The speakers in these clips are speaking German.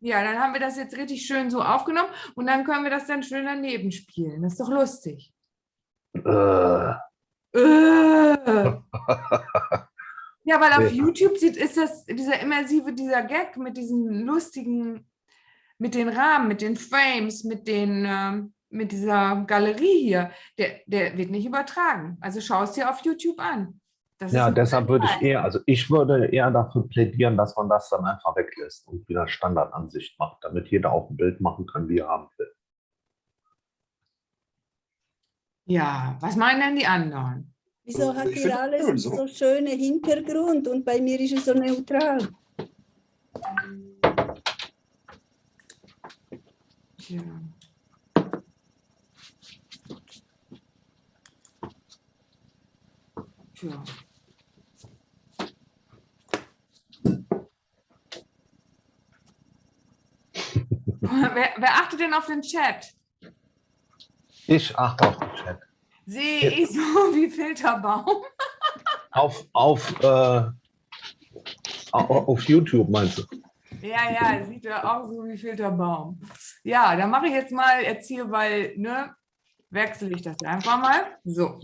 Ja, dann haben wir das jetzt richtig schön so aufgenommen und dann können wir das dann schön daneben spielen. Das ist doch lustig. Äh, Äh. Ja, weil auf YouTube sieht, ist das dieser immersive, dieser Gag mit diesen lustigen, mit den Rahmen, mit den Frames, mit den, ähm, mit dieser Galerie hier, der, der wird nicht übertragen. Also schau es dir auf YouTube an. Das ja, deshalb würde ich eher, also ich würde eher dafür plädieren, dass man das dann einfach weglässt und wieder Standardansicht macht, damit jeder auch ein Bild machen kann, wie er haben will. Ja, was meinen denn die anderen? Wieso hat Ich ihr alles so. so schöne Hintergrund und bei mir ist es so neutral? Tja. Tja. wer, wer achtet denn auf den Chat? Ich achte auf den Chat. Sehe ich so wie Filterbaum? Auf, auf, äh, au- auf YouTube meinst du? Ja, ja, sieht ja auch so wie Filterbaum. Ja, dann mache ich jetzt mal jetzt hier, weil, ne, wechsle ich das einfach mal. So,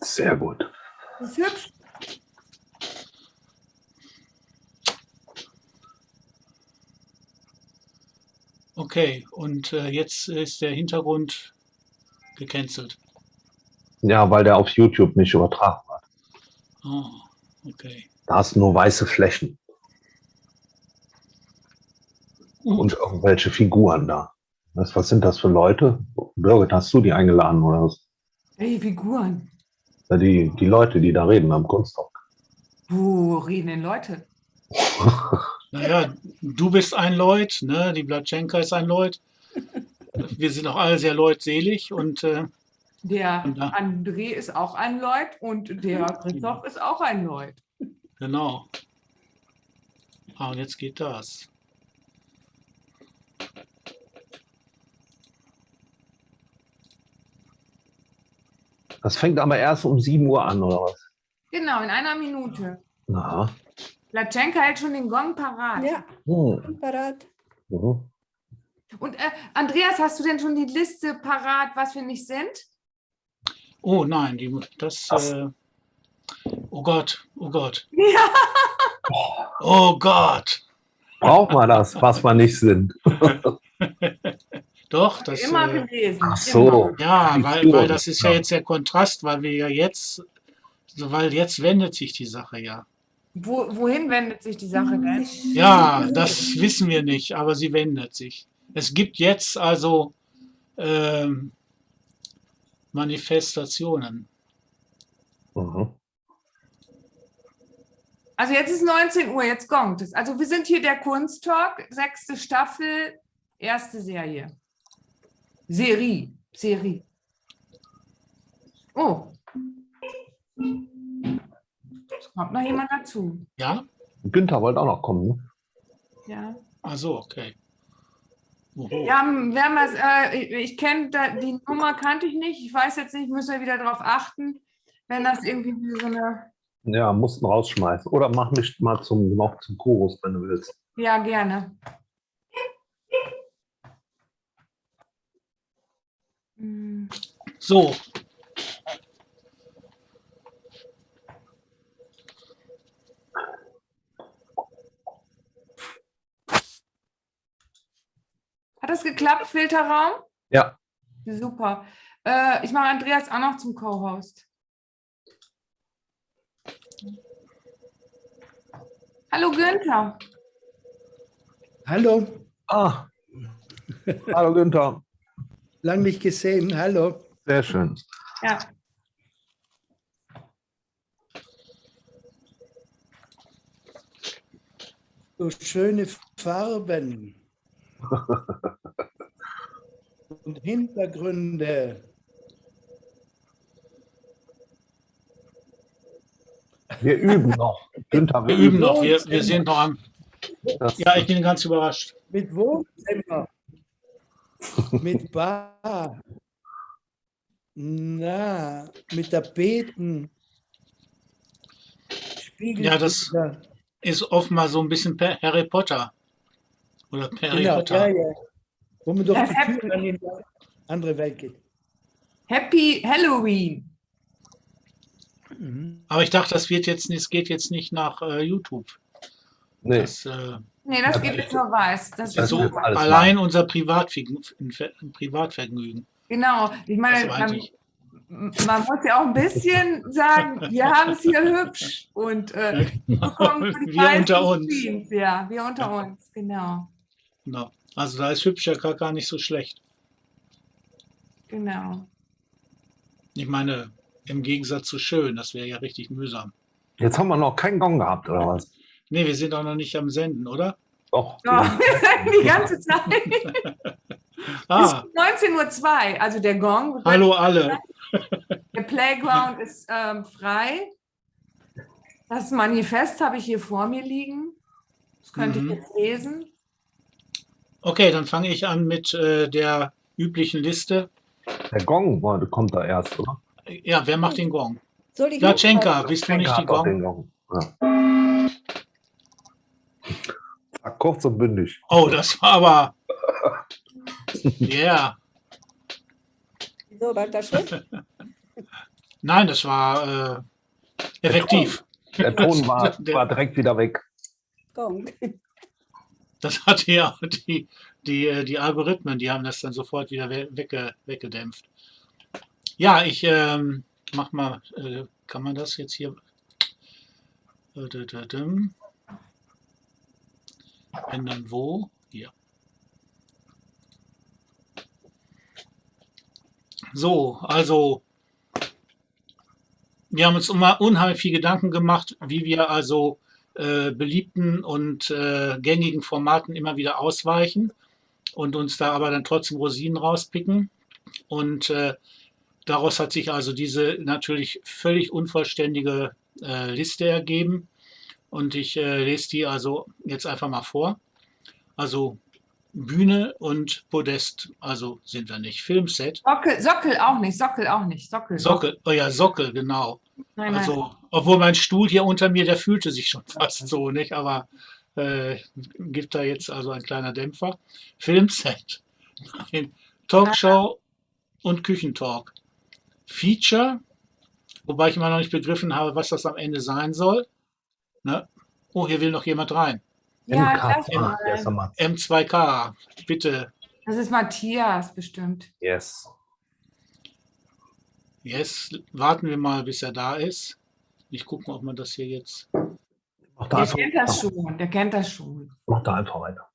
Sehr gut. das ist hübsch. Okay, und äh, jetzt ist der Hintergrund gecancelt. Ja, weil der auf YouTube nicht übertragen wird. Ah, okay. Da hast du nur weiße Flächen Gut. und irgendwelche Figuren da. Was, was sind das für Leute? Birgit, hast du die eingeladen oder was? Hey, Figuren. Ja, Die, die Leute, die da reden am Kunsttalk. Wo reden denn Leute? Naja, du bist ein Leut, ne? die Blatschenka ist ein Leut. Wir sind auch alle sehr leutselig und äh, Der Und da- André ist auch ein Leut und der Christoph ist auch ein Leut. genau. Ah, und jetzt geht das. Das fängt aber erst um 7 Uhr an, oder was? Genau, in einer Minute. Na. Latschenka hält schon den Gong parat. Ja, Hm. parat. Mhm. Und äh, Andreas, hast du denn schon die Liste parat, was wir nicht sind? Oh nein, die, das. Äh, oh Gott, oh Gott, Ja. oh Gott. Braucht man das, was wir nicht sind? Doch, das. immer Äh, gelesen. Ach so. Immer. ja, weil, weil das ist ja jetzt der Kontrast, weil wir ja jetzt, weil jetzt wendet sich die Sache ja. Wo, wohin wendet sich die Sache denn? Ja, das wissen wir nicht, aber sie wendet sich. Es gibt jetzt also ähm, Manifestationen. Mhm. Also jetzt ist 19 Uhr, jetzt gongt es. Also wir sind hier der Kunsttalk, sechste Staffel, erste Serie. Serie, Serie. Oh. Es kommt noch jemand dazu. Ja? Günther wollte auch noch kommen. Ne? Ja. Also okay. Oho. Wir haben, wir haben das, äh, ich, ich kenne die Nummer kannte ich nicht. Ich weiß jetzt nicht, müssen wir wieder darauf achten, wenn das irgendwie wie so eine. Ja, mussten rausschmeißen. Oder mach mich mal zum, noch zum Chorus, wenn du willst. Ja, gerne. So, Hat das geklappt, Filterraum? Ja. Super. Äh, ich mache Andreas auch noch zum Co-Host. Hallo Günther. Hallo, Ah. Hallo Günther. lang nicht gesehen. Hallo. Sehr schön. Ja. So schöne Farben. Und Hintergründe. Wir üben noch. Günther, wir üben noch. Wir, wir sind noch am. Ja, ich bin ganz überrascht. Mit Wohnzimmer. mit Bar. Na, mit Tapeten. Ja, das- ist oftmals so ein bisschen per Harry Potter. Oder Harry Genau, Potter. ja, ja. Wo man durch Das die Tür in die andere Welt geht. Happy Halloween. Mhm. Aber ich dachte, das wird jetzt nicht, es geht jetzt nicht nach äh, YouTube. Nee, Das, äh, Nee, das Ja, geht jetzt nur weiß. Das das ist so wird alles allein unser Privatvergnü Privatvergnügen. Genau. Ich meine, Also man, man muss ja auch ein bisschen sagen, wir haben es hier hübsch und äh, die wir unter uns. Streams. Ja, wir unter uns, genau. Genau. Also da ist hübsch ja gar, gar nicht so schlecht. Genau. Ich meine, im Gegensatz zu schön, das wäre ja richtig mühsam. jetzt haben wir noch keinen Gong gehabt, oder was? Nee, wir sind auch noch nicht am Senden, oder? Doch. Ja, die ganze Zeit. Ah, Bis 19.02 Uhr, also der Gong. hallo alle. Der Playground ist ähm, frei. Das Manifest habe ich hier vor mir liegen. Das könnte Mhm. ich jetzt lesen. Okay, dann fange ich an mit äh, der üblichen Liste. Der Gong war- kommt da erst, oder? Ja, wer macht den Gong? Soll ich Latschenka, bist du nicht die Gong? den Gong. Ja. Kurz und bündig. Oh, das war aber. Ja, So, war das schlecht? nein, das war äh, effektiv. Der Ton war, Der- war direkt wieder weg. Gong. Das hatte ja die, die, äh, die Algorithmen, die haben das dann sofort wieder we- wegge, weggedämpft. Ja, ich ähm, mach mal, äh, kann man das jetzt hier? Äh. Ändern wo? Hier. So, also wir haben uns immer unheimlich viel Gedanken gemacht, wie wir also äh, beliebten und äh, gängigen Formaten immer wieder ausweichen und uns da aber dann trotzdem Rosinen rauspicken. Und äh, daraus hat sich also diese natürlich völlig unvollständige äh, Liste ergeben. Und ich äh, lese die also jetzt einfach mal vor. Also Bühne und Podest, also sind wir nicht. Filmset, Sockel, Sockel auch nicht, Sockel auch nicht. Sockel. Sockel, oh ja, Sockel, genau. Nein, nein. Also, obwohl mein Stuhl hier unter mir, der fühlte sich schon fast so, nicht? Aber äh, gibt da jetzt also ein kleiner Dämpfer. Filmset, Nein. Talkshow und Küchentalk. Feature, wobei ich immer noch nicht begriffen habe, was das am Ende sein soll. Ne? Oh, hier will noch jemand rein. ja, MK, lass ah, M2K, bitte. Das ist Matthias bestimmt. Yes. Yes, warten wir mal, bis er da ist. Ich gucke mal, ob man das hier jetzt. Mach da, Der einfach, kennt das schon, der kennt das schon. mach da einfach weiter.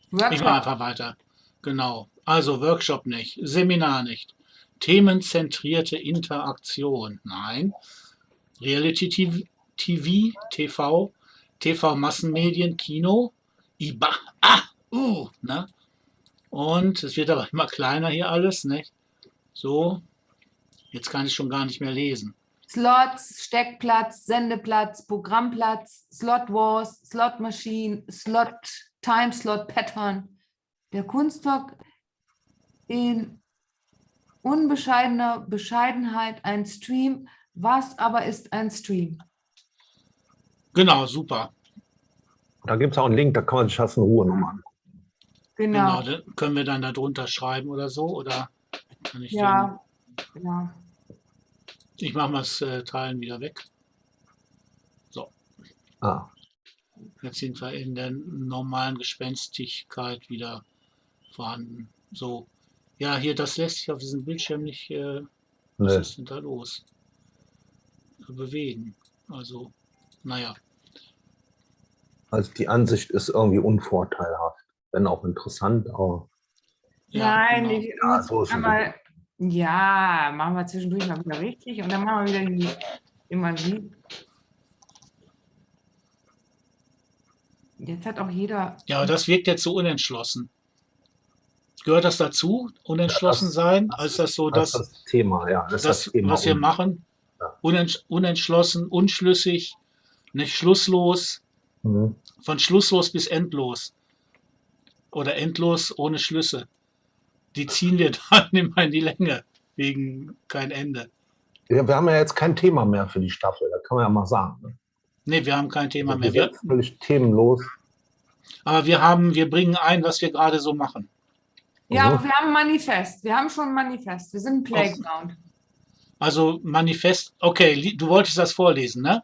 Ich mache Workshop. einfach weiter. Genau. Also Workshop nicht, Seminar nicht, themenzentrierte Interaktion, nein. Reality TV, TV, TV, TV-Massenmedien, Kino, IBA, ah, uh, ne? Und es wird aber immer kleiner hier alles, nicht? So, jetzt kann ich schon gar nicht mehr lesen. Slots, Steckplatz, Sendeplatz, Programmplatz, Slot Wars, Slot Machine, Slot Time Slot Pattern. Der Kunsttalk in unbescheidener Bescheidenheit ein Stream. Was aber ist ein Stream? Genau, super. Da gibt es auch einen Link, da kann man sich das in Ruhe nochmal angucken. Genau. Genau, können wir dann da drunter schreiben oder so? Oder kann ich Ja, genau. Ich mache mal das äh, Teilen wieder weg. Ah, Jetzt sind wir in der normalen Gespenstigkeit wieder vorhanden. So, ja, hier, das lässt sich auf diesem Bildschirm nicht, äh, was ist denn da los? Bewegen. Also, naja, Also die Ansicht ist irgendwie unvorteilhaft. Wenn auch interessant, aber ja, Nein, genau. ich Ja, muss so ist es. einmal, ja, machen wir zwischendurch mal wieder richtig und dann machen wir wieder die, immer die. Jetzt hat auch jeder. Ja, das wirkt jetzt so unentschlossen. Gehört das dazu, unentschlossen Ja, das- sein? Als das so das das, ist das Thema, ja. Das, ist das, das Thema. was wir machen? Unentschlossen, unschlüssig, nicht schlusslos, Mhm. von schlusslos bis endlos. Oder endlos ohne Schlüsse. Die ziehen wir dann immer in die Länge, wegen kein Ende. Ja, wir haben ja jetzt kein Thema mehr für die Staffel, da kann man ja mal sagen. Ne? Nee, wir haben kein Thema mehr. Wir, völlig themenlos. aber wir haben, wir bringen ein, was wir gerade so machen. Ja, Mhm. aber wir haben ein Manifest. Wir haben schon ein Manifest. Wir sind ein Playground. Also Manifest, okay, du wolltest das vorlesen, ne?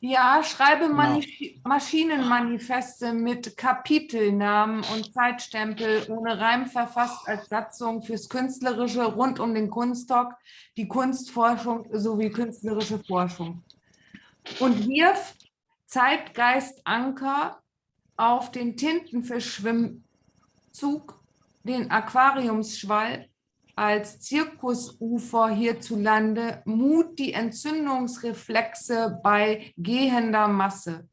Ja, schreibe Genau. Manif Maschinenmanifeste mit Kapitelnamen und Zeitstempel ohne Reim verfasst als Satzung fürs Künstlerische rund um den Kunsttalk, die Kunstforschung sowie künstlerische Forschung. Und wirf Zeitgeistanker auf den Tintenfischschwimmzug, den Aquariumsschwall als Zirkusufer hierzulande Mut die Entzündungsreflexe bei gehender Masse.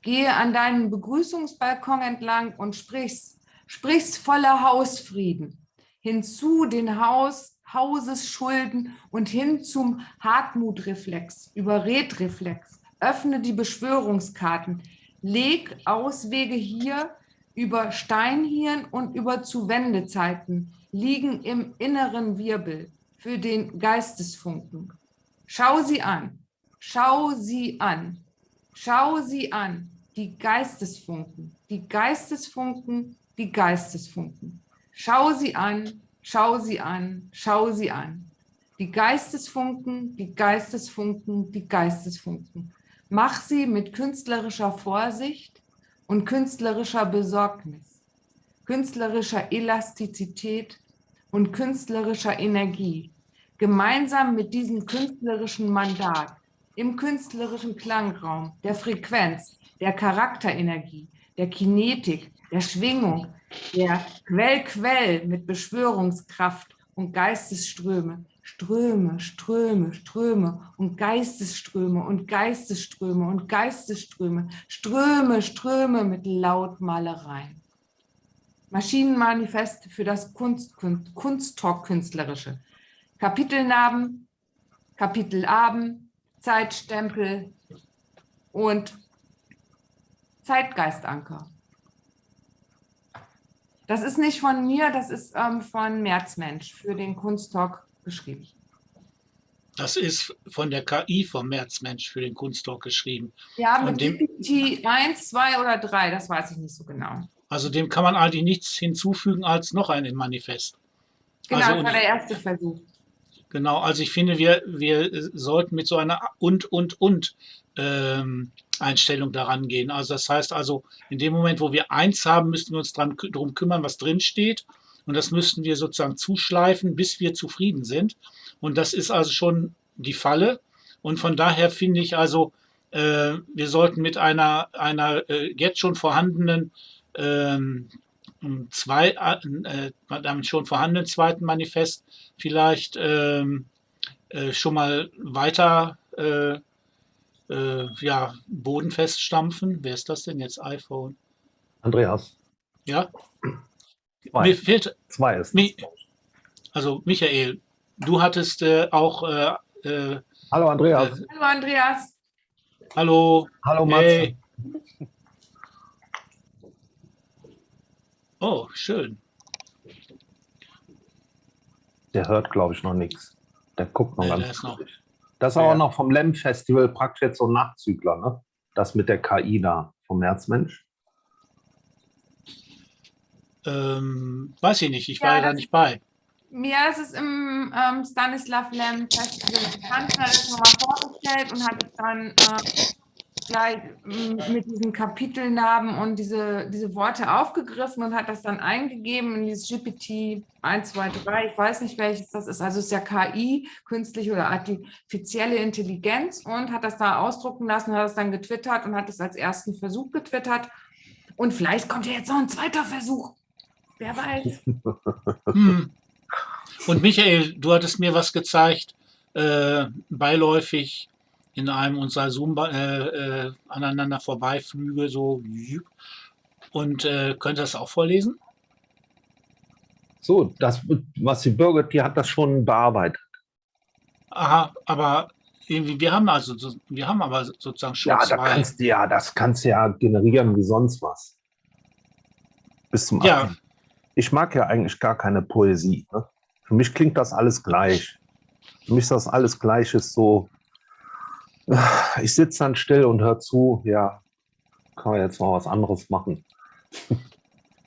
Gehe an deinen Begrüßungsbalkon entlang und sprichst, sprichst voller Hausfrieden. Hinzu den Haus, Hausesschulden und hin zum Hartmutreflex, Überredreflex. Öffne die Beschwörungskarten. Leg Auswege hier über Steinhirn und über Zuwendezeiten liegen im inneren Wirbel für den Geistesfunken. Schau sie an, schau sie an, schau sie an, die Geistesfunken, die Geistesfunken, die Geistesfunken. Schau sie an, schau sie an, schau sie an. Die Geistesfunken, die Geistesfunken, die Geistesfunken. Mach sie mit künstlerischer Vorsicht und künstlerischer Besorgnis künstlerischer Elastizität und künstlerischer Energie, gemeinsam mit diesem künstlerischen Mandat im künstlerischen Klangraum, der Frequenz, der Charakterenergie, der Kinetik, der Schwingung, der Quell-Quell mit Beschwörungskraft und Geistesströme, Ströme, Ströme, Ströme und Geistesströme und Geistesströme und Geistesströme, Ströme, Ströme mit Lautmalereien. Maschinenmanifest für das Kunst, Kunst, Kunsttalk-Künstlerische. Kapitelnamen, Kapitelabend, Zeitstempel und Zeitgeistanker. Das ist nicht von mir, das ist ähm, von Märzmensch für den Kunsttalk geschrieben. Das ist von der KI vom Märzmensch für den Kunsttalk geschrieben. Ja, mit dem- GPT 1, 2 oder 3, das weiß ich nicht so genau. Also dem kann man eigentlich nichts hinzufügen als noch ein Manifest. Genau, Also das war der erste Versuch. Genau, also ich finde, wir, wir sollten mit so einer und, und, und ähm, Einstellung daran gehen. Also das heißt also, in dem Moment, wo wir eins haben, müssten wir uns dran, darum kümmern, was drin steht. Und das müssten wir sozusagen zuschleifen, bis wir zufrieden sind. Und das ist also schon die Falle. Und von daher finde ich also, äh, wir sollten mit einer, einer äh, jetzt schon vorhandenen ähm, zwei, äh, damit schon vorhandenen zweiten Manifest vielleicht ähm, äh, schon mal weiter äh, äh, ja, bodenfest stampfen. Wer ist das denn jetzt? iPhone? Andreas, Ja, mir zwei, fehlt, zwei ist. Mi- also Michael, du hattest äh, auch, äh, äh, Hallo Andreas. Hallo Andreas. hallo, Hallo Matze. hey. Oh, schön. Der hört, glaube ich, noch nichts. Der guckt noch Nee, der ganz ist noch-. Das ist aber noch vom LEM-Festival praktisch jetzt so ein Nachzügler, ne? Das mit der KI da vom Märzmensch. Ähm, weiß ich nicht, ich Ja, war ja da das- nicht bei. Mir ist es im ähm, Stanislav Lem Festival bekannt, hat es nochmal vorgestellt und hat es dann äh, gleich ähm, mit diesen Kapitelnamen und diese, diese Worte aufgegriffen und hat das dann eingegeben in dieses GPT 1, 2, 3. Ich weiß nicht, welches das ist. Also es ist ja KI, künstliche oder artifizielle Intelligenz und hat das da ausdrucken lassen, hat es dann getwittert und hat es als ersten Versuch getwittert. Und vielleicht kommt ja jetzt noch ein zweiter Versuch. Wer weiß. Hm. Und Michael, du hattest mir was gezeigt, äh, beiläufig in einem unserer Zoom äh, äh, aneinander vorbeiflüge, so. Und äh, könnt ihr das auch vorlesen? So, das, was die Birgit, die hat das schon bearbeitet. Aha, aber irgendwie, wir haben also, so- wir haben aber sozusagen schon Ja, da zwei. kannst du ja, das kannst du ja generieren wie sonst was. Bis zum Ja. Abend. Ich mag ja eigentlich gar keine Poesie. Ne? Für mich klingt das alles gleich. Für mich ist das alles gleich, ist so, Ich sitze dann still und höre zu, ja, kann man jetzt mal was anderes machen.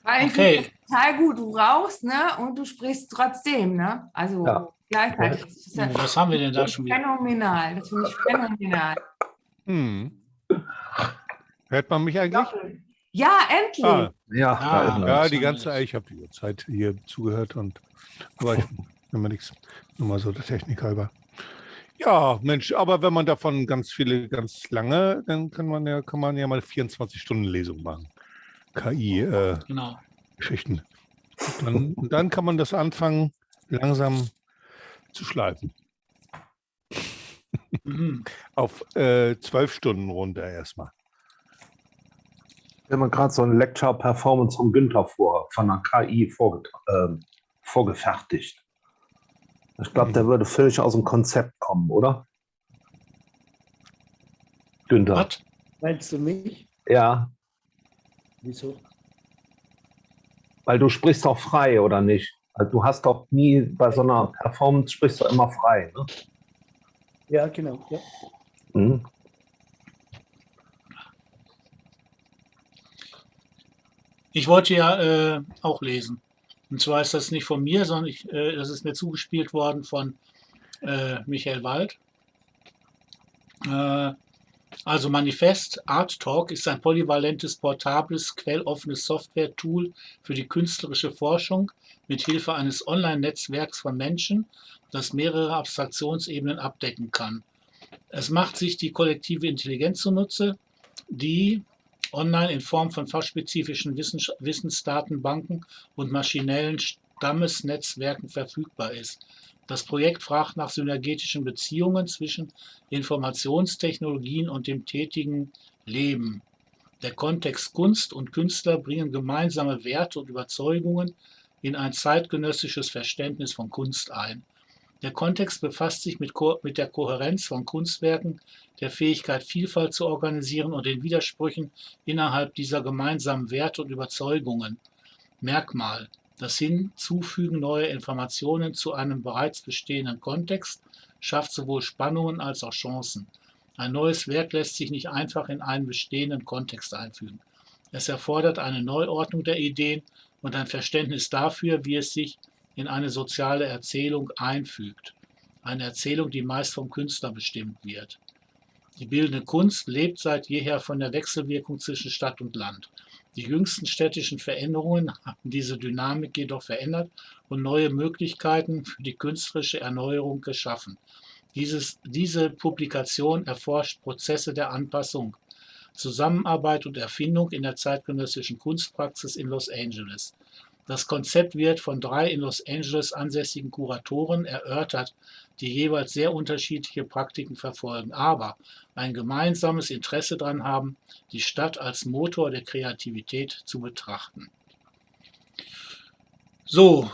Weil ich Okay. total gut. Du rauchst, ne? Und du sprichst trotzdem, ne? Also Ja. gleichzeitig. Das ist ja Was haben wir denn da schon wieder? phänomenal. Das finde ich phänomenal. Hm. Hört man mich eigentlich? Ja, endlich. Ah, Ja, Ah, ja, die ganze ich habe die Zeit hier zugehört und aber ich immer nichts. Nur mal so der Technik halber. Ja, Mensch, aber wenn man davon ganz viele, ganz lange, dann kann man ja, kann man ja mal 24-Stunden-Lesung machen. KI-Geschichten. Genau. dann, und dann kann man das anfangen, langsam zu schleifen. Mhm. Auf äh, zwölf Stunden runter erstmal. Wir haben gerade so ein Lecture Performance von Günther vor, von der KI vorge ähm, vorgefertigt. Ich glaube, der würde völlig aus dem Konzept kommen, oder? Günther. Was? Meinst du mich? Ja, Wieso? weil du sprichst doch frei, oder nicht? Also du hast doch nie bei so einer Performance sprichst du immer frei. Ne? Ja, genau. Ja. Mhm. Ich wollte ja äh, auch lesen. Und zwar ist das nicht von mir, sondern ich, äh, das ist mir zugespielt worden von äh, Michael Wald. Äh, also Manifest Art Talk ist ein polyvalentes, portables, quelloffenes Software-Tool für die künstlerische Forschung mit Hilfe eines Online-Netzwerks von Menschen, das mehrere Abstraktionsebenen abdecken kann. Es macht sich die kollektive Intelligenz zunutze, die online in Form von fachspezifischen Wissens Wissensdatenbanken und maschinellen Stammesnetzwerken verfügbar ist. Das Projekt fragt nach synergetischen Beziehungen zwischen Informationstechnologien und dem tätigen Leben. Der Kontext Kunst und Künstler bringen gemeinsame Werte und Überzeugungen in ein zeitgenössisches Verständnis von Kunst ein. Der Kontext befasst sich mit, Ko mit der Kohärenz von Kunstwerken, der Fähigkeit, Vielfalt zu organisieren und den Widersprüchen innerhalb dieser gemeinsamen Werte und Überzeugungen. Merkmal. Das Hinzufügen neuer Informationen zu einem bereits bestehenden Kontext schafft sowohl Spannungen als auch Chancen. Ein neues Werk lässt sich nicht einfach in einen bestehenden Kontext einfügen. Es erfordert eine Neuordnung der Ideen und ein Verständnis dafür, wie es sich in eine soziale Erzählung einfügt. Eine Erzählung, die meist vom Künstler bestimmt wird. Die bildende Kunst lebt seit jeher von der Wechselwirkung zwischen Stadt und Land. Die jüngsten städtischen Veränderungen haben diese Dynamik jedoch verändert und neue Möglichkeiten für die künstlerische Erneuerung geschaffen. Dieses, diese Publikation erforscht Prozesse der Anpassung, Zusammenarbeit und Erfindung in der zeitgenössischen Kunstpraxis in Los Angeles. Das Konzept wird von drei in Los Angeles ansässigen Kuratoren erörtert, die jeweils sehr unterschiedliche Praktiken verfolgen, aber ein gemeinsames Interesse daran haben, die Stadt als Motor der Kreativität zu betrachten. So,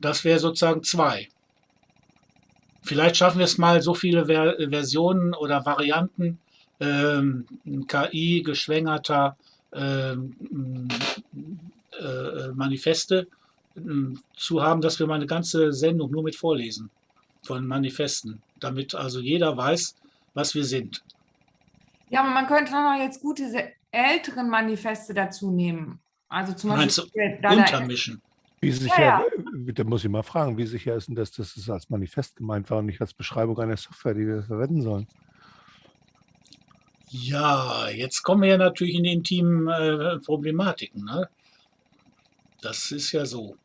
das wäre sozusagen zwei. Vielleicht schaffen wir es mal, so viele Ver Versionen oder Varianten ähm, KI geschwängerter ähm, äh, Manifeste ähm, zu haben, dass wir mal eine ganze Sendung nur mit vorlesen von Manifesten, damit also jeder weiß, was wir sind. Ja, aber man könnte noch jetzt gute älteren Manifeste dazu nehmen. Also zum Beispiel Untermischen. Wie sicher, ja. äh, da muss ich mal fragen, wie sicher ist denn das, dass es als Manifest gemeint war und nicht als Beschreibung einer Software, die wir verwenden sollen? Ja, jetzt kommen wir ja natürlich in die intimen äh, Problematiken. Ne? Das ist ja so.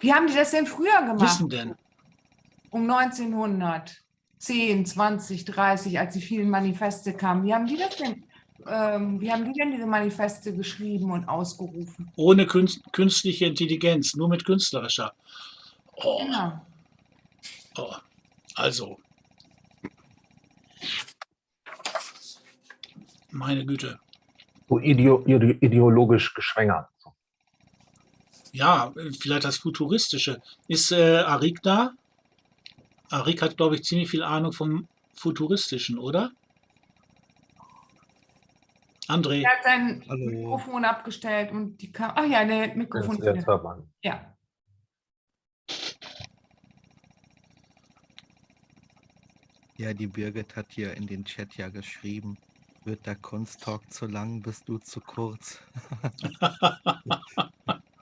Wie haben die das denn früher gemacht? Wissen denn? Um 1910, 20, 30, als die vielen Manifeste kamen. Wie haben die das denn? Ähm, wie haben die denn diese Manifeste geschrieben und ausgerufen? Ohne künst, künstliche Intelligenz, nur mit künstlerischer. Oh, Genau. oh. Also. Meine Güte. So ideo ide ideologisch geschwängert. Ja, vielleicht das Futuristische. Ist äh, Arik da? Arik hat, glaube ich, ziemlich viel Ahnung vom Futuristischen, oder? André, Er hat sein Hallo. Mikrofon abgestellt und die kam. Ach ja, der Jetzt, Mikrofon. jetzt hört man. Ja. Ja, die Birgit hat hier in den Chat ja geschrieben, wird der Kunsttalk zu lang, bist du zu kurz.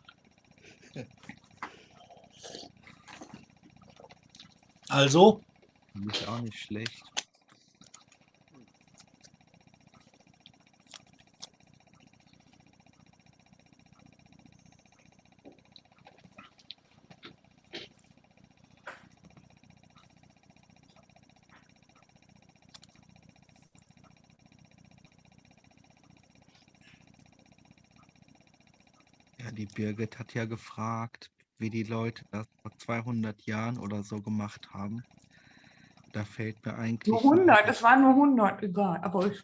Also, ich auch nicht schlecht. Ja, die Birgit hat ja gefragt, wie die Leute das vor 200 Jahren oder so gemacht haben. Da fällt mir eigentlich Nur 100, es waren nur 100, egal. Aber ich,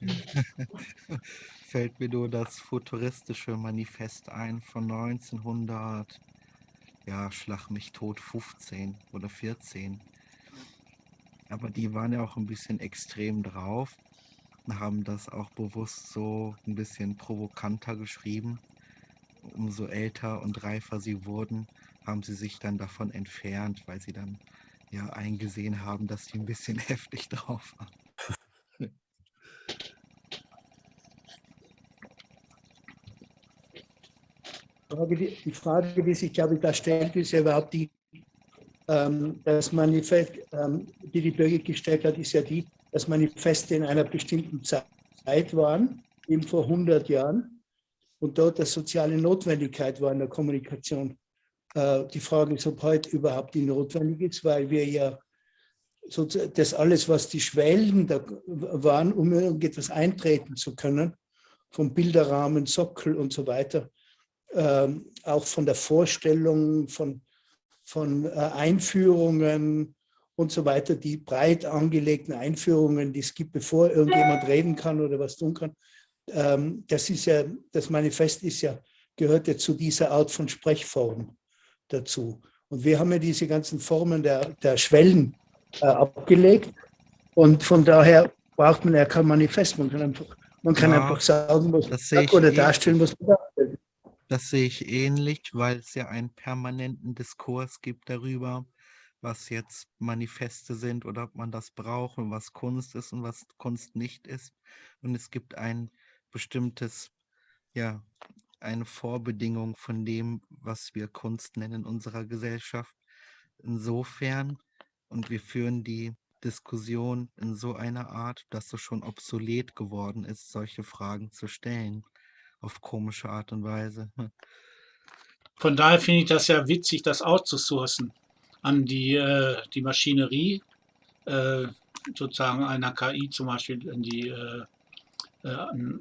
fällt mir nur das futuristische Manifest ein von 1900, ja, schlag mich tot, 15 oder 14. Aber die waren ja auch ein bisschen extrem drauf und haben das auch bewusst so ein bisschen provokanter geschrieben. Umso älter und reifer sie wurden, haben sie sich dann davon entfernt, weil sie dann ja eingesehen haben, dass die ein bisschen heftig drauf waren. Die Frage, die sich, glaube ich, da stellt, ist ja überhaupt die, ähm, das Manifest, ähm, die die Bürger gestellt hat, ist ja die, dass Manifeste in einer bestimmten Zeit waren, eben vor 100 Jahren, und dort eine soziale Notwendigkeit war in der Kommunikation. Äh, die Frage ist, ob heute überhaupt die notwendig ist, weil wir ja sozusagen das alles, was die Schwellen da waren, um irgendetwas eintreten zu können, vom Bilderrahmen, Sockel und so weiter, ähm, auch von der Vorstellung, von, von äh, Einführungen und so weiter, die breit angelegten Einführungen, die es gibt, bevor irgendjemand reden kann oder was tun kann. Ähm, das ist ja, das Manifest ist ja, gehört ja zu dieser Art von Sprechform dazu. Und wir haben ja diese ganzen Formen der, der Schwellen äh, abgelegt und von daher braucht man ja kein Manifest. Man kann einfach, man kann Ja, einfach sagen, was man sagt oder darstellen, was man darstellt. Das sehe ich ähnlich, weil es ja einen permanenten Diskurs gibt darüber, was jetzt Manifeste sind oder ob man das braucht und was Kunst ist und was Kunst nicht ist. Und es gibt ein bestimmtes, ja, eine Vorbedingung von dem, was wir Kunst nennen in unserer Gesellschaft. Insofern, und wir führen die Diskussion in so einer Art, dass es schon obsolet geworden ist, solche Fragen zu stellen, auf komische Art und Weise. von daher finde ich das ja witzig, das outzusourcen an die, äh, die Maschinerie, äh, sozusagen einer KI zum Beispiel, in die äh,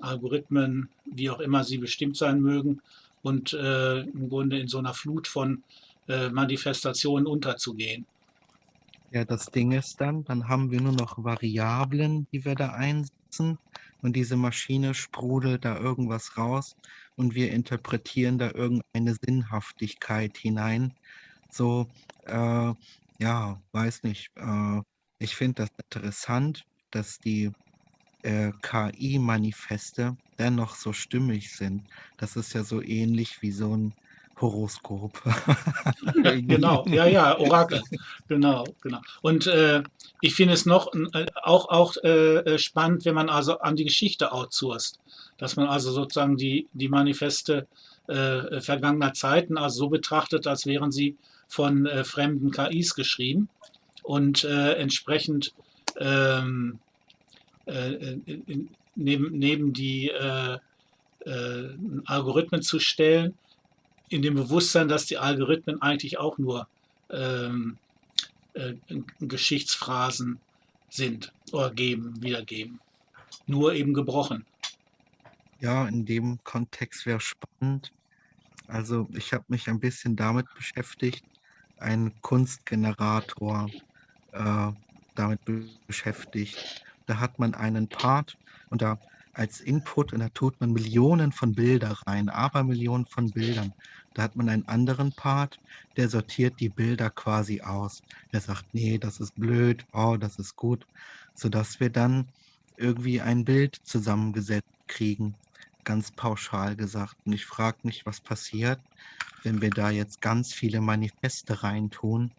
Algorithmen, wie auch immer sie bestimmt sein mögen, und äh, im Grunde in so einer Flut von äh, Manifestationen unterzugehen. Ja, das Ding ist dann, dann haben wir nur noch Variablen, die wir da einsetzen und diese Maschine sprudelt da irgendwas raus und wir interpretieren da irgendeine Sinnhaftigkeit hinein. So, äh, ja, weiß nicht. Äh, ich finde das interessant, dass die äh, KI-Manifeste dennoch so stimmig sind. Das ist ja so ähnlich wie so ein Horoskop. Genau, ja, ja, Orakel. Genau, genau. Und äh, ich finde es noch äh, auch, auch äh, äh, spannend, wenn man also an die Geschichte outsourced. Dass man also sozusagen die, die Manifeste äh, vergangener Zeiten also so betrachtet, als wären sie von äh, fremden KIs geschrieben und äh, entsprechend ähm, äh, in, neben, neben die äh, äh, Algorithmen zu stellen, in dem Bewusstsein, dass die Algorithmen eigentlich auch nur ähm, äh, Geschichtsphrasen sind oder geben, wiedergeben. Nur eben gebrochen. Ja, in dem Kontext wäre spannend. Also ich habe mich ein bisschen damit beschäftigt, einen Kunstgenerator äh, damit be- beschäftigt. Da hat man einen Part und da als Input und da tut man Millionen von Bilder rein, aber Millionen von Bildern. Da hat man einen anderen Part, der sortiert die Bilder quasi aus. Der sagt, nee, das ist blöd, oh, das ist gut, sodass wir dann irgendwie ein Bild zusammengesetzt kriegen, ganz pauschal gesagt. Und ich frage mich, was passiert, wenn wir da jetzt ganz viele Manifeste reintun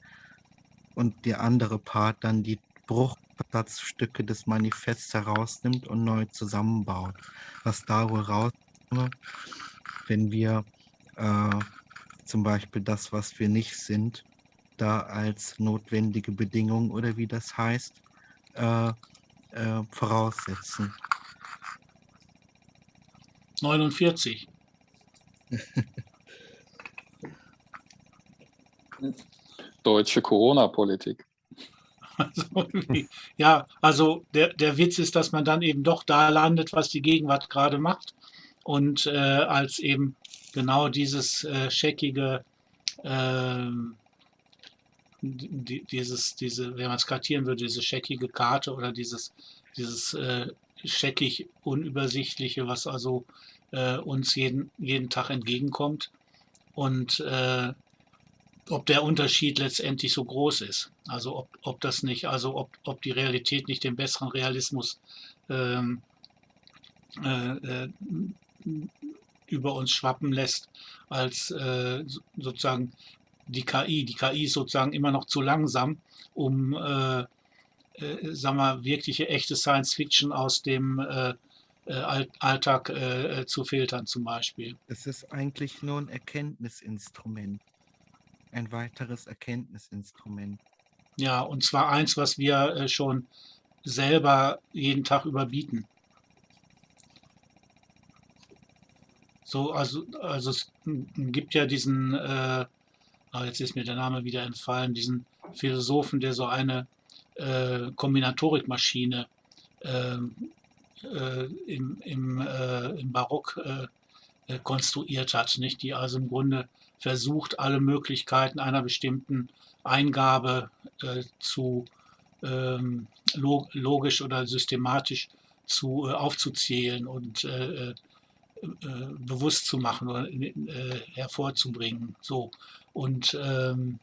und der andere Part dann die Bruch Absatzstücke des Manifests herausnimmt und neu zusammenbaut. Was da wohl rauskommt, wenn wir äh, zum Beispiel das, was wir nicht sind, da als notwendige Bedingung oder wie das heißt, äh, äh, voraussetzen. 49. Deutsche Corona-Politik. Also, ja, also der, der Witz ist, dass man dann eben doch da landet, was die Gegenwart gerade macht. Und äh, als eben genau dieses äh, scheckige, die, dieses, diese, wenn man es kartieren würde, diese scheckige Karte oder dieses, dieses äh, scheckig unübersichtliche, was also äh, uns jeden, jeden Tag entgegenkommt. Und äh, ob der Unterschied letztendlich so groß ist. Also ob, ob das nicht, also ob, ob die Realität nicht den besseren Realismus ähm, äh, äh, über uns schwappen lässt, als äh, so- sozusagen die KI. Die KI ist sozusagen immer noch zu langsam, um äh, äh, sagen wir, wirkliche echte Science Fiction aus dem äh, äh, All- Alltag äh, äh, zu filtern zum Beispiel. Es ist eigentlich nur ein Erkenntnisinstrument. Ein weiteres Erkenntnisinstrument. Ja, und zwar eins, was wir äh, schon selber jeden Tag überbieten. So, also, also es gibt ja diesen, äh, ah, jetzt ist mir der Name wieder entfallen, diesen Philosophen, der so eine äh, Kombinatorikmaschine ähm, äh, im, im, äh, im Barock äh, konstruiert hat, nicht? Die also im Grunde versucht, alle Möglichkeiten einer bestimmten Eingabe äh, zu ähm, log logisch oder systematisch zu äh, aufzuzählen und äh, äh, äh, bewusst zu machen oder äh, hervorzubringen. So und ähm,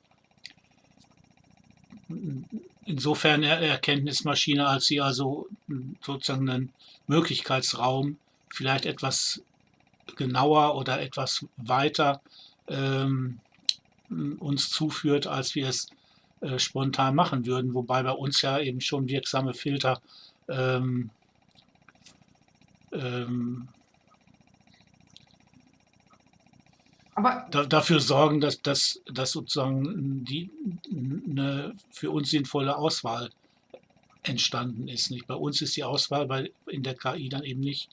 insofern Erkenntnismaschine, als sie also sozusagen einen Möglichkeitsraum vielleicht etwas genauer oder etwas weiter ähm, uns zuführt, als wir es äh, spontan machen würden, wobei bei uns ja eben schon wirksame Filter ähm, ähm, da, dafür sorgen, dass, dass, dass sozusagen die, eine für uns sinnvolle Auswahl entstanden ist. Nicht? Bei uns ist die Auswahl bei, in der KI dann eben nicht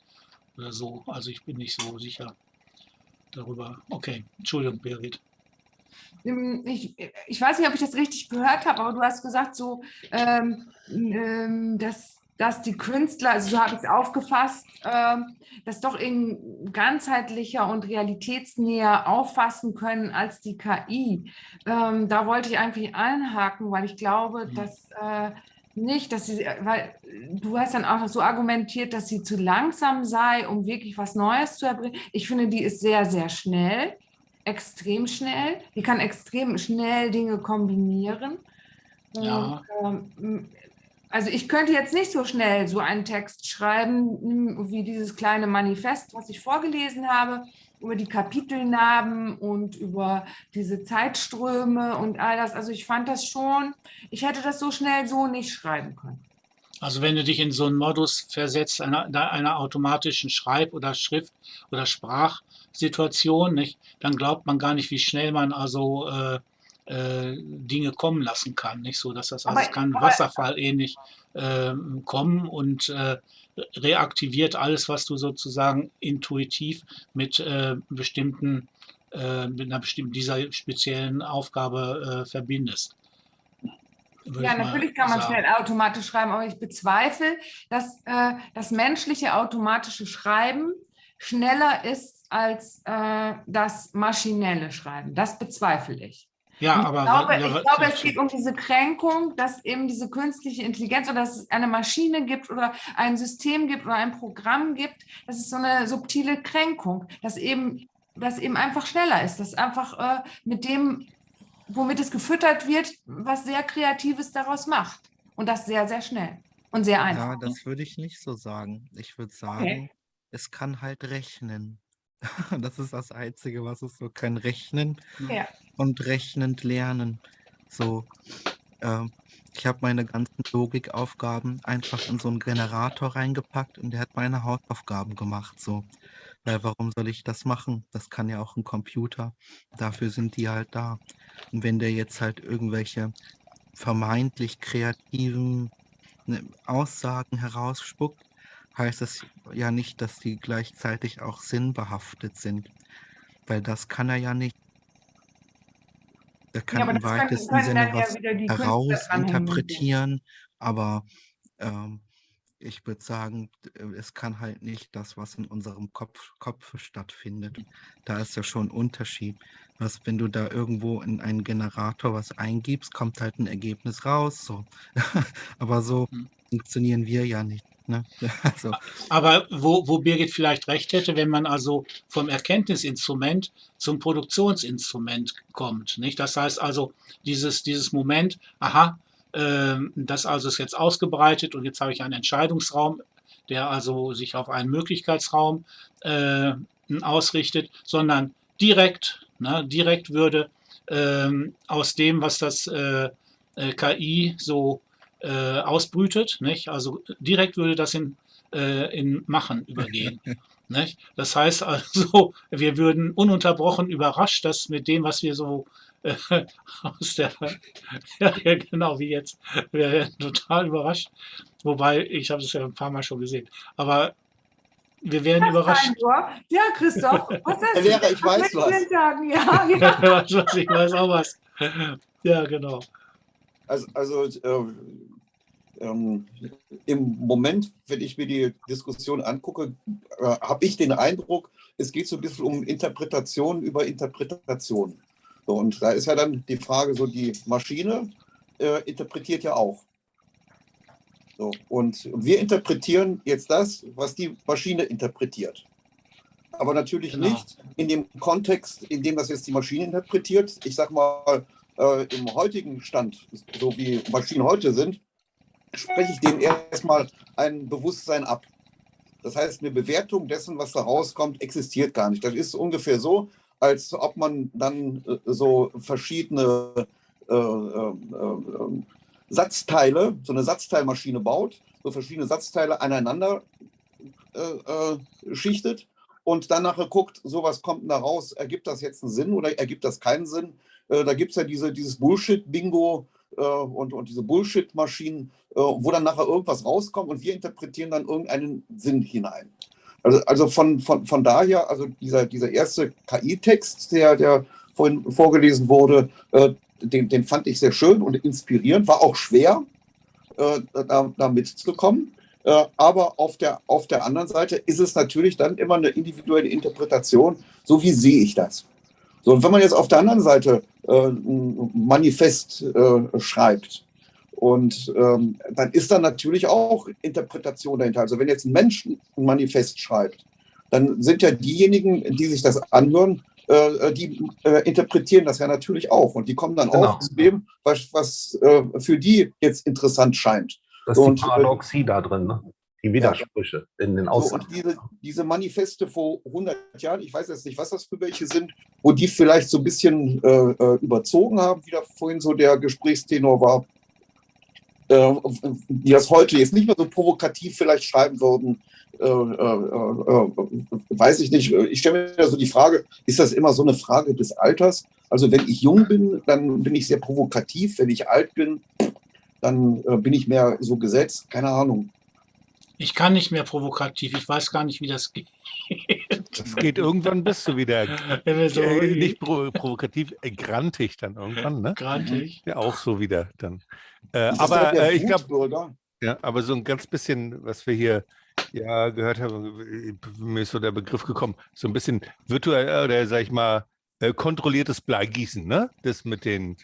oder so. Also ich bin nicht so sicher darüber. Okay, Entschuldigung, Birgit. Ähm, Ich, ich weiß nicht, ob ich das richtig gehört habe, aber du hast gesagt, so, ähm, ähm, dass, dass die Künstler, also so habe ich es aufgefasst, ähm, das doch in ganzheitlicher und realitätsnäher auffassen können als die KI. Ähm, da wollte ich eigentlich einhaken, weil ich glaube, Mhm. dass äh, nicht, dass sie, weil du hast dann auch noch so argumentiert, dass sie zu langsam sei, um wirklich was Neues zu erbringen. Ich finde, die ist sehr, sehr schnell extrem schnell. Die kann extrem schnell Dinge kombinieren. Ja. Und, ähm, also ich könnte jetzt nicht so schnell so einen Text schreiben, wie dieses kleine Manifest, was ich vorgelesen habe, über die Kapitelnarben und über diese Zeitströme und all das. Also ich fand das schon, ich hätte das so schnell so nicht schreiben können. Also wenn du dich in so einen Modus versetzt, einer, einer automatischen Schreib- oder Schrift- oder Sprachsituation, nicht, dann glaubt man gar nicht, wie schnell man also äh, äh, Dinge kommen lassen kann. Nicht so, dass das also Aber- kann aber- Wasserfall ähnlich ähm, kommen und äh, reaktiviert alles, was du sozusagen intuitiv mit äh, bestimmten äh, mit einer bestimmten dieser speziellen Aufgabe äh, verbindest. Ja, natürlich kann man sagen. schnell automatisch schreiben, aber ich bezweifle, dass äh, das menschliche automatische Schreiben schneller ist als äh, das maschinelle Schreiben. Das bezweifle ich. Ja, Und aber ich glaube, ich ja, glaube, ja, es geht um diese Kränkung, dass eben diese künstliche Intelligenz oder dass es eine Maschine gibt oder ein System gibt oder ein Programm gibt. Das ist so eine subtile Kränkung, dass eben, dass eben einfach schneller ist, dass einfach äh, mit dem, womit es gefüttert wird, was sehr Kreatives daraus macht. Und das sehr, sehr schnell und sehr Ja, einfach. das würde ich nicht so sagen. Ich würde sagen, es kann halt rechnen. Das ist das Einzige, was es so kann. Rechnen Ja. und rechnend lernen. So. äh, ich habe meine ganzen Logikaufgaben einfach in so einen Generator reingepackt und der hat meine Hausaufgaben gemacht. So. Weil warum soll ich das machen? Das kann ja auch ein Computer. Dafür sind die halt da. Und wenn der jetzt halt irgendwelche vermeintlich kreativen ne, Aussagen herausspuckt, heißt das ja nicht, dass die gleichzeitig auch sinnbehaftet sind. Weil das kann er ja nicht. Er kann Ja, im kann- weitesten können Sinne ja was dem. herausinterpretieren, aber ähm, ich würde sagen, äh, es kann halt nicht das, was in unserem Kopf, Kopf stattfindet. Da ist ja schon ein Unterschied. Was, wenn du da irgendwo in einen Generator was eingibst, kommt halt ein Ergebnis raus. So. aber so Hm. funktionieren wir ja nicht. Ne? Also, Aber wo, wo Birgit vielleicht recht hätte, wenn man also vom Erkenntnisinstrument zum Produktionsinstrument kommt. Nicht? Das heißt also, dieses, dieses Moment, aha, ähm, das also ist jetzt ausgebreitet und jetzt habe ich einen Entscheidungsraum, der also sich auf einen Möglichkeitsraum äh, ausrichtet, sondern direkt, ne, direkt würde ähm, aus dem, was das äh, äh, KI so äh, ausbrütet, nicht? also direkt würde das in äh, in Machen übergehen. nicht? Das heißt also, wir würden ununterbrochen überrascht, dass mit dem, was wir so äh, aus der, ja, ja, genau wie jetzt, wir werden total überrascht. Wobei, ich habe es ja ein paar Mal schon gesehen, aber wir werden überrascht. Ja, Christoph, was Herr du Lehrer, ich weiß was. sagen? Ja, ja. ich weiß auch was. Ja, genau. Also, also äh, ähm, im Moment, wenn ich mir die Diskussion angucke, äh, habe ich den Eindruck, es geht so ein bisschen um Interpretation über Interpretation. So, und da ist ja dann die Frage, so die Maschine äh, interpretiert ja auch. So, und wir interpretieren jetzt das, was die Maschine interpretiert. Aber natürlich Genau. nicht in dem Kontext, in dem das jetzt die Maschine interpretiert. Ich sag mal, äh, im heutigen Stand, so wie Maschinen heute sind, spreche ich dem erstmal ein Bewusstsein ab. Das heißt, eine Bewertung dessen, was da rauskommt, existiert gar nicht. Das ist ungefähr so, als ob man dann äh, so verschiedene äh, äh, äh, Satzteile, so eine Satzteilmaschine baut, so verschiedene Satzteile aneinander äh, schichtet und dann nachher guckt, so was kommt da raus, ergibt das jetzt einen Sinn oder ergibt das keinen Sinn? Da gibt es ja diese, dieses Bullshit-Bingo äh, und, und diese Bullshit-Maschinen, äh, wo dann nachher irgendwas rauskommt und wir interpretieren dann irgendeinen Sinn hinein. Also, also von, von, von daher, also dieser, dieser erste KI-Text, der, der vorhin vorgelesen wurde, äh, den, den fand ich sehr schön und inspirierend, war auch schwer, äh, da, da mitzukommen. Äh, aber auf der, auf der anderen Seite ist es natürlich dann immer eine individuelle Interpretation, so wie sehe ich das. So, und wenn man jetzt auf der anderen Seite ein Manifest äh, schreibt, und ähm, dann ist da natürlich auch Interpretation dahinter. Also wenn jetzt ein Mensch ein Manifest schreibt, dann sind ja diejenigen, die sich das anhören, äh, die äh, interpretieren das ja natürlich auch. Und die kommen dann Genau. auch zu dem, was, was äh, für die jetzt interessant scheint. Das ist die Und, äh, Paradoxie da drin, ne? Die Widersprüche in den So, Aussagen. und diese, diese Manifeste vor 100 Jahren, ich weiß jetzt nicht, was das für welche sind, wo die vielleicht so ein bisschen äh, äh, überzogen haben, wie da vorhin so der Gesprächstenor war, äh, die das heute jetzt nicht mehr so provokativ vielleicht schreiben würden, äh, äh, äh, weiß ich nicht. Ich stelle mir so die Frage, ist das immer so eine Frage des Alters? Also wenn ich jung bin, dann bin ich sehr provokativ. Wenn ich alt bin, dann bin ich mehr so gesetzt. Keine Ahnung. Ich kann nicht mehr provokativ. Ich weiß gar nicht, wie das geht. Das geht irgendwann bist du wieder so äh, nicht pro, provokativ, äh, grantig dann irgendwann, ne? grantig. Ja, auch so wieder dann. Äh, aber der äh, ich glaube, ja, aber so ein ganz bisschen, was wir hier ja gehört haben, mir ist so der Begriff gekommen, so ein bisschen virtuell oder sag ich mal, äh, kontrolliertes Bleigießen, ne? Das mit den,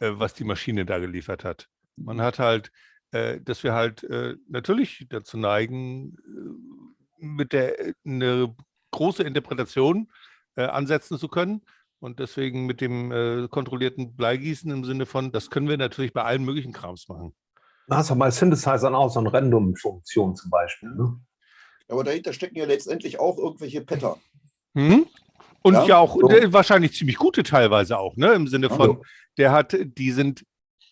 äh, was die Maschine da geliefert hat. Man hat halt, dass wir halt äh, natürlich dazu neigen, äh, mit der äh, eine große Interpretation äh, ansetzen zu können. Und deswegen mit dem äh, kontrollierten Bleigießen im Sinne von, das können wir natürlich bei allen möglichen Krams machen. Da hast du bei Synthesizern auch so eine Random-Funktion zum Beispiel. Ne? Aber dahinter stecken ja letztendlich auch irgendwelche Pattern. Mhm. Und ja, Ja, auch so. wahrscheinlich ziemlich gute teilweise auch, ne? Im Sinne von, Ja. der hat, die sind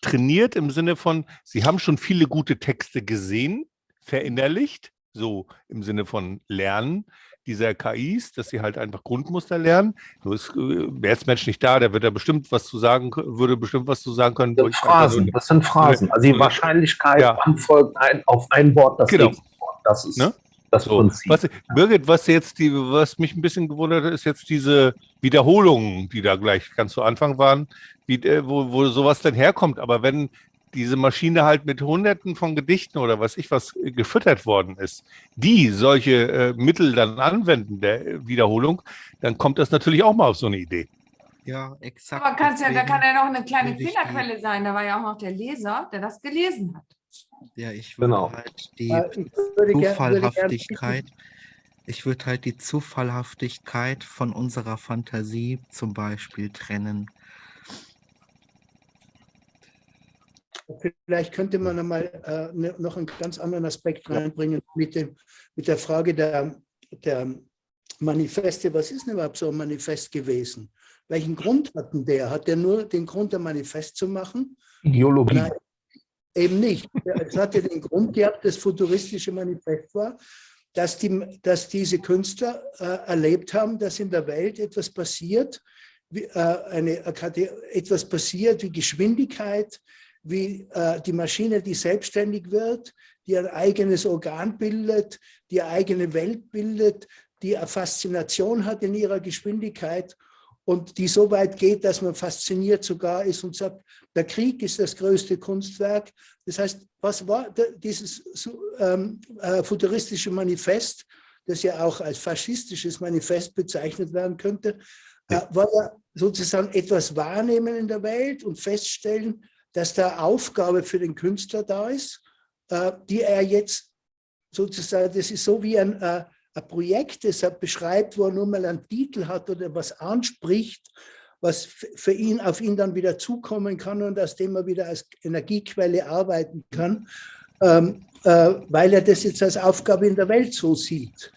trainiert im Sinne von, Sie haben schon viele gute Texte gesehen, verinnerlicht, so im Sinne von Lernen dieser KIs, dass sie halt einfach Grundmuster lernen. Nur ist, äh, wäre jetzt Mensch nicht da, der wird da bestimmt was zu sagen, würde bestimmt was zu sagen können. Das sind Phrasen, das sind Phrasen. Also die Wahrscheinlichkeit, ja. folgt ein, auf ein Wort das genau. nächste Wort. Das ist Ne? Das So, Prinzip. was, Birgit, was jetzt die, was mich ein bisschen gewundert hat, ist jetzt diese Wiederholungen, die da gleich ganz zu Anfang waren, wie, äh, wo, wo sowas denn herkommt. Aber wenn diese Maschine halt mit Hunderten von Gedichten oder was ich was äh, gefüttert worden ist, die solche äh, Mittel dann anwenden der Wiederholung, dann kommt das natürlich auch mal auf so eine Idee. Ja, exakt. Aber kann's ja, da kann ja noch eine kleine Fehlerquelle sein. Da war ja auch noch der Leser, der das gelesen hat. Ja, ich würde Genau. halt die Äh, Ich Zufallhaftigkeit, ich würde halt die Zufallhaftigkeit von unserer Fantasie zum Beispiel trennen. Vielleicht könnte man einmal äh, ne- noch einen ganz anderen Aspekt reinbringen mit, dem, mit der Frage der, der Manifeste. Was ist denn überhaupt so ein Manifest gewesen? Welchen Grund hatten der? Hat der nur den Grund, ein Manifest zu machen? Ideologie. Nein, eben nicht. Es hatte den Grund gehabt, das futuristische Manifest war, dass, die, dass diese Künstler äh, erlebt haben, dass in der Welt etwas passiert, wie, äh, eine, etwas passiert wie Geschwindigkeit, wie äh, die Maschine, die selbstständig wird, die ein eigenes Organ bildet, die eigene Welt bildet, die eine Faszination hat in ihrer Geschwindigkeit und die so weit geht, dass man fasziniert sogar ist und sagt, der Krieg ist das größte Kunstwerk. Das heißt, was war dieses ähm, äh, futuristische Manifest, das ja auch als faschistisches Manifest bezeichnet werden könnte, äh, war ja sozusagen etwas wahrnehmen in der Welt und feststellen, dass da Aufgabe für den Künstler da ist, äh, die er jetzt sozusagen, das ist so wie ein, äh, ein Projekt, das er beschreibt, wo er nur mal einen Titel hat oder was anspricht, was für ihn auf ihn dann wieder zukommen kann und aus dem er wieder als Energiequelle arbeiten kann, ähm, äh, weil er das jetzt als Aufgabe in der Welt so sieht.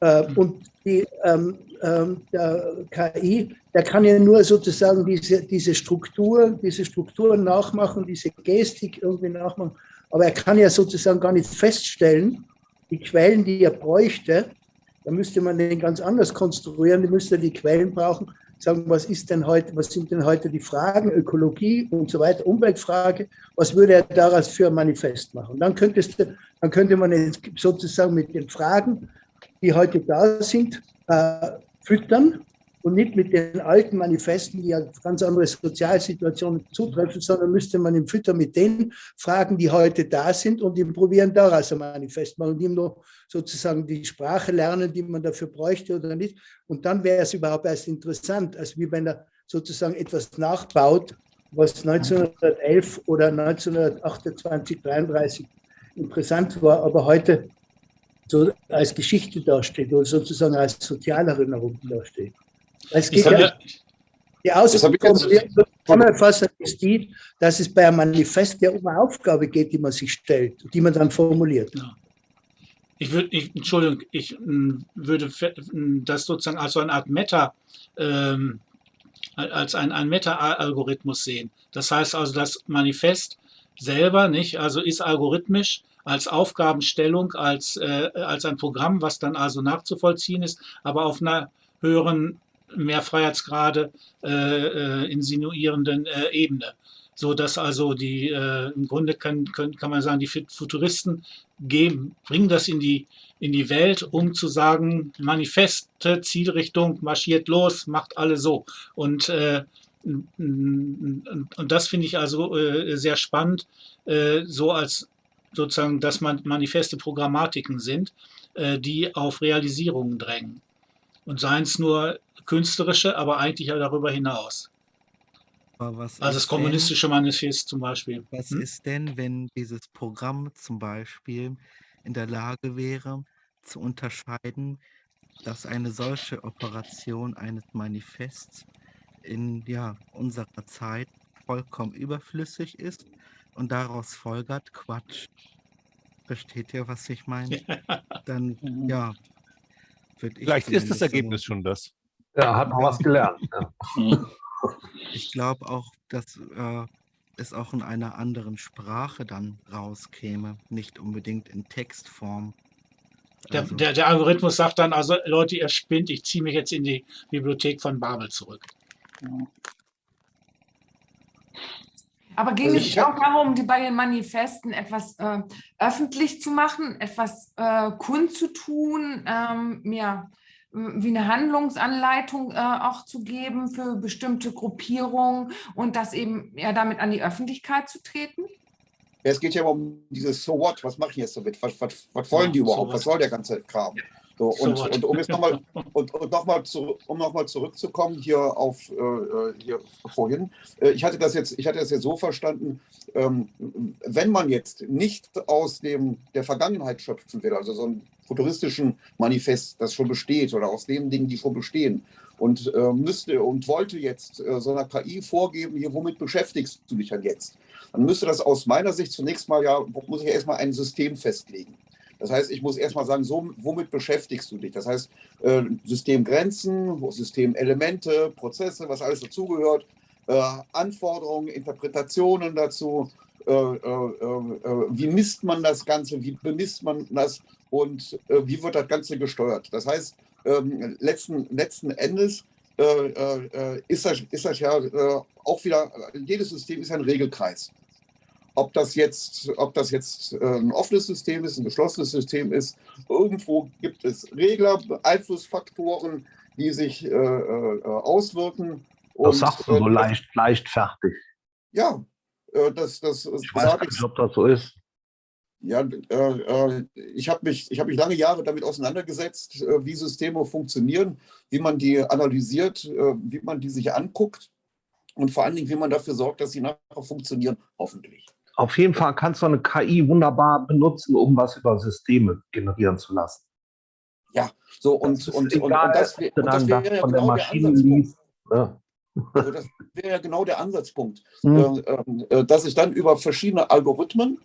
Äh, und die, ähm, ähm, der KI, der kann ja nur sozusagen diese, diese Struktur, diese Strukturen nachmachen, diese Gestik irgendwie nachmachen, aber er kann ja sozusagen gar nicht feststellen, die Quellen, die er bräuchte, da müsste man den ganz anders konstruieren, die müsste die Quellen brauchen, sagen, was ist denn heute, was sind denn heute die Fragen, Ökologie und so weiter, Umweltfrage, was würde er daraus für ein Manifest machen? Dann, könntest du, dann könnte man jetzt sozusagen mit den Fragen, die heute da sind, äh, füttern und nicht mit den alten Manifesten, die ja ganz andere Sozialsituationen zutreffen, sondern müsste man ihn füttern mit den Fragen, die heute da sind und ihm probieren, daraus ein Manifest machen und ihm nur sozusagen die Sprache lernen, die man dafür bräuchte oder nicht. Und dann wäre es überhaupt erst interessant, als wie wenn er sozusagen etwas nachbaut, was 1911 oder 1928, 33 interessant war, aber heute so als Geschichte dasteht oder sozusagen als Sozialerinnerung dasteht. Es geht ja, ja, die Zusammenfassung ist die, dass es bei einem Manifest ja um eine Aufgabe geht, die man sich stellt, die man dann formuliert. ich würde, ich, Entschuldigung, ich m, würde fe- m, das sozusagen als so eine Art Meta, ähm, als ein, ein Meta-Algorithmus sehen. Das heißt also, das Manifest selber, nicht, also ist algorithmisch als Aufgabenstellung, als, äh, als ein Programm, was dann also nachzuvollziehen ist, aber auf einer höheren, mehr Freiheitsgrade äh, äh, insinuierenden äh, Ebene. So dass also die, äh, im Grunde kann, können, kann man sagen, die Futuristen geben, bringen das in die, in die Welt, um zu sagen, Manifeste, Zielrichtung, marschiert los, macht alle so. Und, äh, und das finde ich also äh, sehr spannend, äh, so als sozusagen, dass man Manifeste Programmatiken sind, äh, die auf Realisierungen drängen. Und seien es nur künstlerische, aber eigentlich ja darüber hinaus. Aber was Also das ist denn- kommunistische Manifest zum Beispiel. Was Hm? ist denn, wenn dieses Programm zum Beispiel in der Lage wäre, zu unterscheiden, dass eine solche Operation eines Manifests in ja, unserer Zeit vollkommen überflüssig ist und daraus folgert Quatsch. Versteht ihr, was ich meine? Dann, ja, würde ich Vielleicht ist das zumindest so Ergebnis schon das. Ja, hat noch was gelernt. Ja. Ich glaube auch, dass, äh, es auch in einer anderen Sprache dann rauskäme, nicht unbedingt in Textform. Der, Also, der, der Algorithmus sagt dann also, Leute, ihr spinnt, ich ziehe mich jetzt in die Bibliothek von Babel zurück. Aber ging Also es auch darum, die bei den Manifesten etwas äh, öffentlich zu machen, etwas äh, kundzutun, ähm, ja, wie eine Handlungsanleitung äh, auch zu geben für bestimmte Gruppierungen und das eben ja damit an die Öffentlichkeit zu treten? Ja, es geht ja immer um dieses So what, was mache ich jetzt damit? Was, was, was wollen die so überhaupt? what. Was soll der ganze Kram? So, So und, what. und um jetzt nochmal und, und noch mal zu, um nochmal zurückzukommen hier auf äh, äh, hier vorhin. Äh, ich hatte das jetzt, ich hatte das jetzt so verstanden, ähm, wenn man jetzt nicht aus dem der Vergangenheit schöpfen will, also so einen futuristischen Manifest, das schon besteht, oder aus den Dingen, die schon bestehen, und äh, müsste und wollte jetzt äh, so einer KI vorgeben, hier, womit beschäftigst du dich denn jetzt? Dann müsste das aus meiner Sicht zunächst mal ja, muss ich erstmal ein System festlegen. Das heißt, ich muss erstmal sagen, so, womit beschäftigst du dich? Das heißt, äh, Systemgrenzen, Systemelemente, Prozesse, was alles dazugehört, äh, Anforderungen, Interpretationen dazu, äh, äh, äh, wie misst man das Ganze, wie bemisst man das und äh, wie wird das Ganze gesteuert? Das heißt, ähm, letzten, letzten Endes äh, äh, ist, das, ist das ja äh, auch wieder, jedes System ist ein Regelkreis. Ob das jetzt, ob das jetzt äh, ein offenes System ist, ein geschlossenes System ist, irgendwo gibt es Regler, Einflussfaktoren, die sich auswirken. Das sagst du so leicht, leichtfertig. Ja, das, das Ich weiß nicht, ob das so ist. Ja, äh, äh, ich habe mich, ich hab mich lange Jahre damit auseinandergesetzt, äh, wie Systeme funktionieren, wie man die analysiert, äh, wie man die sich anguckt und vor allen Dingen, wie man dafür sorgt, dass sie nachher funktionieren, hoffentlich. Auf jeden Fall kannst du eine KI wunderbar benutzen, um was über Systeme generieren zu lassen. So, und, egal, das, wär- und wäre ja genau der Ansatzpunkt. Ne? Das wäre ja genau der Ansatzpunkt, Hm. äh, ähm, äh, dass ich dann über verschiedene Algorithmen,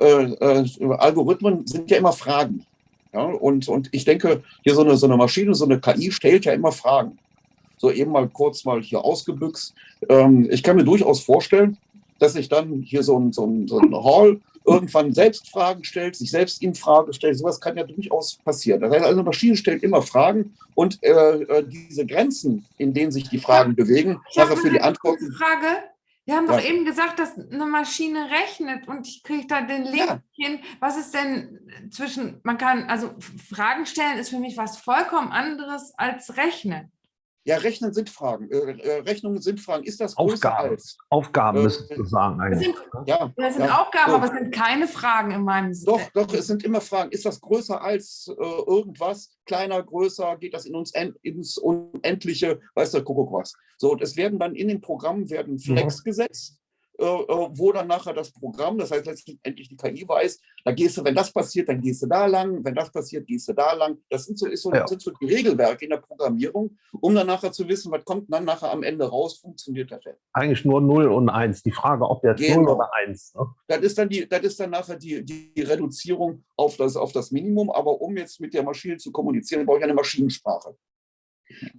Algorithmen sind ja immer Fragen. Ja? Und, und ich denke, hier so eine, so eine Maschine, so eine KI stellt ja immer Fragen. So eben mal kurz mal hier ausgebüxt. Ähm, ich kann mir durchaus vorstellen, dass sich dann hier so ein, so ein, so ein Hall irgendwann selbst Fragen stellt, sich selbst in Frage stellt. Sowas kann ja durchaus passieren. Das heißt, also eine Maschine stellt immer Fragen und äh, äh, diese Grenzen, in denen sich die Fragen bewegen, habe nachher für die Antworten. Frage. Wir haben Ja. doch eben gesagt, dass eine Maschine rechnet und ich kriege da den Link Ja. hin. Was ist denn zwischen, man kann, also Fragen stellen ist für mich was vollkommen anderes als rechnen. Ja, Rechnen sind Fragen. Äh, äh, Rechnungen sind Fragen. Ist das größer Aufgaben. als? Aufgaben Äh, müsstest du sagen Das eigentlich. sind, Ja, das sind ja. Aufgaben, So. aber es sind keine Fragen in meinem Sinne. Doch, doch, es sind immer Fragen. Ist das größer als äh, irgendwas? Kleiner, größer? Geht das in uns en ins Unendliche? Weiß der Kuckuck was. So, und es werden dann in den Programmen werden Flex gesetzt, äh, äh, wo dann nachher das Programm, das heißt letztendlich die KI weiß, da gehst du, wenn das passiert, dann gehst du da lang, wenn das passiert, gehst du da lang. Das sind so, so, Ja. sind so die Regelwerke in der Programmierung, um dann nachher zu wissen, was kommt dann nachher am Ende raus, funktioniert das denn? Eigentlich nur 0 und 1. Die Frage, ob jetzt 0 Genau. oder 1. Ne? Das ist dann, die, das ist dann nachher die, die Reduzierung auf das, auf das Minimum. Aber um jetzt mit der Maschine zu kommunizieren, brauche ich eine Maschinensprache.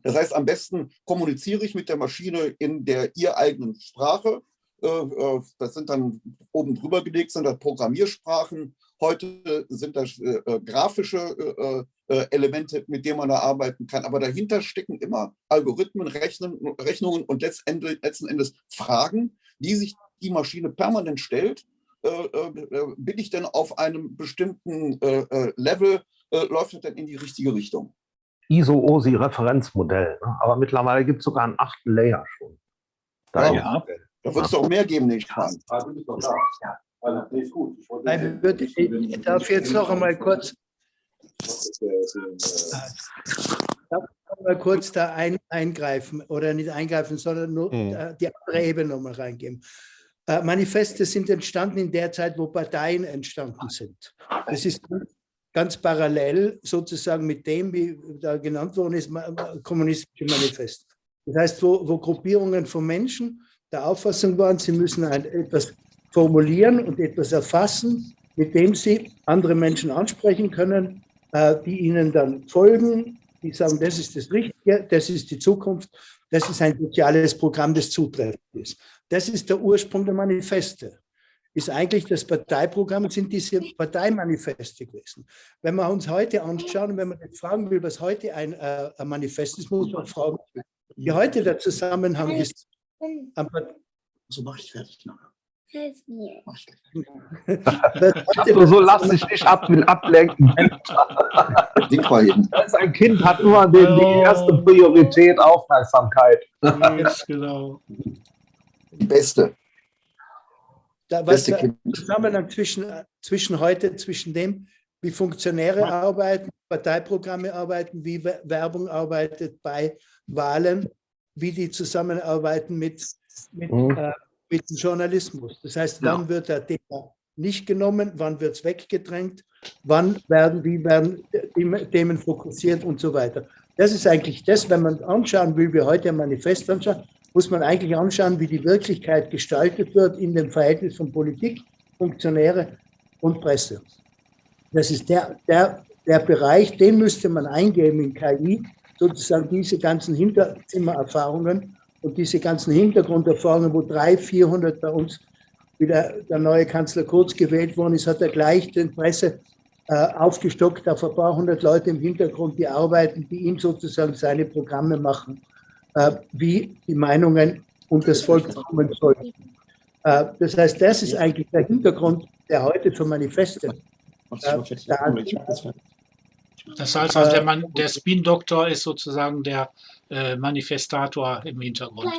Das heißt, am besten kommuniziere ich mit der Maschine in der ihr eigenen Sprache. Äh, äh, Das sind dann oben drüber gelegt, sind das Programmiersprachen. Heute sind das äh, grafische Elemente, mit denen man da arbeiten kann. Aber dahinter stecken immer Algorithmen, Rechnen, Rechnungen und letztendlich, letzten Endes Fragen, die sich die Maschine permanent stellt. Bin ich denn auf einem bestimmten Level, läuft das denn in die richtige Richtung? ISO-OSI-Referenzmodell. Ne? Aber mittlerweile gibt es sogar einen achten Layer schon. Da Ja. Da wird es doch mehr geben, ich an. Ich, darf jetzt noch einmal kurz, darf noch mal kurz da ein, eingreifen oder nicht eingreifen, sondern nur Mhm. die andere Ebene nochmal reingeben. Äh, Manifeste sind entstanden in der Zeit, wo Parteien entstanden sind. Das ist ganz parallel sozusagen mit dem, wie da genannt worden ist, kommunistische Manifest. Das heißt, wo, wo Gruppierungen von Menschen der Auffassung waren, sie müssen ein, etwas formulieren und etwas erfassen, mit dem sie andere Menschen ansprechen können, äh, die ihnen dann folgen, die sagen, das ist das Richtige, das ist die Zukunft Das ist ein soziales Programm des Zutreffens. Das ist der Ursprung der Manifeste. Ist eigentlich das Parteiprogramm, sind diese Parteimanifeste gewesen. Wenn wir uns heute anschauen, wenn man jetzt fragen will, was heute ein, äh, ein Manifest ist, muss man fragen, wie heute der Zusammenhang ist. So mache ich fertig nachher. Also so lass dich nicht ab, ablenken. Das ein Kind hat nur die, die erste Priorität Aufmerksamkeit. Yes, genau. Die beste. Da, was der Zusammenhang zwischen, zwischen heute, zwischen dem, wie Funktionäre arbeiten, Parteiprogramme arbeiten, wie Werbung arbeitet bei Wahlen, wie die zusammenarbeiten mit, mit mhm. äh, mit dem Journalismus. Das heißt, wann ja. wird der Thema nicht genommen, wann wird es weggedrängt, wann werden, wie werden Themen fokussiert und so weiter. Das ist eigentlich das, wenn man anschauen will, wie heute ein Manifest anschauen, muss man eigentlich anschauen, wie die Wirklichkeit gestaltet wird in dem Verhältnis von Politik, Funktionäre und Presse. Das ist der, der, der Bereich, den müsste man eingeben in KI, sozusagen diese ganzen Hinterzimmererfahrungen und diese ganzen Hintergrunderfahrungen, wo 300, 400 bei uns, wie der, der neue Kanzler Kurz gewählt worden ist, hat er gleich den Presse äh, aufgestockt auf ein paar hundert Leute im Hintergrund, die arbeiten, die ihm sozusagen seine Programme machen, äh, wie die Meinungen und das Volk kommen sollten. Äh, das heißt, das ist eigentlich der Hintergrund, der heute für Manifeste äh, da das heißt also, der, Mann, der Spin-Doktor ist sozusagen der äh, Manifestator im Hintergrund.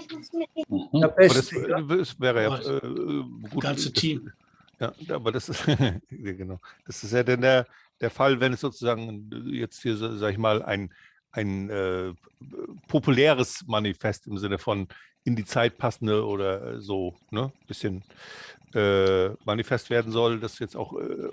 Mhm. Das, das, wäre ja äh, gut. ganze Team. Ja, aber das ist, genau. Das ist ja dann der, der Fall, wenn es sozusagen jetzt hier, sag ich mal, ein, ein äh, populäres Manifest im Sinne von in die Zeit passende oder so, ne, bisschen äh, Manifest werden soll, das jetzt auch äh,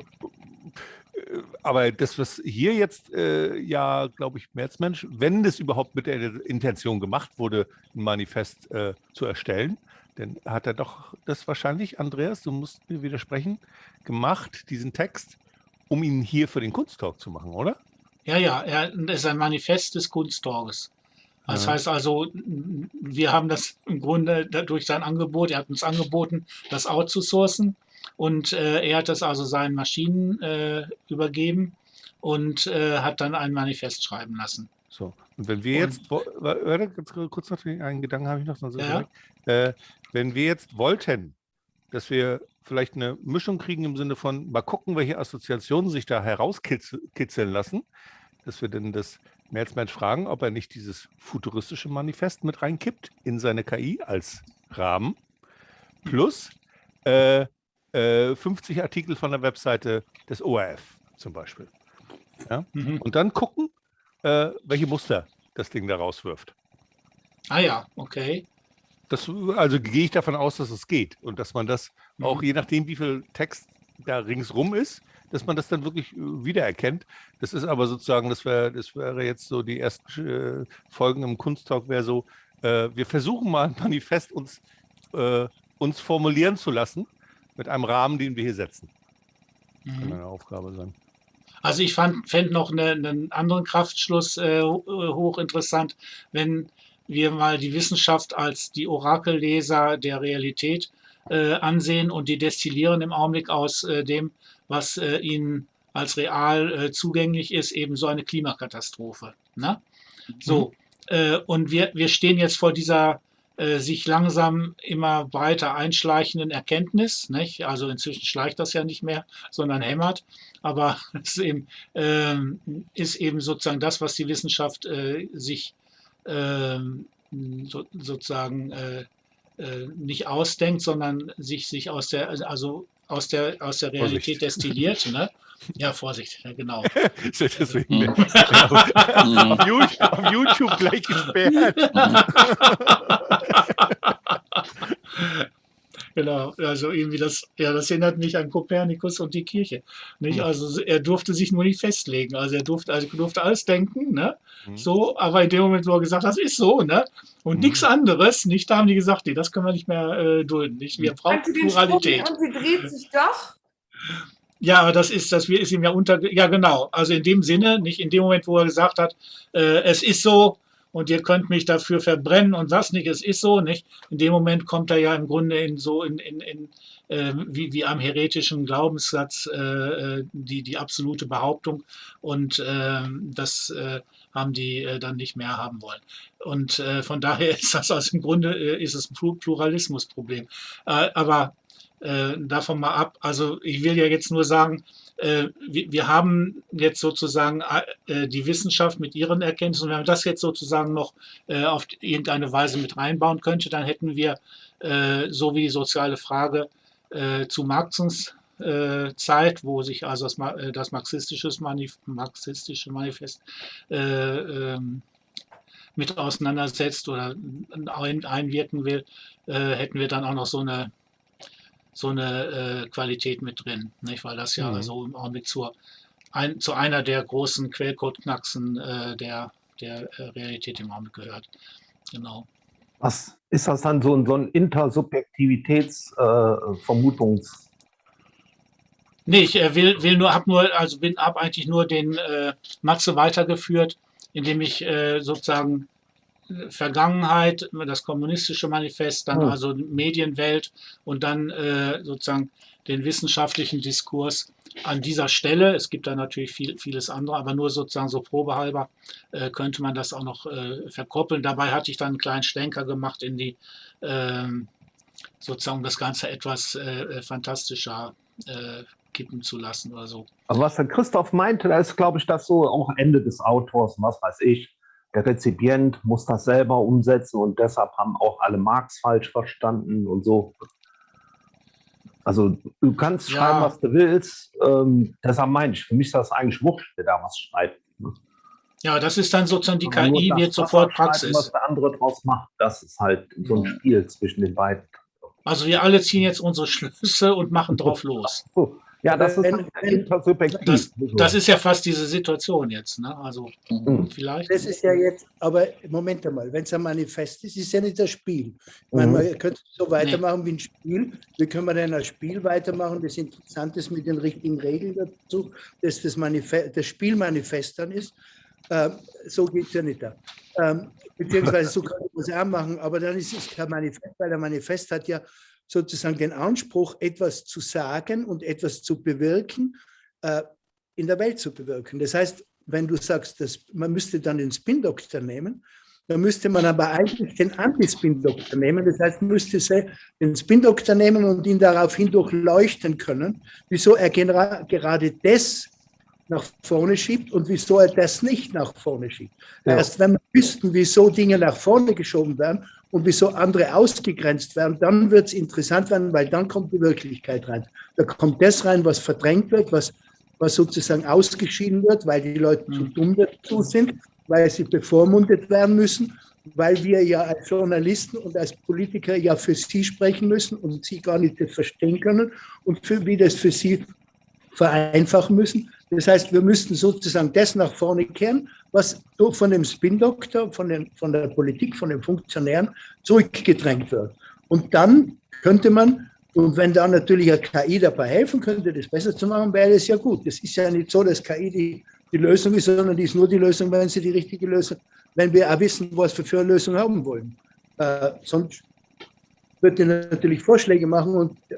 aber das, was hier jetzt äh, ja, glaube ich, Märzmensch, wenn das überhaupt mit der Intention gemacht wurde, ein Manifest äh, zu erstellen, dann hat er doch das wahrscheinlich, Andreas, du musst mir widersprechen, gemacht, diesen Text, um ihn hier für den Kunsttalk zu machen, oder? Ja, ja, er ist ein Manifest des Kunsttalks. Das heißt also, wir haben das im Grunde durch sein Angebot, er hat uns angeboten, das outzusourcen. Und äh, er hat das also seinen Maschinen äh, übergeben und äh, hat dann ein Manifest schreiben lassen. So, und wenn wir und, jetzt, warte, kurz noch einen Gedanken habe ich noch, so ja. äh, wenn wir jetzt wollten, dass wir vielleicht eine Mischung kriegen im Sinne von, mal gucken, welche Assoziationen sich da herauskitzeln lassen, dass wir denn das Merzmensch fragen, ob er nicht dieses futuristische Manifest mit reinkippt in seine KI als Rahmen, plus äh, 50 äh, Artikel von der Webseite des ORF zum Beispiel. Ja? Mhm. Und dann gucken, äh, welche Muster das Ding da rauswirft. Ah ja, okay. Das, also gehe ich davon aus, dass es geht und dass man das mhm. auch je nachdem, wie viel Text da ringsrum ist, dass man das dann wirklich äh, wiedererkennt. Das ist aber sozusagen, das wäre das wäre jetzt so die ersten äh, Folgen im Kunsttalk, wäre so, äh, wir versuchen mal ein Manifest uns, äh, uns formulieren zu lassen mit einem Rahmen, den wir hier setzen. Das kann mhm. eine Aufgabe sein. Also ich fände noch eine, einen anderen Kraftschluss äh, hochinteressant, wenn wir mal die Wissenschaft als die Orakelleser der Realität äh, ansehen und die destillieren im Augenblick aus äh, dem, was äh, ihnen als real äh, zugänglich ist, eben so eine Klimakatastrophe. Ne? So, mhm. Äh, und wir, wir stehen jetzt vor dieser äh, sich langsam immer weiter einschleichenden Erkenntnis. Nicht? Also inzwischen schleicht das ja nicht mehr, sondern hämmert. Aber es ist eben, äh, ist eben sozusagen das, was die Wissenschaft äh, sich ähm, so, sozusagen äh, äh, nicht ausdenkt, sondern sich, sich aus der, also aus der, aus der Realität Vorsicht. destilliert. Ne? Ja, Vorsicht, ja, genau. Deswegen, mhm. auf, YouTube, auf YouTube gleich gesperrt. Genau, also irgendwie das, ja, das erinnert mich an Kopernikus und die Kirche. Nicht? Also er durfte sich nur nicht festlegen. Also er durfte, also durfte alles denken, ne? Mhm. So, aber in dem Moment, wo er gesagt hat, das ist so, ne? Und mhm. nichts anderes, nicht, da haben die gesagt, nee, das können wir nicht mehr äh, dulden. Nicht? Wir brauchen Pluralität. Und sie dreht sich doch. Ja, aber das ist, das ist ihm ja unter, ja genau. Also in dem Sinne, nicht in dem Moment, wo er gesagt hat, äh, es ist so, und ihr könnt mich dafür verbrennen und was nicht, es ist so, nicht? In dem Moment kommt er ja im Grunde in so in, in, in äh, wie, wie am heretischen Glaubenssatz äh, äh die, die absolute Behauptung und äh, das äh, haben die äh, dann nicht mehr haben wollen. Und von daher ist das also im Grunde ist es ein Pluralismusproblem. aber davon mal ab, also ich will ja jetzt nur sagen, äh, wir haben jetzt sozusagen äh, die Wissenschaft mit ihren Erkenntnissen, wenn man das jetzt sozusagen noch äh, auf irgendeine Weise mit reinbauen könnte, dann hätten wir, so wie die soziale Frage zu Marxens Zeit, wo sich also das, marxistische Manifest ähm, mit auseinandersetzt oder einwirken will, hätten wir dann auch noch so eine so eine äh, Qualität mit drin, nicht? weil das ja mhm. so im Augenblick zur, ein, zu einer der großen Quellcode-Knacksen äh, der, der äh, Realität im Augenblick gehört. Genau. Was ist das dann so, so ein Intersubjektivitätsvermutungs- äh, Nee, ich äh, will, will nur, habe nur, also bin, habe eigentlich nur den äh, Matze weitergeführt, indem ich sozusagen Vergangenheit, das kommunistische Manifest, dann mhm. also Medienwelt und dann äh, sozusagen den wissenschaftlichen Diskurs an dieser Stelle. Es gibt da natürlich viel, vieles andere, aber nur sozusagen so probehalber äh, könnte man das auch noch äh, verkoppeln. Dabei hatte ich dann einen kleinen Schlenker gemacht in die ähm, sozusagen das Ganze etwas äh, äh, fantastischer äh, kippen zu lassen oder so. Also was der Christoph meinte, da ist, glaube ich, das so auch Ende des Autors, was weiß ich der Rezipient muss das selber umsetzen und deshalb haben auch alle Marx falsch verstanden und so. Also du kannst ja. schreiben, was du willst. Ähm, deshalb meine ich, für mich ist das eigentlich wurscht, wer da was schreibt. Ne? Ja, das ist dann sozusagen die KI, wird sofort Praxis. Was der andere draus macht, das ist halt so ein Spiel zwischen den beiden. Also wir alle ziehen jetzt unsere Schlüsse und machen drauf los. Ja, das ist wenn, intersubjektiv. Das, das, ist ja fast diese Situation jetzt. Ne? Also mhm. vielleicht. Das ist ja jetzt, aber Moment einmal, wenn es ein Manifest ist, ist ja nicht das Spiel. Mhm. man könnte so weitermachen nee. wie ein Spiel. Wie können wir denn ein Spiel weitermachen, das interessant ist mit den richtigen Regeln dazu, dass das, Manifest, das Spielmanifest dann ist. Ähm, so geht es ja nicht da. Ähm, beziehungsweise so kann man es auch machen, aber dann ist es kein Manifest, weil der Manifest hat ja sozusagen den Anspruch, etwas zu sagen und etwas zu bewirken, äh, in der Welt zu bewirken. Das heißt, wenn du sagst, dass man müsste dann den Spin-Doktor nehmen, dann müsste man aber eigentlich den Anti-Spin-Doktor nehmen. Das heißt, man müsste den Spin-Doktor nehmen und ihn daraufhin durchleuchten können, wieso er gerade das nach vorne schiebt und wieso er das nicht nach vorne schiebt. Ja. Erst wenn wir wüssten, wieso Dinge nach vorne geschoben werden und wieso andere ausgegrenzt werden, dann wird es interessant werden, weil dann kommt die Wirklichkeit rein. Da kommt das rein, was verdrängt wird, was, was sozusagen ausgeschieden wird, weil die Leute zu mhm. dumm dazu sind, weil sie bevormundet werden müssen, weil wir ja als Journalisten und als Politiker ja für sie sprechen müssen und sie gar nicht das verstehen können und für, wie das für sie vereinfachen müssen. Das heißt, wir müssten sozusagen das nach vorne kehren, was von dem Spin-Doktor, von, von der Politik, von den Funktionären zurückgedrängt wird. Und dann könnte man, und wenn da natürlich eine KI dabei helfen könnte, das besser zu machen, wäre das ja gut. Das ist ja nicht so, dass KI die, die Lösung ist, sondern die ist nur die Lösung, wenn sie die richtige Lösung, wenn wir auch wissen, was wir für eine Lösung haben wollen. Äh, sonst würde natürlich Vorschläge machen und äh,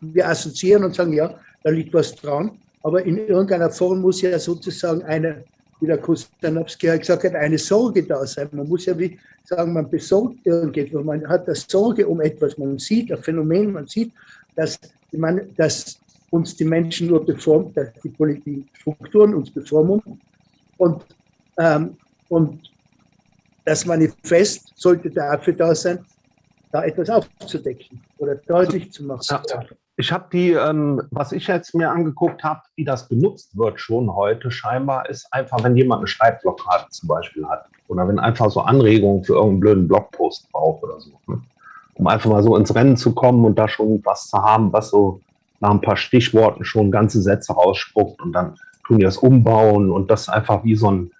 wir assoziieren und sagen, ja, da liegt was dran. Aber in irgendeiner Form muss ja sozusagen eine, wie der Kustanowski gesagt hat, eine Sorge da sein. Man muss ja wie sagen, man besorgt irgendetwas, man hat das Sorge um etwas, man sieht ein Phänomen, man sieht, dass, man, dass uns die Menschen nur beformt, dass die Politikstrukturen uns bevormunden. Und, ähm, und das Manifest sollte dafür da sein, da etwas aufzudecken oder deutlich zu machen. Ja. Ich habe die, ähm, was ich jetzt mir angeguckt habe, wie das benutzt wird schon heute scheinbar, ist einfach, wenn jemand eine Schreibblockade zum Beispiel hat oder wenn einfach so Anregungen für irgendeinen blöden Blogpost braucht oder so, ne? um einfach mal so ins Rennen zu kommen und da schon was zu haben, was so nach ein paar Stichworten schon ganze Sätze rausspuckt und dann tun die das umbauen und das einfach wie so ein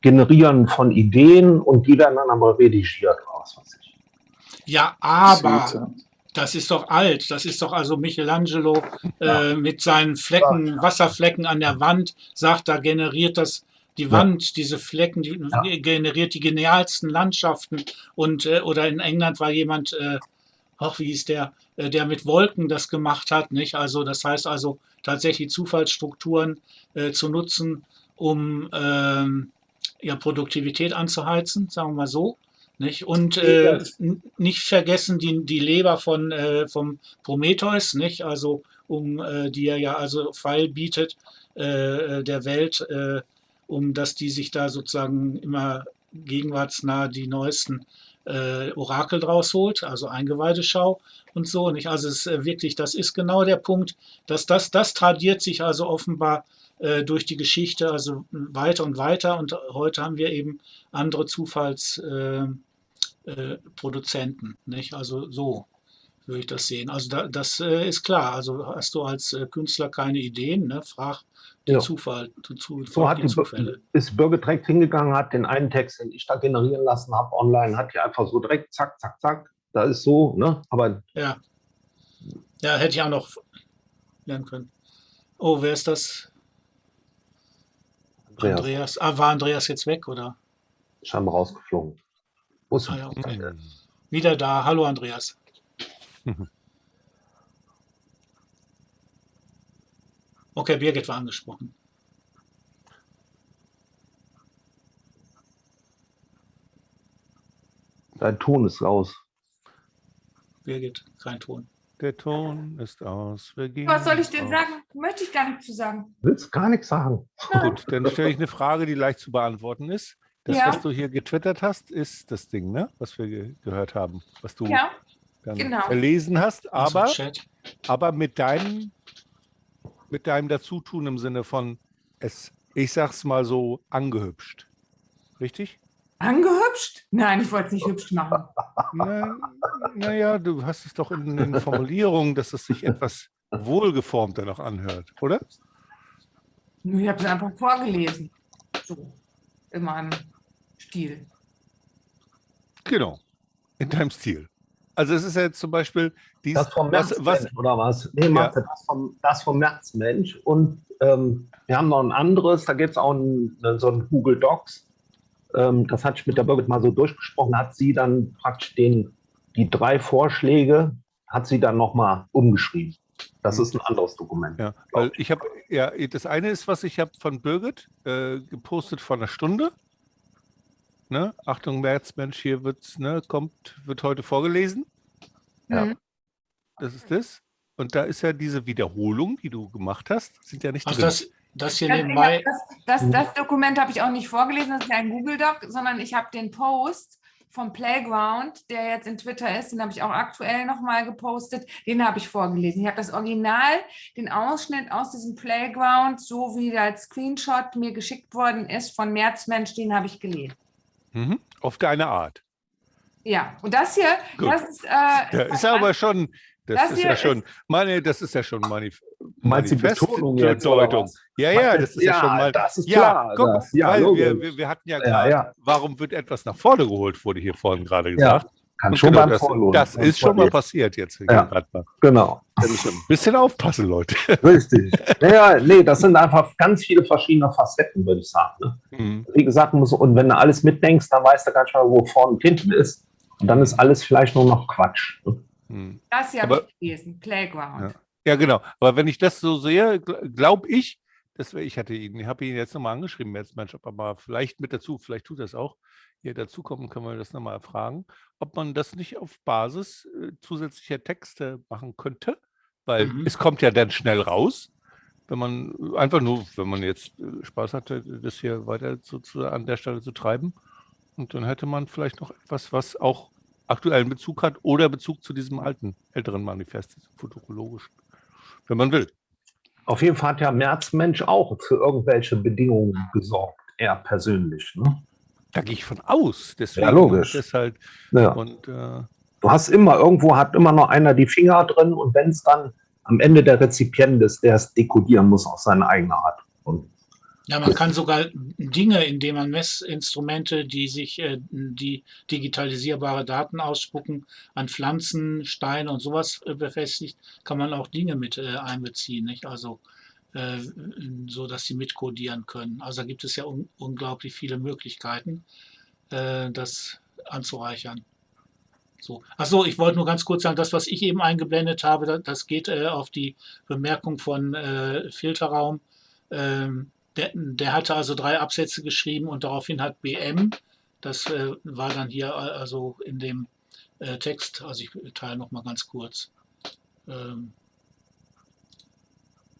Generieren von Ideen und die werden dann aber redigiert oder was weiß ich. Ja, aber das ist doch alt. Das ist doch also Michelangelo äh, mit seinen Flecken, Wasserflecken an der Wand, sagt, da generiert das die Wand, diese Flecken, die generiert die genialsten Landschaften. Und äh, oder in England war jemand, äh, ach, wie hieß der, äh, der mit Wolken das gemacht hat, nicht? Also das heißt also tatsächlich Zufallsstrukturen äh, zu nutzen, um ähm, ja, Produktivität anzuheizen, sagen wir mal so. Nicht? Und äh, nicht vergessen die, die Leber von, äh, vom Prometheus, nicht? Also um äh, die er ja also Pfeil bietet äh, der Welt, äh, um dass die sich da sozusagen immer gegenwartsnah die neuesten äh, Orakel draus holt, also Eingeweideschau und so. Nicht? Also es ist äh, wirklich, das ist genau der Punkt, dass das, das tradiert sich also offenbar äh, durch die Geschichte, also weiter und weiter. Und heute haben wir eben andere Zufallsproduzenten, äh, Produzenten, nicht? Also so würde ich das sehen. Also da, das äh, ist klar. Also hast du als äh, Künstler keine Ideen, ne? frag den Ja. Zufall, zu, zu, So hat die, Zufälle. ist Birgit direkt hingegangen, hat den einen Text, den ich da generieren lassen habe, online, hat die einfach so direkt zack, zack, zack. Da ist so, ne? Aber Ja. Ja, hätte ich auch noch lernen können. Oh, wer ist das? Andreas, Andreas. Ah, war Andreas jetzt weg, oder? scheinbar rausgeflogen. Muss Ah, ja, okay. Wieder da. Hallo, Andreas. Okay, Birgit war angesprochen. Dein Ton ist raus. Birgit, kein Ton. Der Ton ist aus. Wir gehen Was soll ich denn aus. sagen? Möchte ich gar nicht zu sagen. Willst gar nichts sagen. Gut, dann stelle ich eine Frage, die leicht zu beantworten ist. Das, Ja. was du hier getwittert hast, ist das Ding, ne? was wir ge gehört haben, was du Ja, dann genau. verlesen hast, aber, aber mit deinem mit deinem Dazutun im Sinne von es, ich sag's mal so, angehübscht. Richtig? angehübscht? Nein, ich wollte es nicht hübsch machen. Naja, na ja, du hast es doch in den Formulierungen, dass es sich etwas wohlgeformter noch anhört, oder? Nur Ich habe es einfach vorgelesen. So, in meinem Stil. Genau, in deinem Stil. Also es ist ja jetzt zum Beispiel dies, Das vom was, Märzmensch, was, oder was? Nee, Mathe, das, vom, das vom Märzmensch. Und ähm, wir haben noch ein anderes, da gibt es auch ein, so ein Google Docs. Ähm, das hatte ich mit der Birgit mal so durchgesprochen, hat sie dann praktisch den, die drei Vorschläge, hat sie dann nochmal umgeschrieben. Das ist ein anderes Dokument. Ja, weil ich habe, ja, das eine ist, was ich habe von Birgit äh, gepostet vor einer Stunde. Ne? Achtung, Märzmensch, hier wird's, ne, kommt, wird heute vorgelesen. Ja. Mhm. Das ist das. Und da ist ja diese Wiederholung, die du gemacht hast, sind ja nicht Also drin. das, das hier Das, nebenbei. das, das, das Dokument habe ich auch nicht vorgelesen, das ist ja ein Google Doc, sondern ich habe den Post vom Playground, der jetzt in Twitter ist, den habe ich auch aktuell nochmal gepostet, den habe ich vorgelesen. Ich habe das Original, den Ausschnitt aus diesem Playground, so wie der als Screenshot mir geschickt worden ist von Märzmensch, den habe ich gelesen. Mhm. Auf deine Art. Ja, und das hier, Gut. das ist, äh, Da ist aber schon, das, Das ist ja schon, meine, das ist ja schon Manif Meinst du die Manifest- Betonung jetzt, oder Deutung. was? Ja, ja, das ist ja, schon mal. das ist Ja, klar. guck, das, ja, weil wir, wir, wir hatten ja Ja, gerade, ja. warum wird etwas nach vorne geholt, wurde hier vorhin gerade Ja, gesagt. Kann schon genau, beim das, Vorlohn. das ist schon mal passiert jetzt. Ja. Genau, ein bisschen aufpassen, Leute. richtig. Naja, nee, das sind einfach ganz viele verschiedene Facetten, würde ich sagen. Ne? Mhm. Wie gesagt, muss, und wenn du alles mitdenkst, dann weißt du nicht mehr, wo vorne und hinten ist. Und dann ist alles vielleicht nur noch Quatsch. Ne? Mhm. das hier habe Aber- ich gelesen, Playground. Ja, genau. Aber wenn ich das so sehe, glaube ich, das wär, ich hatte ihn, ich habe ihn jetzt nochmal angeschrieben, jetzt Mensch, er mal vielleicht mit dazu, vielleicht tut er es auch, hier dazukommen, können wir das nochmal erfragen, ob man das nicht auf Basis äh, zusätzlicher Texte machen könnte, weil Mhm. es kommt ja dann schnell raus, wenn man einfach nur, wenn man jetzt äh, Spaß hatte, das hier weiter zu, zu, an der Stelle zu treiben. Und dann hätte man vielleicht noch etwas, was auch aktuellen Bezug hat oder Bezug zu diesem alten, älteren Manifest, diesem futurologischen, wenn man will. Auf jeden Fall hat ja Märzmensch auch für irgendwelche Bedingungen gesorgt, er persönlich. Ne? Da gehe ich von aus. Deswegen Ja, logisch. Das halt, Ja. und äh, Du hast immer, irgendwo hat immer noch einer die Finger drin und wenn es dann am Ende der Rezipient ist, der es dekodieren muss auf seine eigene Art. Und Ja, man kann sogar Dinge, indem man Messinstrumente, die sich, äh, die digitalisierbare Daten ausspucken, an Pflanzen, Steine und sowas äh, befestigt, kann man auch Dinge mit äh, einbeziehen. Nicht? Also äh, so dass sie mitkodieren können. Also da gibt es ja un unglaublich viele Möglichkeiten, äh, das anzureichern. So. Achso, ich wollte nur ganz kurz sagen, das, was ich eben eingeblendet habe, das geht äh, auf die Bemerkung von äh, Filterraum. Ähm, der, der, hatte also drei Absätze geschrieben und daraufhin hat BM, das äh, war dann hier äh, also in dem äh, Text, also ich teile noch mal ganz kurz. Ähm,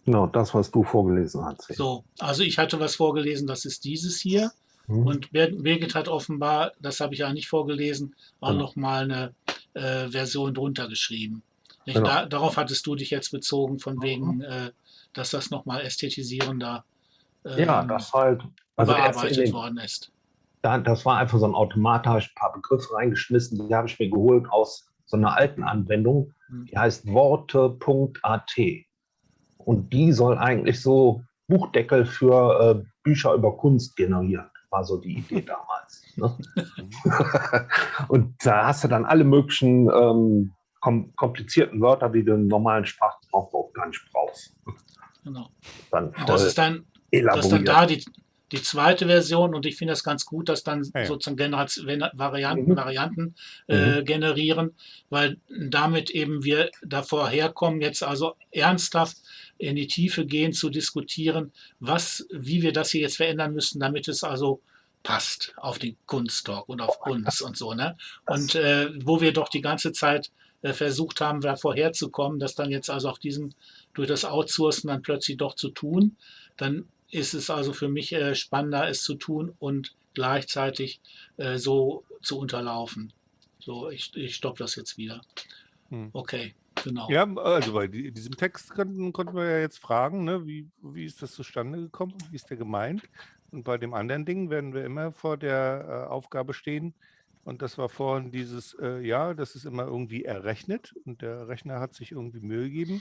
Genau, das, was du vorgelesen hast. So, also ich hatte was vorgelesen, das ist dieses hier. Mhm. Und Birgit hat offenbar, das habe ich ja nicht vorgelesen, auch genau. noch mal eine äh, Version drunter geschrieben. Genau. Da, darauf hattest du dich jetzt bezogen, von wegen, äh, dass das noch mal ästhetisierender äh, ja, das halt, also bearbeitet worden ist. das war einfach so ein Automat, da habe ich ein paar Begriffe reingeschmissen, die habe ich mir geholt aus so einer alten Anwendung, hm. die heißt worte.at. Und die soll eigentlich so Buchdeckel für äh, Bücher über Kunst generieren. War so die Idee damals. Ne? und da hast du dann alle möglichen ähm, kom komplizierten Wörter, die du im normalen Sprachaufbau gar nicht brauchst. Genau. Dann das ist dann, das ist dann da die, die zweite Version und ich finde das ganz gut, dass dann ja. sozusagen Generation, Varianten, mhm. Varianten äh, mhm. generieren, weil damit eben wir davor herkommen, jetzt also ernsthaft in die Tiefe gehen, zu diskutieren, was, wie wir das hier jetzt verändern müssen, damit es also passt auf den Kunsttalk und auf uns und so. Ne? Und äh, wo wir doch die ganze Zeit äh, versucht haben, da vorherzukommen, das dann jetzt also auf diesen, durch das Outsourcen dann plötzlich doch zu tun, dann ist es also für mich äh, spannender, es zu tun und gleichzeitig äh, so zu unterlaufen. So, ich, ich stoppe das jetzt wieder. Hm. Okay, genau. Ja, also bei diesem Text konnten, konnten wir ja jetzt fragen, ne, wie, wie ist das zustande gekommen, wie ist der gemeint? Und bei dem anderen Ding werden wir immer vor der äh, Aufgabe stehen, und das war vorhin dieses, äh, ja, das ist immer irgendwie errechnet und der Rechner hat sich irgendwie Mühe gegeben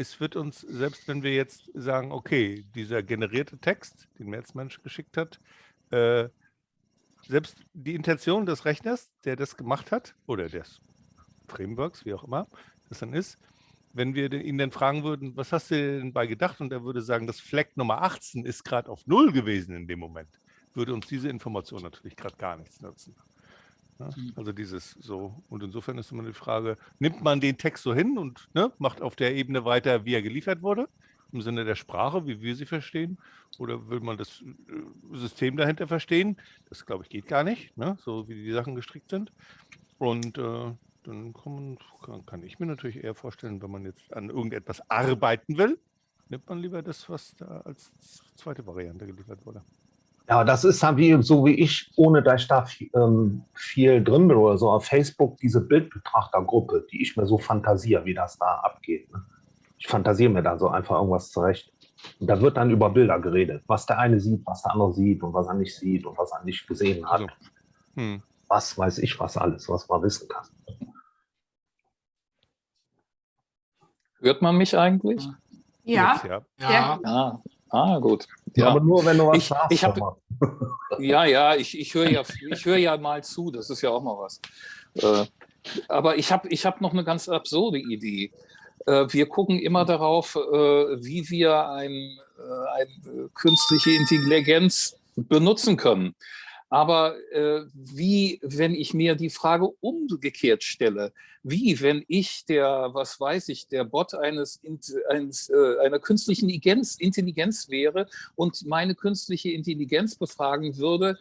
es wird uns, selbst wenn wir jetzt sagen, okay, dieser generierte Text, den Merzmensch geschickt hat, äh, selbst die Intention des Rechners, der das gemacht hat, oder des Frameworks, wie auch immer das dann ist, wenn wir ihn dann fragen würden, was hast du denn bei gedacht? Und er würde sagen, das Fleck Nummer 18 ist gerade auf Null gewesen in dem Moment, würde uns diese Information natürlich gerade gar nichts nutzen. Ne? Mhm. Also dieses so. Und insofern ist immer die Frage, nimmt man den Text so hin und ne, macht auf der Ebene weiter, wie er geliefert wurde, im Sinne der Sprache, wie wir sie verstehen? Oder will man das äh, System dahinter verstehen? Das, glaube ich, geht gar nicht, ne? so wie die Sachen gestrickt sind. Und äh, dann kann, man, kann, ich mir natürlich eher vorstellen, wenn man jetzt an irgendetwas arbeiten will, nimmt man lieber das, was da als zweite Variante geliefert wurde. Ja, das ist dann wie, so wie ich, ohne dass ich da viel, ähm, viel drin bin oder so, auf Facebook diese Bildbetrachtergruppe, die ich mir so fantasiere, wie das da abgeht. Ne? Ich fantasiere mir da so einfach irgendwas zurecht. Und da wird dann über Bilder geredet, was der eine sieht, was der andere sieht und was er nicht sieht und was er nicht gesehen hat. Also, hm. Was weiß ich, was alles, was man wissen kann. Hört man mich eigentlich? Ja. ja. ja. ja. Ah, gut. Ja. Aber nur, wenn du was ich, sagst. Ich hab, ja, ja, ich, ich höre ja, hör ja mal zu, das ist ja auch mal was. Äh, aber ich habe ich hab noch eine ganz absurde Idee. Äh, wir gucken immer darauf, äh, wie wir ein, äh, eine künstliche Intelligenz benutzen können. Aber äh, wie, wenn ich mir die Frage umgekehrt stelle, wie, wenn ich der, was weiß ich, der Bot eines, eines äh, einer künstlichen Intelligenz, Intelligenz wäre und meine künstliche Intelligenz befragen würde,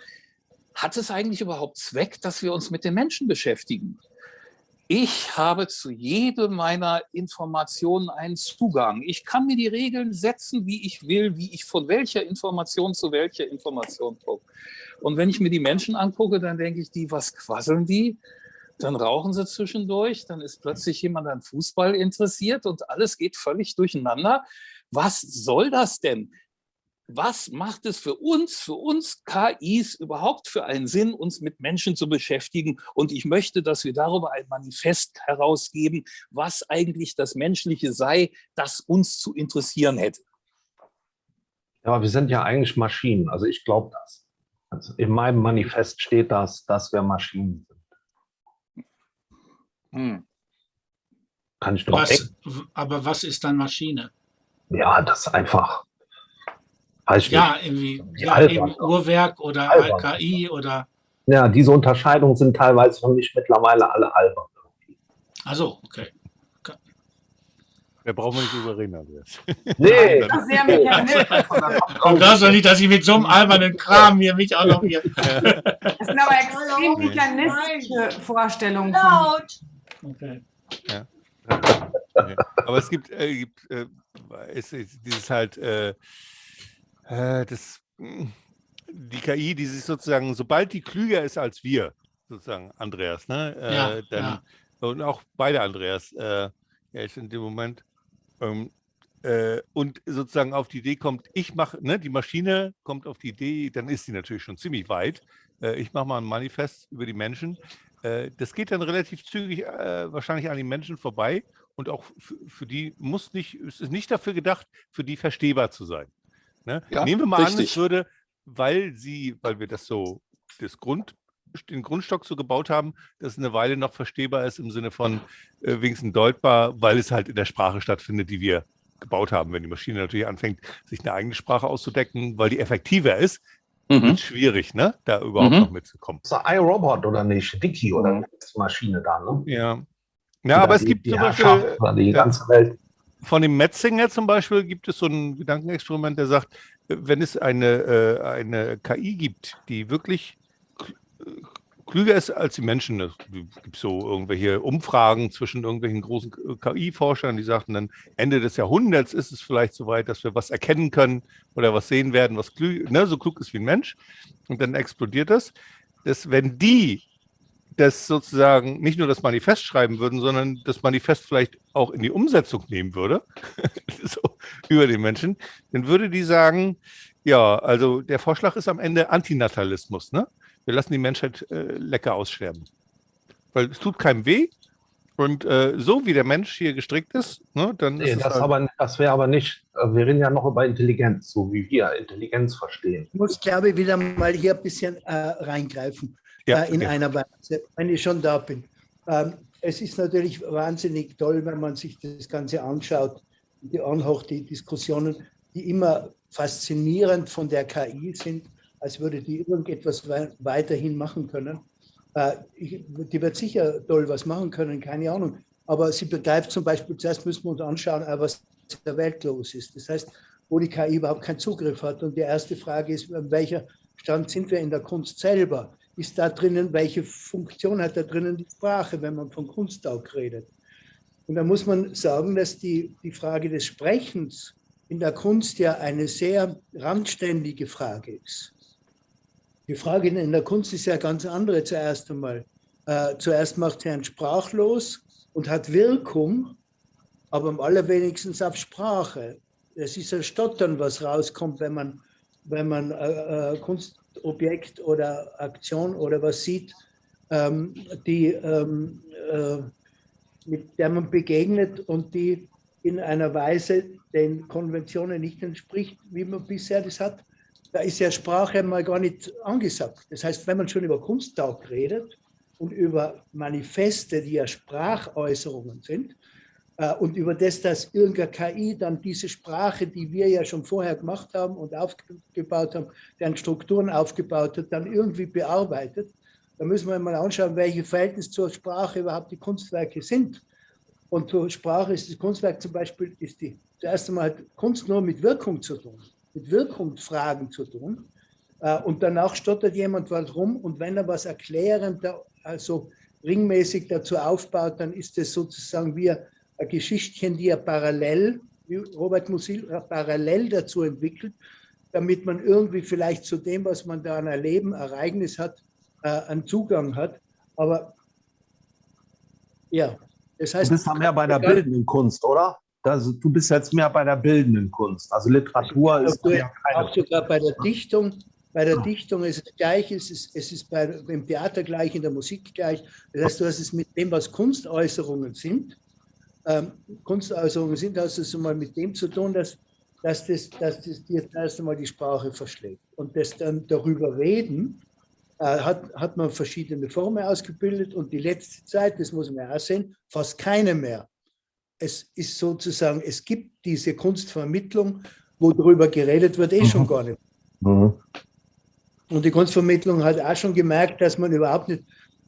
hat es eigentlich überhaupt Zweck, dass wir uns mit den Menschen beschäftigen? Ich habe zu jedem meiner Informationen einen Zugang. Ich kann mir die Regeln setzen, wie ich will, wie ich von welcher Information zu welcher Information gucke. Und wenn ich mir die Menschen angucke, dann denke ich, die, was quasseln die? Dann rauchen sie zwischendurch, dann ist plötzlich jemand an Fußball interessiert und alles geht völlig durcheinander. Was soll das denn? Was macht es für uns, für uns KIs überhaupt für einen Sinn, uns mit Menschen zu beschäftigen? Und ich möchte, dass wir darüber ein Manifest herausgeben, was eigentlich das Menschliche sei, das uns zu interessieren hätte. Ja, aber wir sind ja eigentlich Maschinen. Also ich glaube das. Also in meinem Manifest steht das, dass wir Maschinen sind. Hm. Kann ich doch was, Aber was ist dann Maschine? Ja, das ist einfach. Weiß Ja, nicht. irgendwie, ja, eben Uhrwerk oder. KI oder, Ja, diese Unterscheidungen sind teilweise für mich mittlerweile alle albern. also, okay. Da brauchen wir nicht drüber reden, Andreas. Nee, Das ist sehr mechanistisch. Und das doch nicht, dass ich mit so einem albernen Kram hier mich auch noch hier. Das sind aber extrem mechanistische Vorstellungen. Von, Laut. Okay. Okay. Aber es gibt, äh, gibt äh, es ist dieses halt, äh, äh, das, die KI, die sich sozusagen, sobald die klüger ist als wir, sozusagen, Andreas, ne? Äh, Ja, dann, ja. Und auch beide Andreas, äh, ja, ich in dem Moment, ähm, äh, und sozusagen auf die Idee kommt, ich mache, ne, die Maschine kommt auf die Idee, dann ist sie natürlich schon ziemlich weit. Äh, ich mache mal ein Manifest über die Menschen. Äh, das geht dann relativ zügig äh, wahrscheinlich an die Menschen vorbei und auch für, die muss nicht, es ist nicht dafür gedacht, für die verstehbar zu sein. Ne? Ja, Nehmen wir mal an, richtig. es würde, weil sie, weil wir das so, das Grund, den Grundstock so gebaut haben, dass es eine Weile noch verstehbar ist im Sinne von äh, wenigstens deutbar, weil es halt in der Sprache stattfindet, die wir gebaut haben. Wenn die Maschine natürlich anfängt, sich eine eigene Sprache auszudecken, weil die effektiver ist, Mhm. wird es schwierig, ne? da überhaupt Mhm. noch mitzukommen. Das ist iRobot oder nicht? Wiki oder die Maschine da, ne? Ja. Ja, aber es die, gibt die zum Beispiel, ja. ganze Welt. von dem Metzinger zum Beispiel gibt es so ein Gedankenexperiment, der sagt, äh, wenn es eine, äh, eine KI gibt, die wirklich kl- klüger ist als die Menschen, es gibt so irgendwelche Umfragen zwischen irgendwelchen großen KI-Forschern, die sagten dann, Ende des Jahrhunderts ist es vielleicht soweit, dass wir was erkennen können oder was sehen werden, was klü ne, so klug ist wie ein Mensch. Und dann explodiert das. Dass wenn die das sozusagen nicht nur das Manifest schreiben würden, sondern das Manifest vielleicht auch in die Umsetzung nehmen würde, so über den Menschen, dann würde die sagen, ja, also der Vorschlag ist am Ende Antinatalismus, ne? Wir lassen die Menschheit äh, lecker aussterben. Weil es tut keinem weh. Und äh, so wie der Mensch hier gestrickt ist, ne, dann Nee, ist es das, halt, aber, das wäre aber nicht, äh, wir reden ja noch über Intelligenz, so wie wir Intelligenz verstehen. Ich muss, glaube ich, wieder mal hier ein bisschen äh, reingreifen Ja, äh, in okay. einer Weise, wenn ich schon da bin. Ähm, es ist natürlich wahnsinnig toll, wenn man sich das Ganze anschaut, die anhört, die Diskussionen, die immer faszinierend von der KI sind, als würde die irgendetwas wei weiterhin machen können. Äh, die wird sicher toll was machen können, keine Ahnung. Aber sie begreift zum Beispiel, zuerst müssen wir uns anschauen, äh, was in der Welt los ist. Das heißt, wo die KI überhaupt keinen Zugriff hat. Und die erste Frage ist, an welcher Stand sind wir in der Kunst selber? Ist da drinnen, welche Funktion hat da drinnen die Sprache, wenn man von Kunst auch redet? Und da muss man sagen, dass die, die Frage des Sprechens in der Kunst ja eine sehr randständige Frage ist. Die Frage in der Kunst ist ja ganz andere zuerst einmal. Äh, zuerst macht sie einen sprachlos und hat Wirkung, aber am allerwenigsten auf Sprache. Es ist ein Stottern, was rauskommt, wenn man, wenn man äh, äh, Kunstobjekt oder Aktion oder was sieht, ähm, die, ähm, äh, mit der man begegnet und die in einer Weise den Konventionen nicht entspricht, wie man bisher das hat. Da ist ja Sprache mal gar nicht angesagt. Das heißt, wenn man schon über Kunsttag redet und über Manifeste, die ja Sprachäußerungen sind, äh, und über das, dass irgendeine KI dann diese Sprache, die wir ja schon vorher gemacht haben und aufgebaut haben, deren Strukturen aufgebaut hat, dann irgendwie bearbeitet, da müssen wir mal anschauen, welche Verhältnis zur Sprache überhaupt die Kunstwerke sind. Und zur Sprache ist das Kunstwerk zum Beispiel, ist die, zuerst einmal hat Kunst nur mit Wirkung zu tun, mit Wirkungsfragen zu tun. Äh, Und danach stottert jemand was rum und wenn er was erklärend, also ringmäßig dazu aufbaut, dann ist es sozusagen wie ein Geschichtchen, die er parallel, wie Robert Musil, parallel dazu entwickelt, damit man irgendwie vielleicht zu dem, was man da an Erleben, Ereignis hat, äh, einen Zugang hat. Aber ja, das heißt. Du bist ja mehr bei der bildenden Kunst, oder? Das, du bist jetzt mehr bei der bildenden Kunst. Also Literatur ist auch, ja keine auch sogar bei der Dichtung. Bei der Dichtung ist es gleich, es ist, es ist bei, im Theater gleich, in der Musik gleich. Das heißt, du hast es mit dem, was Kunstäußerungen sind, ähm, Kunstäußerungen sind, hast du es mal mit dem zu tun, dass, dass, das, dass das dir erst einmal die Sprache verschlägt. Und das dann darüber reden, äh, hat, hat man verschiedene Formen ausgebildet und die letzte Zeit, das muss man ja auch sehen, fast keine mehr. Es ist sozusagen, es gibt diese Kunstvermittlung, wo darüber geredet wird, eh schon gar nicht. Mhm. Und die Kunstvermittlung hat auch schon gemerkt, dass man überhaupt nicht,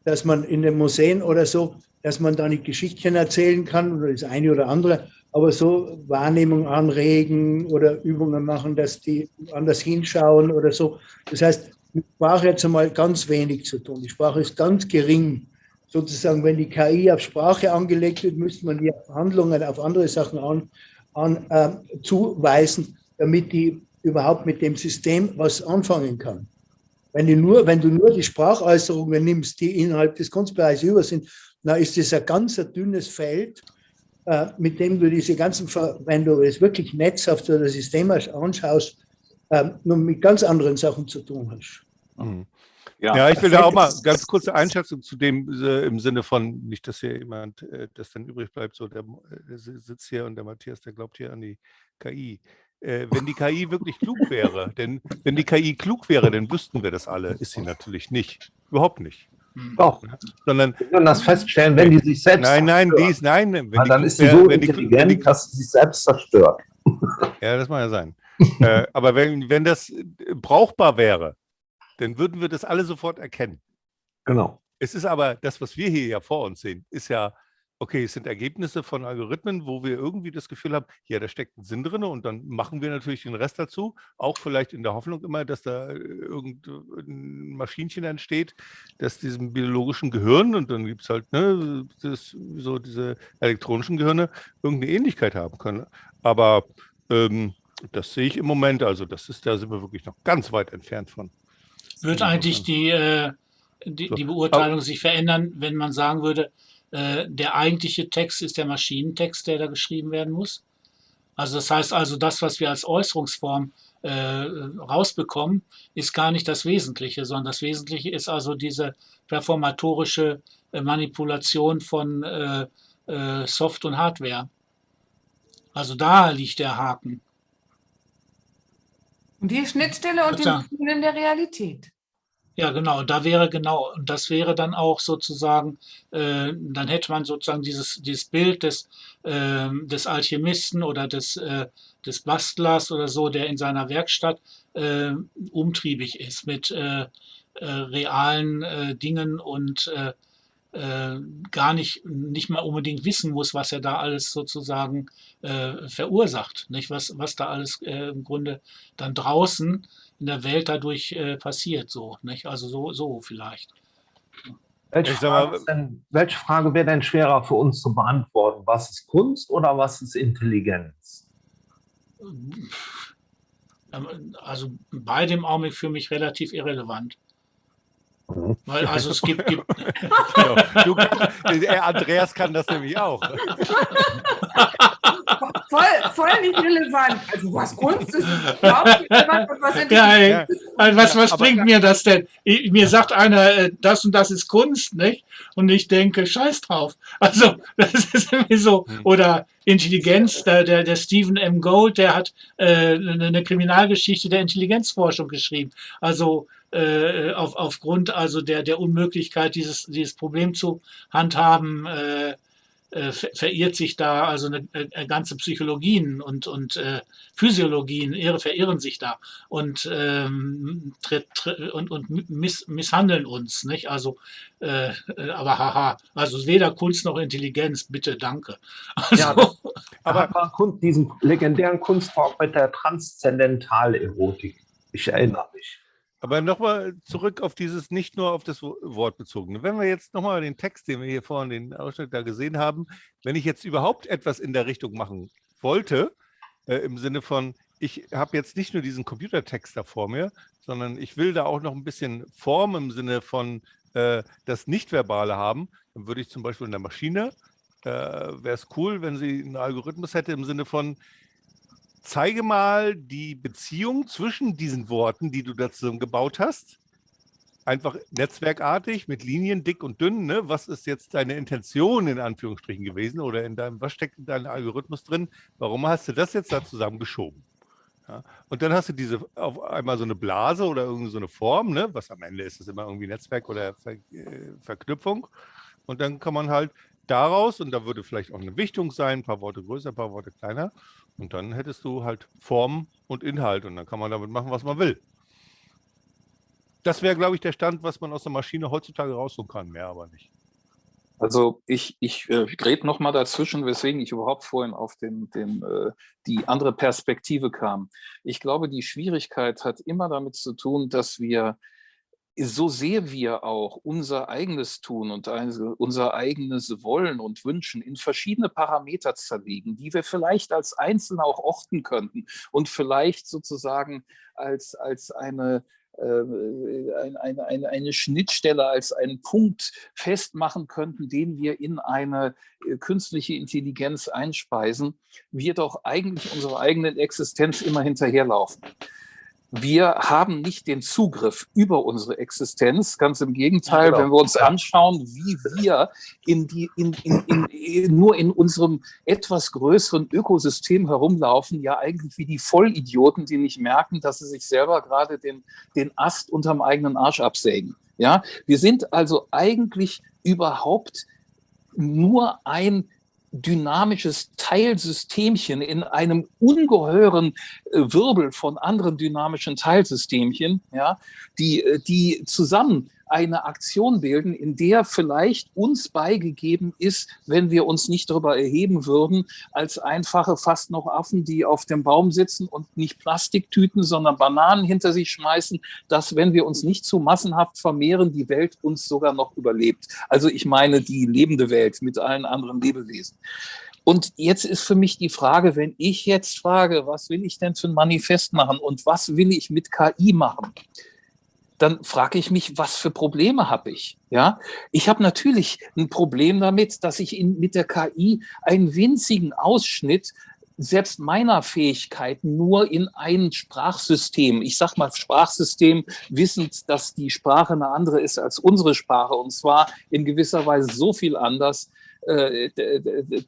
dass man in den Museen oder so, dass man da nicht Geschichten erzählen kann oder das eine oder andere, aber so Wahrnehmung anregen oder Übungen machen, dass die anders hinschauen oder so. Das heißt, mit Sprache jetzt einmal ganz wenig zu tun. Die Sprache ist ganz gering. Sozusagen, wenn die KI auf Sprache angelegt wird, müsste man die Handlungen auf andere Sachen an, an, äh, zuweisen, damit die überhaupt mit dem System was anfangen kann. Wenn du nur, wenn du nur die Sprachäußerungen nimmst, die innerhalb des Kunstbereichs über sind, dann ist das ein ganz ein dünnes Feld, äh, mit dem du diese ganzen, wenn du es wirklich netzhaft oder systemisch anschaust, äh, nur mit ganz anderen Sachen zu tun hast. Mhm. Ja, ja, ich will da auch mal ganz kurze Einschätzung zu dem äh, im Sinne von, nicht, dass hier jemand, äh, das dann übrig bleibt, so der, der, sitzt hier und der Matthias, der glaubt hier an die KI. Äh, wenn die KI wirklich klug wäre, denn wenn die KI klug wäre, dann wüssten wir das alle. Ist sie natürlich nicht. Überhaupt nicht. Doch. Sondern, wir können das feststellen, wenn die sich selbst Nein, nein, die ist, nein. Wenn die dann ist sie so wenn intelligent, die, dass sie sich selbst zerstört. Ja, das mag ja sein. äh, aber wenn, wenn das brauchbar wäre, dann würden wir das alle sofort erkennen. Genau. Es ist aber, das, was wir hier ja vor uns sehen, ist ja, okay, es sind Ergebnisse von Algorithmen, wo wir irgendwie das Gefühl haben, ja, da steckt ein Sinn drin und dann machen wir natürlich den Rest dazu, auch vielleicht in der Hoffnung immer, dass da äh, irgendein Maschinchen entsteht, das diesem biologischen Gehirn und dann gibt es halt ne, das, so diese elektronischen Gehirne irgendeine Ähnlichkeit haben können. Aber ähm, das sehe ich im Moment, also das ist, da sind wir wirklich noch ganz weit entfernt von. Wird eigentlich die, äh, die, die, Beurteilung sich verändern, wenn man sagen würde, äh, der eigentliche Text ist der Maschinentext, der da geschrieben werden muss? Also das heißt also, das, was wir als Äußerungsform äh, rausbekommen, ist gar nicht das Wesentliche, sondern das Wesentliche ist also diese performatorische äh, Manipulation von äh, äh, Soft und Hardware. Also da liegt der Haken. Und die Schnittstelle und den Schienen der Realität. Ja, genau. Da wäre genau, und das wäre dann auch sozusagen, äh, dann hätte man sozusagen dieses, dieses Bild des, äh, des Alchemisten oder des, äh, des Bastlers oder so, der in seiner Werkstatt äh, umtriebig ist mit äh, äh, realen äh, Dingen und äh, gar nicht, nicht mal unbedingt wissen muss, was er da alles sozusagen äh, verursacht, nicht? Was, was da alles äh, im Grunde dann draußen in der Welt dadurch äh, passiert, so, nicht? Also so, so vielleicht. Welche Frage, denn, welche Frage wäre denn schwerer für uns zu beantworten? Was ist Kunst oder was ist Intelligenz? Ähm, also beide im Augenblick für mich relativ irrelevant. Weil, also es gibt. gibt ja, du, Andreas kann das nämlich auch. voll, voll nicht relevant. Also was Kunst ist, relevant und was ja, ja. Was, was bringt mir das denn? Ich, mir sagt einer, äh, das und das ist Kunst, nicht? Und ich denke, scheiß drauf. Also, das ist irgendwie so. Hm. Oder Intelligenz, der, der, der Stephen M. Gold, der hat äh, eine Kriminalgeschichte der Intelligenzforschung geschrieben. Also, äh, auf, aufgrund also der, der Unmöglichkeit, dieses, dieses Problem zu handhaben, äh, äh, verirrt sich da also eine, eine ganze Psychologien und, und äh, Physiologien irre, verirren sich da und, ähm, tritt, tritt, und, und miss, misshandeln uns. Nicht? Also, äh, aber haha, also weder Kunst noch Intelligenz, bitte, danke. Also, ja, aber, aber diesen legendären Kunstform mit der Transzendentalerotik, ich erinnere mich. Aber nochmal zurück auf dieses, nicht nur auf das Wort bezogene. Wenn wir jetzt nochmal den Text, den wir hier vorhin, den Ausschnitt da gesehen haben, wenn ich jetzt überhaupt etwas in der Richtung machen wollte, äh, im Sinne von, ich habe jetzt nicht nur diesen Computertext da vor mir, sondern ich will da auch noch ein bisschen Form im Sinne von äh, das Nichtverbale haben, dann würde ich zum Beispiel in der Maschine, äh, wäre es cool, wenn sie einen Algorithmus hätte im Sinne von, zeige mal die Beziehung zwischen diesen Worten, die du dazu gebaut hast. Einfach netzwerkartig mit Linien, dick und dünn. Ne? Was ist jetzt deine Intention in Anführungsstrichen gewesen oder in deinem, was steckt in deinem Algorithmus drin? Warum hast du das jetzt da zusammengeschoben? Ja? Und dann hast du diese auf einmal so eine Blase oder irgendwie so eine Form, ne? was am Ende ist es immer irgendwie Netzwerk oder Ver äh, Verknüpfung. Und dann kann man halt daraus, und da würde vielleicht auch eine Wichtung sein, ein paar Worte größer, ein paar Worte kleiner. Und dann hättest du halt Form und Inhalt und dann kann man damit machen, was man will. Das wäre, glaube ich, der Stand, was man aus der Maschine heutzutage rausholen kann, mehr aber nicht. Also ich, ich äh, rede nochmal dazwischen, weswegen ich überhaupt vorhin auf den, den, äh, die andere Perspektive kam. Ich glaube, die Schwierigkeit hat immer damit zu tun, dass wir so sehr wir auch unser eigenes Tun und unser eigenes Wollen und Wünschen in verschiedene Parameter zerlegen, die wir vielleicht als Einzelne auch orten könnten und vielleicht sozusagen als, als eine, äh, eine, eine, eine Schnittstelle, als einen Punkt festmachen könnten, den wir in eine äh, künstliche Intelligenz einspeisen, wir doch eigentlich unserer eigenen Existenz immer hinterherlaufen wir haben nicht den Zugriff über unsere Existenz. Ganz im Gegenteil, ja, genau. wenn wir uns anschauen, wie wir in die, in, in, in, nur in unserem etwas größeren Ökosystem herumlaufen, ja eigentlich wie die Vollidioten, die nicht merken, dass sie sich selber gerade den, den Ast unterm eigenen Arsch absägen. Ja, wir sind also eigentlich überhaupt nur ein dynamisches Teilsystemchen in einem ungeheuren äh, Wirbel von anderen dynamischen Teilsystemchen, ja, die, äh, die zusammen eine Aktion bilden, in der vielleicht uns beigegeben ist, wenn wir uns nicht darüber erheben würden, als einfache fast noch Affen, die auf dem Baum sitzen und nicht Plastiktüten, sondern Bananen hinter sich schmeißen, dass, wenn wir uns nicht zu massenhaft vermehren, die Welt uns sogar noch überlebt. Also ich meine die lebende Welt mit allen anderen Lebewesen. Und jetzt ist für mich die Frage, wenn ich jetzt frage, was will ich denn für ein Manifest machen und was will ich mit KI machen? Dann frage ich mich, was für Probleme habe ich? Ja, ich habe natürlich ein Problem damit, dass ich in, mit der KI einen winzigen Ausschnitt selbst meiner Fähigkeiten nur in ein Sprachsystem, ich sage mal Sprachsystem, wissend, dass die Sprache eine andere ist als unsere Sprache und zwar in gewisser Weise so viel anders, äh,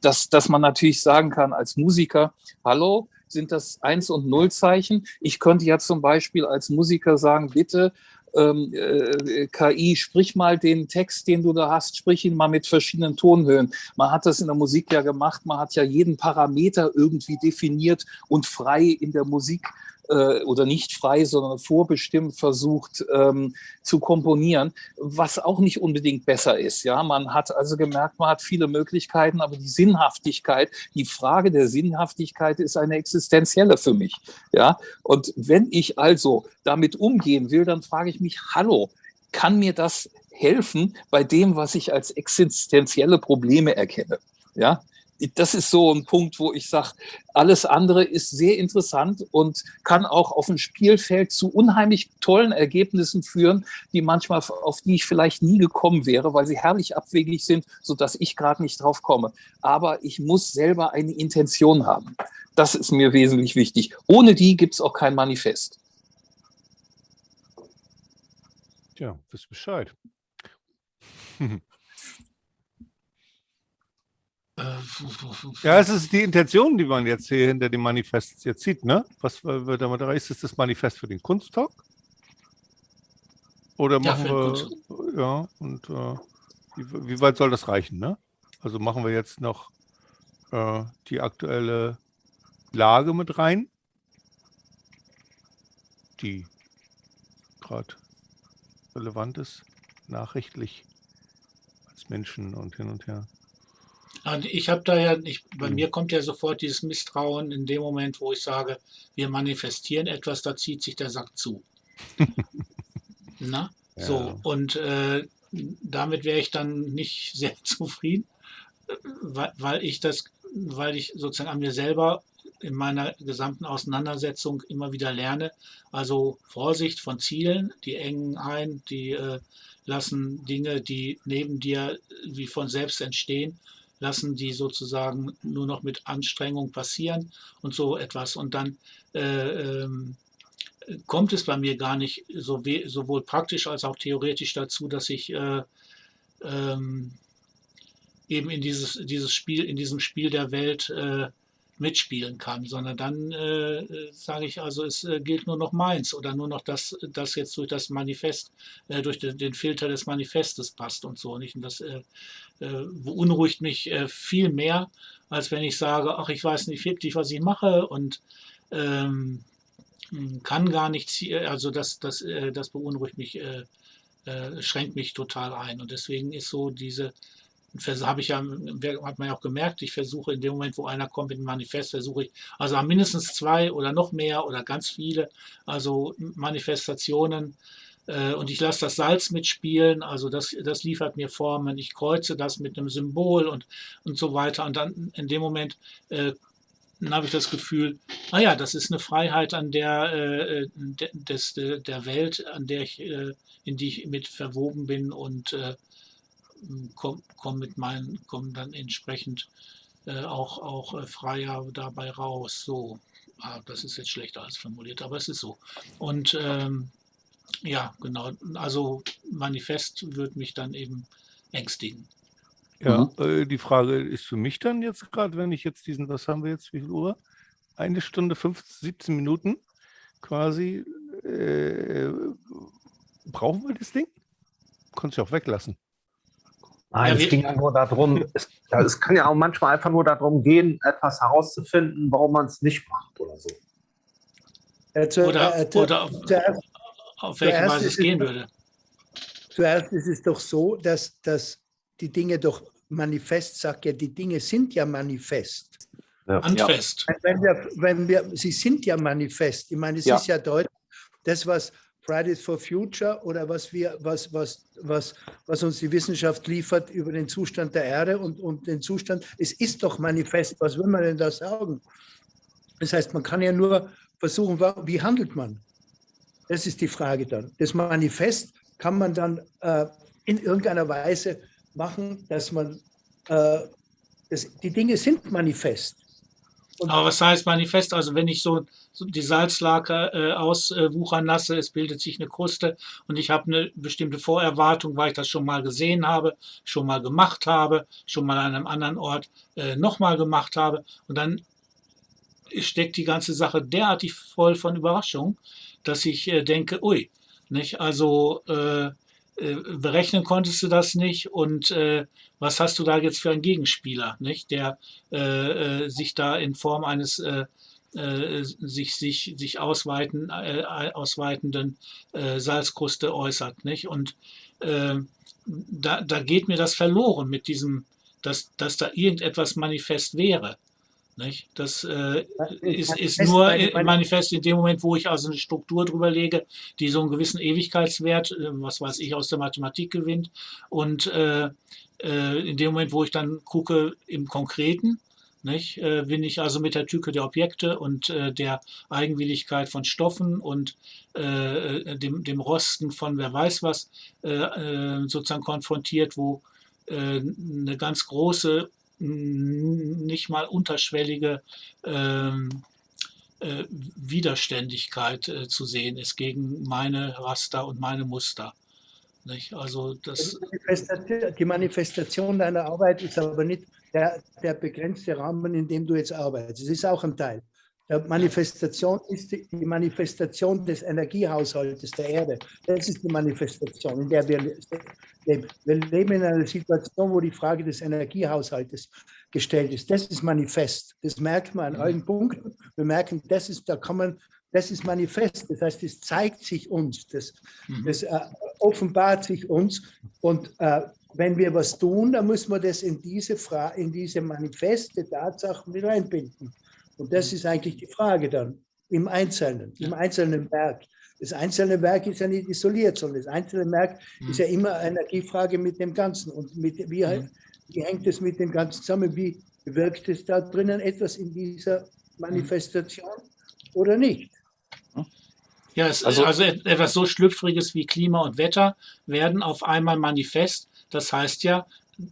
dass, dass man natürlich sagen kann als Musiker, hallo, sind das Eins- und Nullzeichen? Ich könnte ja zum Beispiel als Musiker sagen, bitte äh, KI, sprich mal den Text, den du da hast, sprich ihn mal mit verschiedenen Tonhöhen. Man hat das in der Musik ja gemacht, man hat ja jeden Parameter irgendwie definiert und frei in der Musik äh, oder nicht frei, sondern vorbestimmt versucht ähm, zu komponieren, was auch nicht unbedingt besser ist. Ja, man hat also gemerkt, man hat viele Möglichkeiten, aber die Sinnhaftigkeit, die Frage der Sinnhaftigkeit ist eine existenzielle für mich. Ja, und wenn ich also damit umgehen will, dann frage ich mich, hallo, kann mir das helfen bei dem, was ich als existenzielle Probleme erkenne? Ja, das ist so ein Punkt, wo ich sage, alles andere ist sehr interessant und kann auch auf dem Spielfeld zu unheimlich tollen Ergebnissen führen, die manchmal, auf die ich vielleicht nie gekommen wäre, weil sie herrlich abwegig sind, sodass ich gerade nicht drauf komme. Aber ich muss selber eine Intention haben. Das ist mir wesentlich wichtig. Ohne die gibt es auch kein Manifest. Tja, wisst Bescheid. Ja, es ist die Intention, die man jetzt hier hinter dem Manifest jetzt sieht, ne? Was wird damit erreicht? Ist das Manifest für den Kunsttalk? Oder machen ja, wir, ja, und äh, wie, wie, weit soll das reichen, ne? Also machen wir jetzt noch äh, die aktuelle Lage mit rein, die gerade relevant ist, nachrichtlich als Menschen und hin und her. Ich habe da ja, ich, bei mhm. mir kommt ja sofort dieses Misstrauen in dem Moment, wo ich sage, wir manifestieren etwas, da zieht sich der Sack zu. Na? Ja. So, und äh, damit wäre ich dann nicht sehr zufrieden, weil, weil ich das, weil ich sozusagen an mir selber in meiner gesamten Auseinandersetzung immer wieder lerne. Also Vorsicht von Zielen, die engen ein, die äh, lassen Dinge, die neben dir wie von selbst entstehen, lassen die sozusagen nur noch mit Anstrengung passieren und so etwas. Und dann äh, ähm, kommt es bei mir gar nicht so sowohl praktisch als auch theoretisch dazu, dass ich äh, ähm, eben in dieses, dieses Spiel, in diesem Spiel der Welt äh, mitspielen kann, sondern dann äh, sage ich also, es äh, gilt nur noch meins oder nur noch das, das jetzt durch das Manifest, äh, durch den, den, Filter des Manifestes passt und so nicht. Und das äh, äh, beunruhigt mich äh, viel mehr, als wenn ich sage, ach, ich weiß nicht wirklich, was ich mache und ähm, kann gar nichts, also das, das, das beunruhigt mich, schränkt mich total ein. Und deswegen ist so diese habe ich ja, hat man ja auch gemerkt, ich versuche in dem Moment, wo einer kommt mit einem Manifest, versuche ich, also mindestens zwei oder noch mehr oder ganz viele, also Manifestationen äh, und ich lasse das Salz mitspielen, also das, das liefert mir Formen, ich kreuze das mit einem Symbol und, und so weiter. Und dann in dem Moment äh, habe ich das Gefühl, naja, ah das ist eine Freiheit an der, äh, des, der Welt, an der ich, äh, in die ich mit verwoben bin und äh, komme komm mit meinen, komme dann entsprechend äh, auch, auch äh, freier dabei raus. So, ah, das ist jetzt schlechter als formuliert, aber es ist so. Und ähm, ja, genau, also Manifest wird mich dann eben ängstigen. Ja, mhm. äh, die Frage ist für mich dann jetzt gerade, wenn ich jetzt diesen, was haben wir jetzt, wie viel Uhr? Eine Stunde 15, 17 Minuten quasi. Äh, brauchen wir das Ding? Kannst du auch weglassen. Nein, ja, es ging ja nur darum, es, es, kann ja auch manchmal einfach nur darum gehen, etwas herauszufinden, warum man es nicht macht oder so. Äh, zu, oder, äh, oder auf, zuerst, auf welche Weise es gehen würde. Zuerst ist es doch so, dass, dass die Dinge doch manifest, sagt ja, die Dinge sind ja manifest. Ja. Handfest. Wenn wir, wenn wir, sie sind ja manifest. Ich meine, es ja. ist ja deutlich, das, was Fridays for Future oder was, wir, was, was, was, was uns die Wissenschaft liefert über den Zustand der Erde und, und den Zustand, es ist doch manifest, was will man denn da sagen? Das heißt, man kann ja nur versuchen, wie handelt man? Das ist die Frage dann. Das Manifest kann man dann äh, in irgendeiner Weise machen, dass man, äh, das, die Dinge sind manifest. Aber was heißt manifest? Also wenn ich so, so die Salzlake äh, auswuchern lasse, es bildet sich eine Kruste und ich habe eine bestimmte Vorerwartung, weil ich das schon mal gesehen habe, schon mal gemacht habe, schon mal an einem anderen Ort äh, nochmal gemacht habe und dann steckt die ganze Sache derartig voll von Überraschung, dass ich äh, denke, ui, nicht? Also äh, berechnen konntest du das nicht und äh, was hast du da jetzt für einen Gegenspieler, nicht, der äh, äh sich da in Form eines äh, äh, sich, sich, sich ausweiten, ausweitenden Salzkruste äußert. Nicht? Und ähm, da, da geht mir das verloren mit diesem, dass, dass da irgendetwas manifest wäre. Nicht? Das äh, ist, ist nur manifest in dem Moment, wo ich also eine Struktur drüber lege, die so einen gewissen Ewigkeitswert, äh, was weiß ich, aus der Mathematik gewinnt. Und äh, äh, in dem Moment, wo ich dann gucke im Konkreten, nicht, äh, bin ich also mit der Tücke der Objekte und der Eigenwilligkeit von Stoffen und dem, dem Rosten von wer weiß was sozusagen konfrontiert, wo eine ganz große nicht mal unterschwellige ähm, äh, Widerständigkeit äh, zu sehen ist gegen meine Raster und meine Muster. Nicht? Also das die Manifestation deiner Arbeit ist aber nicht der, der begrenzte Rahmen, in dem du jetzt arbeitest. Es ist auch ein Teil. Manifestation ist die, Manifestation des Energiehaushaltes der Erde. Das ist die Manifestation, in der wir leben. Wir leben in einer Situation, wo die Frage des Energiehaushaltes gestellt ist. Das ist manifest. Das merkt man an allen Punkten. Wir merken, das ist, da kann man, das ist manifest. Das heißt, es zeigt sich uns, das, mhm. das äh, offenbart sich uns. Und äh, wenn wir was tun, dann müssen wir das in diese, Fra in diese manifeste Tatsachen mit einbinden. Und das ist eigentlich die Frage dann im Einzelnen, im einzelnen Werk. Das einzelne Werk ist ja nicht isoliert, sondern das einzelne Werk mhm. ist ja immer eine Energiefrage mit dem Ganzen. Und mit, wie, mhm. wie hängt es mit dem Ganzen zusammen? Wie wirkt es da drinnen etwas in dieser Manifestation oder nicht? Ja, es, also, also etwas so Schlüpfriges wie Klima und Wetter werden auf einmal manifest. Das heißt ja,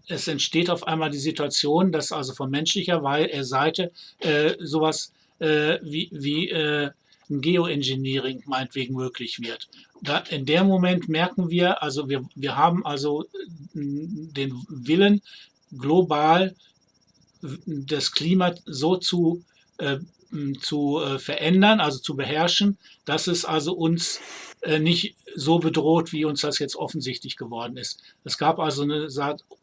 es entsteht auf einmal die Situation, dass also von menschlicher äh, Seite äh, sowas äh, wie, wie äh, ein Geoengineering meinetwegen möglich wird. Da, in dem Moment merken wir, also wir, wir haben also äh, den Willen, global das Klima so zu äh, zu äh, verändern, also zu beherrschen, dass es also uns äh, nicht so bedroht, wie uns das jetzt offensichtlich geworden ist. Es gab also eine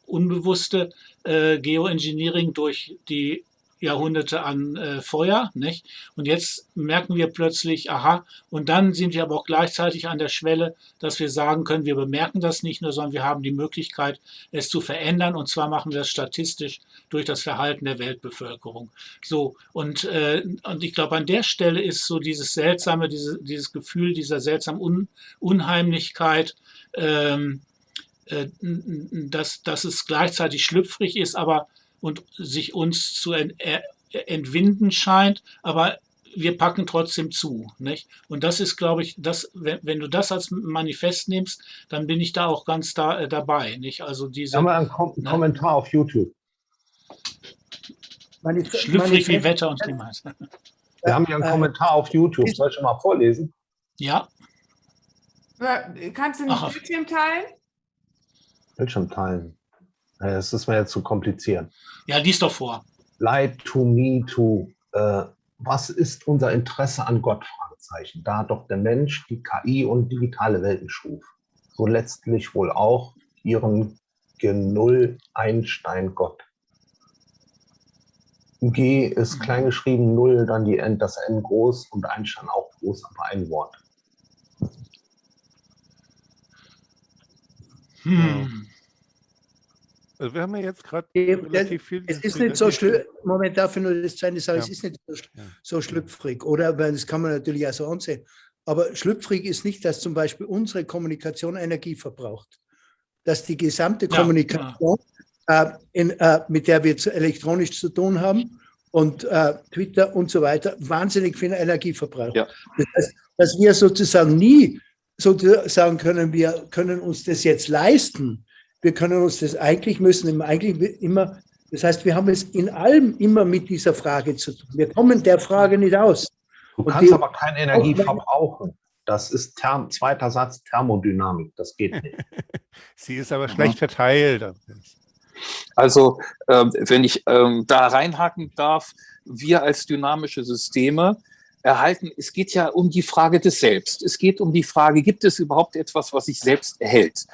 unbewusste äh, Geoengineering durch die Jahrhunderte an äh, Feuer. Nicht? Und jetzt merken wir plötzlich, aha, und dann sind wir aber auch gleichzeitig an der Schwelle, dass wir sagen können, wir bemerken das nicht nur, sondern wir haben die Möglichkeit, es zu verändern. Und zwar machen wir das statistisch durch das Verhalten der Weltbevölkerung. So, und, äh, und ich glaube, an der Stelle ist so dieses seltsame, diese, dieses Gefühl dieser seltsamen Un Unheimlichkeit, ähm, äh, dass, dass es gleichzeitig schlüpfrig ist, aber und sich uns zu entwinden scheint, aber wir packen trotzdem zu. Nicht? Und das ist, glaube ich, das, wenn, wenn, du das als Manifest nimmst, dann bin ich da auch ganz da, äh, dabei. Nicht? Also diese, Haben wir einen Kom ne? Kommentar auf YouTube? Manif Schlüpfrig Manifest wie Wetter und Klima. Wir haben hier einen äh, Kommentar auf YouTube. Soll ich schon mal vorlesen? Ja. Kannst du nicht Bildschirm teilen? Bildschirm teilen. Das ist mir jetzt zu kompliziert. Ja, lies doch vor. Light to me to. Äh, was ist unser Interesse an Gott? Fragezeichen. Da doch der Mensch die KI und digitale Welten schuf. So letztlich wohl auch ihren Genull Einstein Gott. G ist mhm. kleingeschrieben, Null, dann die N, das N groß und Einstein auch groß, aber ein Wort. Hm. Also wir haben ja jetzt gerade relativ viel. Es ist nicht so schlimm, Moment, darf ich nur das zweite sagen, ja. es ist nicht so, so schlüpfrig, oder? Weil das kann man natürlich auch so ansehen. Aber schlüpfrig ist nicht, dass zum Beispiel unsere Kommunikation Energie verbraucht. Dass die gesamte ja, Kommunikation, äh, in, äh, mit der wir zu, elektronisch zu tun haben, und äh, Twitter und so weiter, wahnsinnig viel Energie verbraucht. Ja. Das heißt, dass wir sozusagen nie sozusagen können, wir können uns das jetzt leisten, wir können uns das eigentlich müssen eigentlich immer, das heißt, wir haben es in allem immer mit dieser Frage zu tun. Wir kommen der Frage nicht aus. Du Und kannst die, aber keine Energie verbrauchen. Das ist Therm, zweiter Satz Thermodynamik. Das geht nicht. Sie ist aber schlecht verteilt. Also, äh, wenn ich äh, da reinhaken darf, wir als dynamische Systeme erhalten, es geht ja um die Frage des Selbst. Es geht um die Frage, gibt es überhaupt etwas, was sich selbst erhält?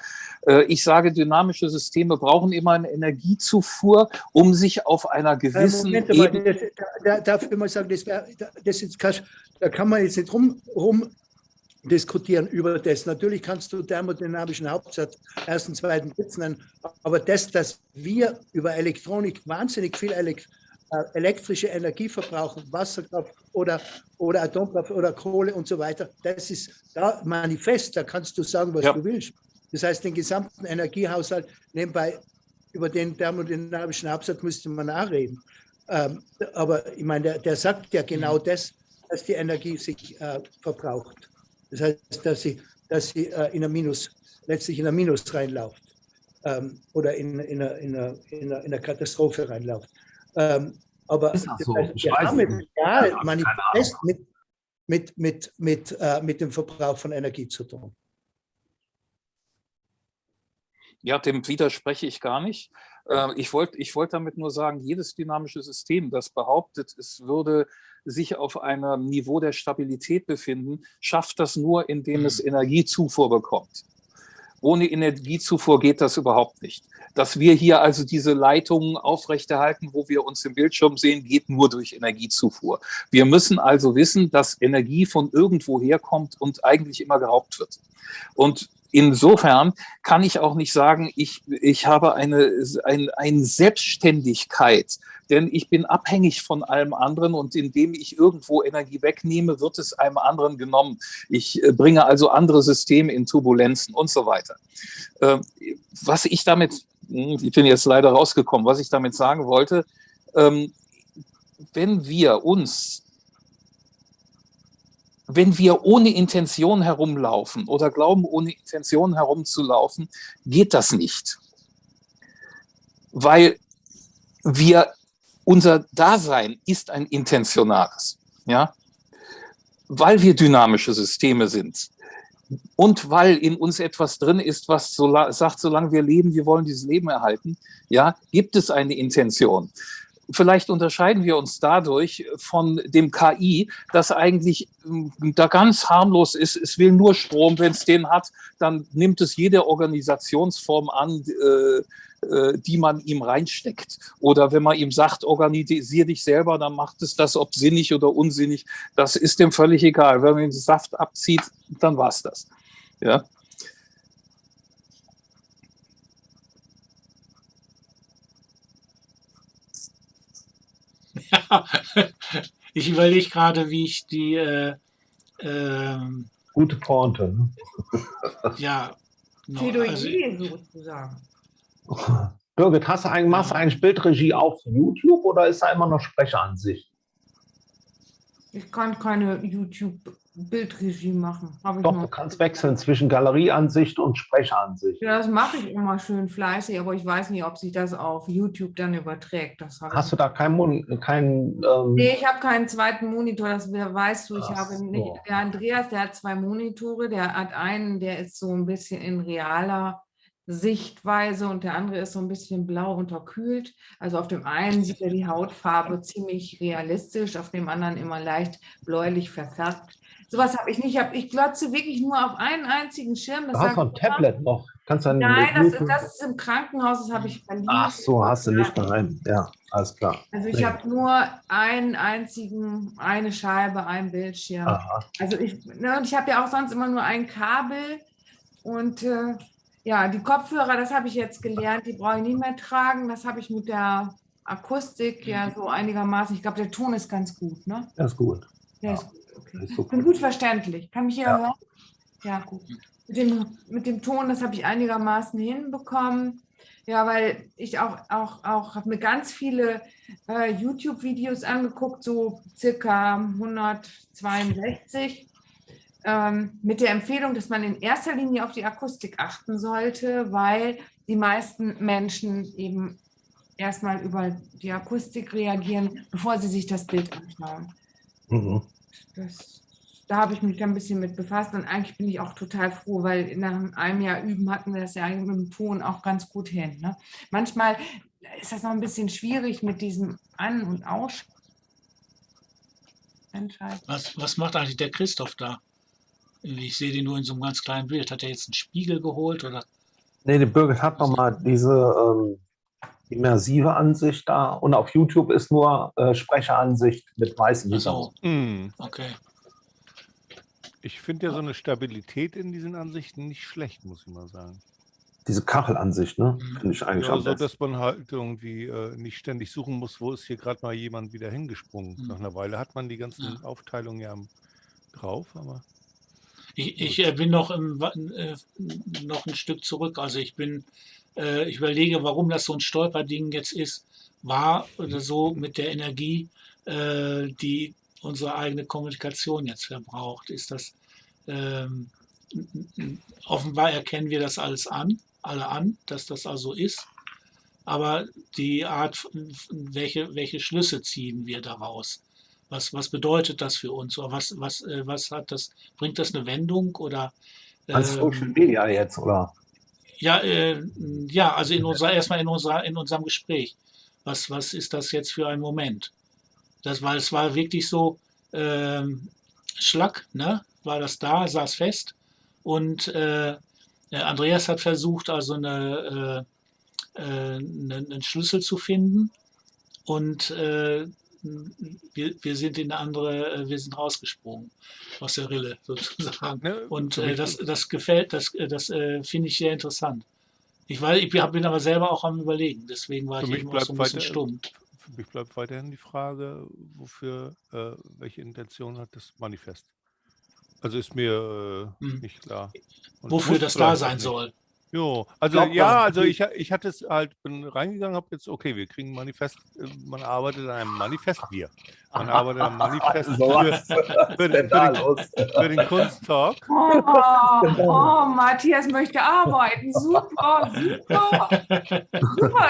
Äh, ich sage, dynamische Systeme brauchen immer eine Energiezufuhr, um sich auf einer äh, gewissen Moment, Ebene... Da, da, darf ich mal sagen, das, das ist, da kann man jetzt nicht rum, rum diskutieren über das. Natürlich kannst du thermodynamischen Hauptsatz ersten, zweiten, dritten nennen, aber das, dass wir über Elektronik wahnsinnig viel Elektro äh, elektrische Energie verbrauchen, Wasserkraft oder, oder Atomkraft oder Kohle und so weiter, das ist da manifest, da kannst du sagen, was ja. du willst. Das heißt, den gesamten Energiehaushalt nebenbei über den thermodynamischen Absatz müsste man nachreden. Ähm, aber ich meine, der, der, sagt ja genau mhm. das, dass die Energie sich äh, verbraucht. Das heißt, dass sie, dass sie äh, in ein Minus, letztlich in ein Minus reinläuft ähm, oder in, in, eine, in, eine, in eine Katastrophe reinläuft. Ähm, aber ist das so? wir haben es ja manifest mit, mit, mit, mit, äh, mit dem Verbrauch von Energie zu tun. Ja, dem widerspreche ich gar nicht. Ähm, ich wollte ich wollt damit nur sagen, jedes dynamische System, das behauptet, es würde sich auf einem Niveau der Stabilität befinden, schafft das nur, indem es mhm. Energiezufuhr bekommt. Ohne Energiezufuhr geht das überhaupt nicht. Dass wir hier also diese Leitungen aufrechterhalten, wo wir uns im Bildschirm sehen, geht nur durch Energiezufuhr. Wir müssen also wissen, dass Energie von irgendwo herkommt und eigentlich immer geraubt wird. Und insofern kann ich auch nicht sagen, ich, ich habe eine, ein, eine Selbstständigkeit, denn ich bin abhängig von allem anderen und indem ich irgendwo Energie wegnehme, wird es einem anderen genommen. Ich äh, bringe also andere Systeme in Turbulenzen und so weiter. Ähm, was ich damit, hm, ich bin jetzt leider rausgekommen, was ich damit sagen wollte, ähm, wenn wir uns wenn wir ohne Intention herumlaufen oder glauben, ohne Intention herumzulaufen, geht das nicht. Weil wir, unser Dasein ist ein intentionales. Ja? Weil wir dynamische Systeme sind. Und weil in uns etwas drin ist, was so sagt, solange wir leben, wir wollen dieses Leben erhalten, ja, gibt es eine Intention. vielleicht unterscheiden wir uns dadurch von dem KI, das eigentlich ähm, da ganz harmlos ist. Es will nur Strom. Wenn es den hat, dann nimmt es jede Organisationsform an, äh, die man ihm reinsteckt. Oder wenn man ihm sagt, organisier dich selber, dann macht es das, ob sinnig oder unsinnig. Das ist dem völlig egal. Wenn man den Saft abzieht, dann war es das. Ja. Ja, ich überlege gerade, wie ich die äh, ähm, Gute Pointe. Ne? ja, no, Plädoyer also, sozusagen. Birgit, hast du eigentlich, machst du eigentlich Bildregie auf YouTube oder ist da immer noch Sprecheransicht? Ich kann keine YouTube-Bildregie machen. Doch, du kannst wechseln zwischen Galerieansicht und Sprecheransicht. Ja, das mache ich immer schön fleißig, aber ich weiß nicht, ob sich das auf YouTube dann überträgt. Hast du da keinen kein, ähm, Nee, ich habe keinen zweiten Monitor, das weißt du. Ich Ach habe nicht, der Andreas, der hat zwei Monitore, der hat einen, der ist so ein bisschen in realer Sichtweise und der andere ist so ein bisschen blau unterkühlt. Also auf dem einen sieht er die Hautfarbe ziemlich realistisch, auf dem anderen immer leicht bläulich verfärbt. Sowas habe ich nicht. Ich, glotze wirklich nur auf einen einzigen Schirm. Das du hast ein Tablet noch. Kannst dann Nein, das, das ist im Krankenhaus, das habe ich verliehen. Ach so, hast du nicht daheim. Ja, alles klar. Also ich Nee. habe nur einen einzigen, eine Scheibe, einen Bildschirm. Aha. Also ich, ne, und ich habe ja auch sonst immer nur ein Kabel und äh, ja, die Kopfhörer, das habe ich jetzt gelernt, die brauche ich nicht mehr tragen. Das habe ich mit der Akustik ja so einigermaßen. Ich glaube, der Ton ist ganz gut, ne? Das ist gut. Der Ja. ist gut, okay. Ist Ich super. bin gut verständlich. Kann mich hier Ja. hören? Ja, gut. Mit dem, mit dem Ton, das habe ich einigermaßen hinbekommen. Ja, weil ich auch, auch, auch habe mir ganz viele äh, YouTube-Videos angeguckt, so circa 162, ähm, mit der Empfehlung, dass man in erster Linie auf die Akustik achten sollte, weil die meisten Menschen eben erstmal über die Akustik reagieren, bevor sie sich das Bild anschauen. Mhm. Das, da habe ich mich dann ein bisschen mit befasst und eigentlich bin ich auch total froh, weil nach einem Jahr Üben hatten wir das ja eigentlich mit dem Ton auch ganz gut hin. Ne? Manchmal ist das noch ein bisschen schwierig mit diesem An- und Aus. Was, was macht eigentlich der Christoph da? Ich sehe den nur in so einem ganz kleinen Bild. Hat er jetzt einen Spiegel geholt oder? Nee, die Birgit hat nochmal diese ähm, immersive Ansicht da und auf YouTube ist nur äh, Sprecheransicht mit weißem Ach so, Hintergrund. Hm. okay. Ich finde ja so eine Stabilität in diesen Ansichten nicht schlecht, muss ich mal sagen. Diese Kachelansicht, ne? Mhm. Finde ich eigentlich Ja, so, besten. dass man halt irgendwie äh, nicht ständig suchen muss, wo ist hier gerade mal jemand wieder hingesprungen. Mhm. Nach einer Weile hat man die ganzen Ja. Aufteilungen ja drauf, aber Ich, ich äh, bin noch, im, äh, noch ein Stück zurück. Also ich bin, äh, ich überlege, warum das so ein Stolperding jetzt ist, war oder so mit der Energie, äh, die unsere eigene Kommunikation jetzt verbraucht. Ist das ähm, offenbar erkennen wir das alles an, alle an, dass das also ist. Aber die Art, welche, welche Schlüsse ziehen wir daraus? Was, was bedeutet das für uns? Oder was, was, äh, was hat das, bringt das eine Wendung oder Als ähm, Social Media jetzt, oder? ja, äh, ja, also in unserer, erstmal in unserer, in unserem Gespräch. Was, was ist das jetzt für ein Moment? Das war, es war wirklich so, ähm, Schlag, ne? War das da, saß fest. Und äh, äh, Andreas hat versucht, also eine, äh, äh, einen, einen Schlüssel zu finden. Und wir, wir sind in eine andere, äh, wir sind rausgesprungen aus der Rille sozusagen. ne, Und äh, das, das gefällt, das, äh, das äh, finde ich sehr interessant. Ich, weiß, ich bin aber selber auch am Überlegen, deswegen war Für ich eben auch so ein bisschen weiter- stumm. für mich bleibt weiterhin die Frage, wofür, äh, welche Intention hat das Manifest? Also ist mir äh, Hm. nicht klar. Und Wofür das da sein nicht. soll. Jo, also glaub, ja, also ich, ich hatte es halt, bin reingegangen, habe jetzt, okay, wir kriegen ein Manifest, äh, man arbeitet an einem Manifest, wir. Man arbeitet an einem Manifest So für, für, den, für, den, für den Kunsttalk. Oh, oh, Matthias möchte arbeiten. Super, super. Super.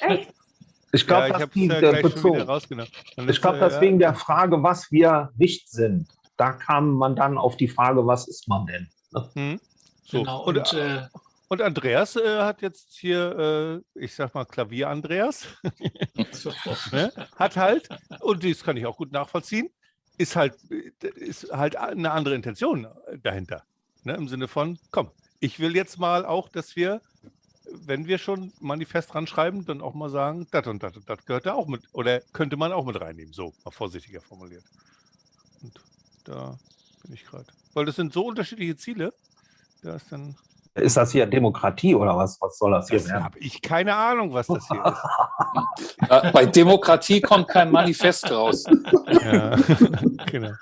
Echt. Ich glaube, ja, ich das ging ja Ich glaube, äh, das ja, wegen der Frage, was wir nicht sind. Da kam man dann auf die Frage, was ist man denn? hm, so. Genau. Und, Und äh, äh, Und Andreas äh, hat jetzt hier, äh, ich sag mal Klavier Andreas, So. ne? hat halt, und das kann ich auch gut nachvollziehen, ist halt, äh, ist halt eine andere Intention dahinter. Ne? Im Sinne von, komm, ich will jetzt mal auch, dass wir, wenn wir schon Manifest ranschreiben, dann auch mal sagen, das und das und das gehört da auch mit, oder könnte man auch mit reinnehmen, so mal vorsichtiger formuliert. Und da bin ich gerade. Weil das sind so unterschiedliche Ziele, da ist dann, Ist das hier Demokratie oder was? Was soll das hier das werden? habe ich keine Ahnung, was das hier ist. Äh, bei Demokratie kommt kein Manifest raus. Ja, genau.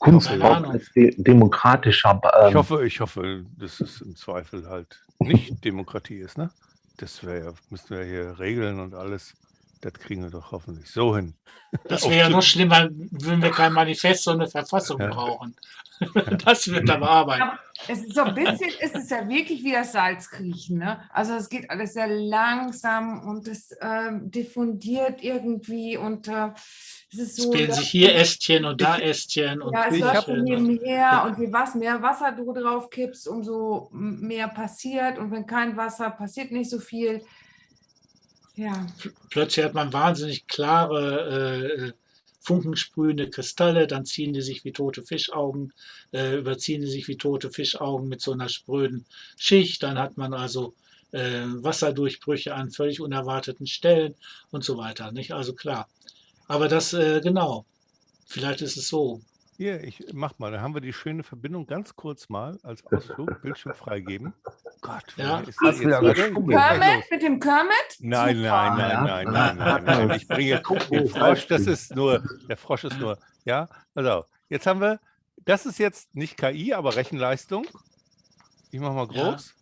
Ahnung. als de demokratischer. Ich Ähm, hoffe, ich hoffe, dass es im Zweifel halt nicht Demokratie ist, ne? Das wäre ja, müssten wir hier regeln und alles. Das kriegen wir doch hoffentlich so hin. Das wäre ja noch schlimmer, würden wir kein Manifest, sondern eine Verfassung Ja. brauchen. Das wird aber Arbeit. Aber es ist so ein bisschen, ist es ja wirklich wie das Salzkriechen. Ne? Also es geht alles sehr langsam und es ähm, diffundiert irgendwie und äh, es ist so. dass- sich hier Ästchen und da Ästchen und ja, es Ich läuft so nebenher und je was mehr Wasser du drauf kippst, umso mehr passiert. Und wenn kein Wasser, passiert nicht so viel. Ja, plötzlich hat man wahnsinnig klare, äh, funkensprühende Kristalle, dann ziehen die sich wie tote Fischaugen, äh, überziehen die sich wie tote Fischaugen mit so einer spröden Schicht, dann hat man also äh, Wasserdurchbrüche an völlig unerwarteten Stellen und so weiter, nicht? Also klar. Aber das, äh, genau, vielleicht ist es so. Hier, ich mach mal, da haben wir die schöne Verbindung ganz kurz mal als Ausflug, Bildschirm freigeben. Gott, Ja. ist das ja jetzt? los. Kermit mit dem Kermit? Nein, nein, nein, Ja, nein, ja, nein, nein, ja. nein. Ich bringe den Frosch, das ist nur, der Frosch ist nur, ja, also, jetzt haben wir, das ist jetzt nicht KI, aber Rechenleistung. Ich mache mal Ja. groß.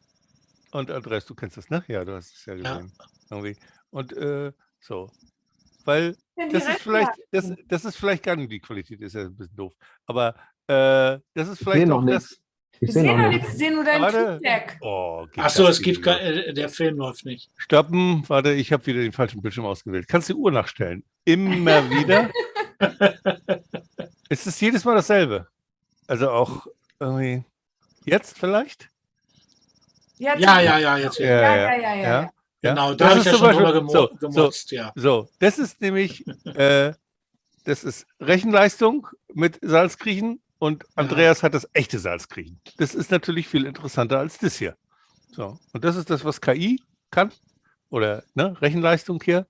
Und Andreas, du kennst das, ne? Ja, du hast es ja Ja. gesehen. Irgendwie. Und äh, so. Weil das ist vielleicht, das, das ist vielleicht gar nicht die Qualität, ist ja ein bisschen doof. Aber äh, das ist Ich vielleicht sehe noch das. Ich Wir sehe sehen noch nichts. wir sehen nur dein. Feedback. Oh, geht Ach so, das es gibt, kein- äh, der Film läuft nicht. Stoppen, warte, ich habe wieder den falschen Bildschirm ausgewählt. Kannst du die Uhr nachstellen? Immer wieder. ist es jedes Mal dasselbe? Also auch irgendwie jetzt vielleicht? Jetzt- Ja, ja, ja, jetzt wieder. Ja, ja, ja, ja. ja. Genau, da Das habe ich ist ja zum schon drüber Beispiel- gemo so, so. gemotzt, ja. So, das ist nämlich, äh, das ist Rechenleistung mit Salzkriechen und Andreas hat das echte Salzkriechen. Das ist natürlich viel interessanter als das hier. So, und das ist das, was KI kann oder ne, Rechenleistung hier.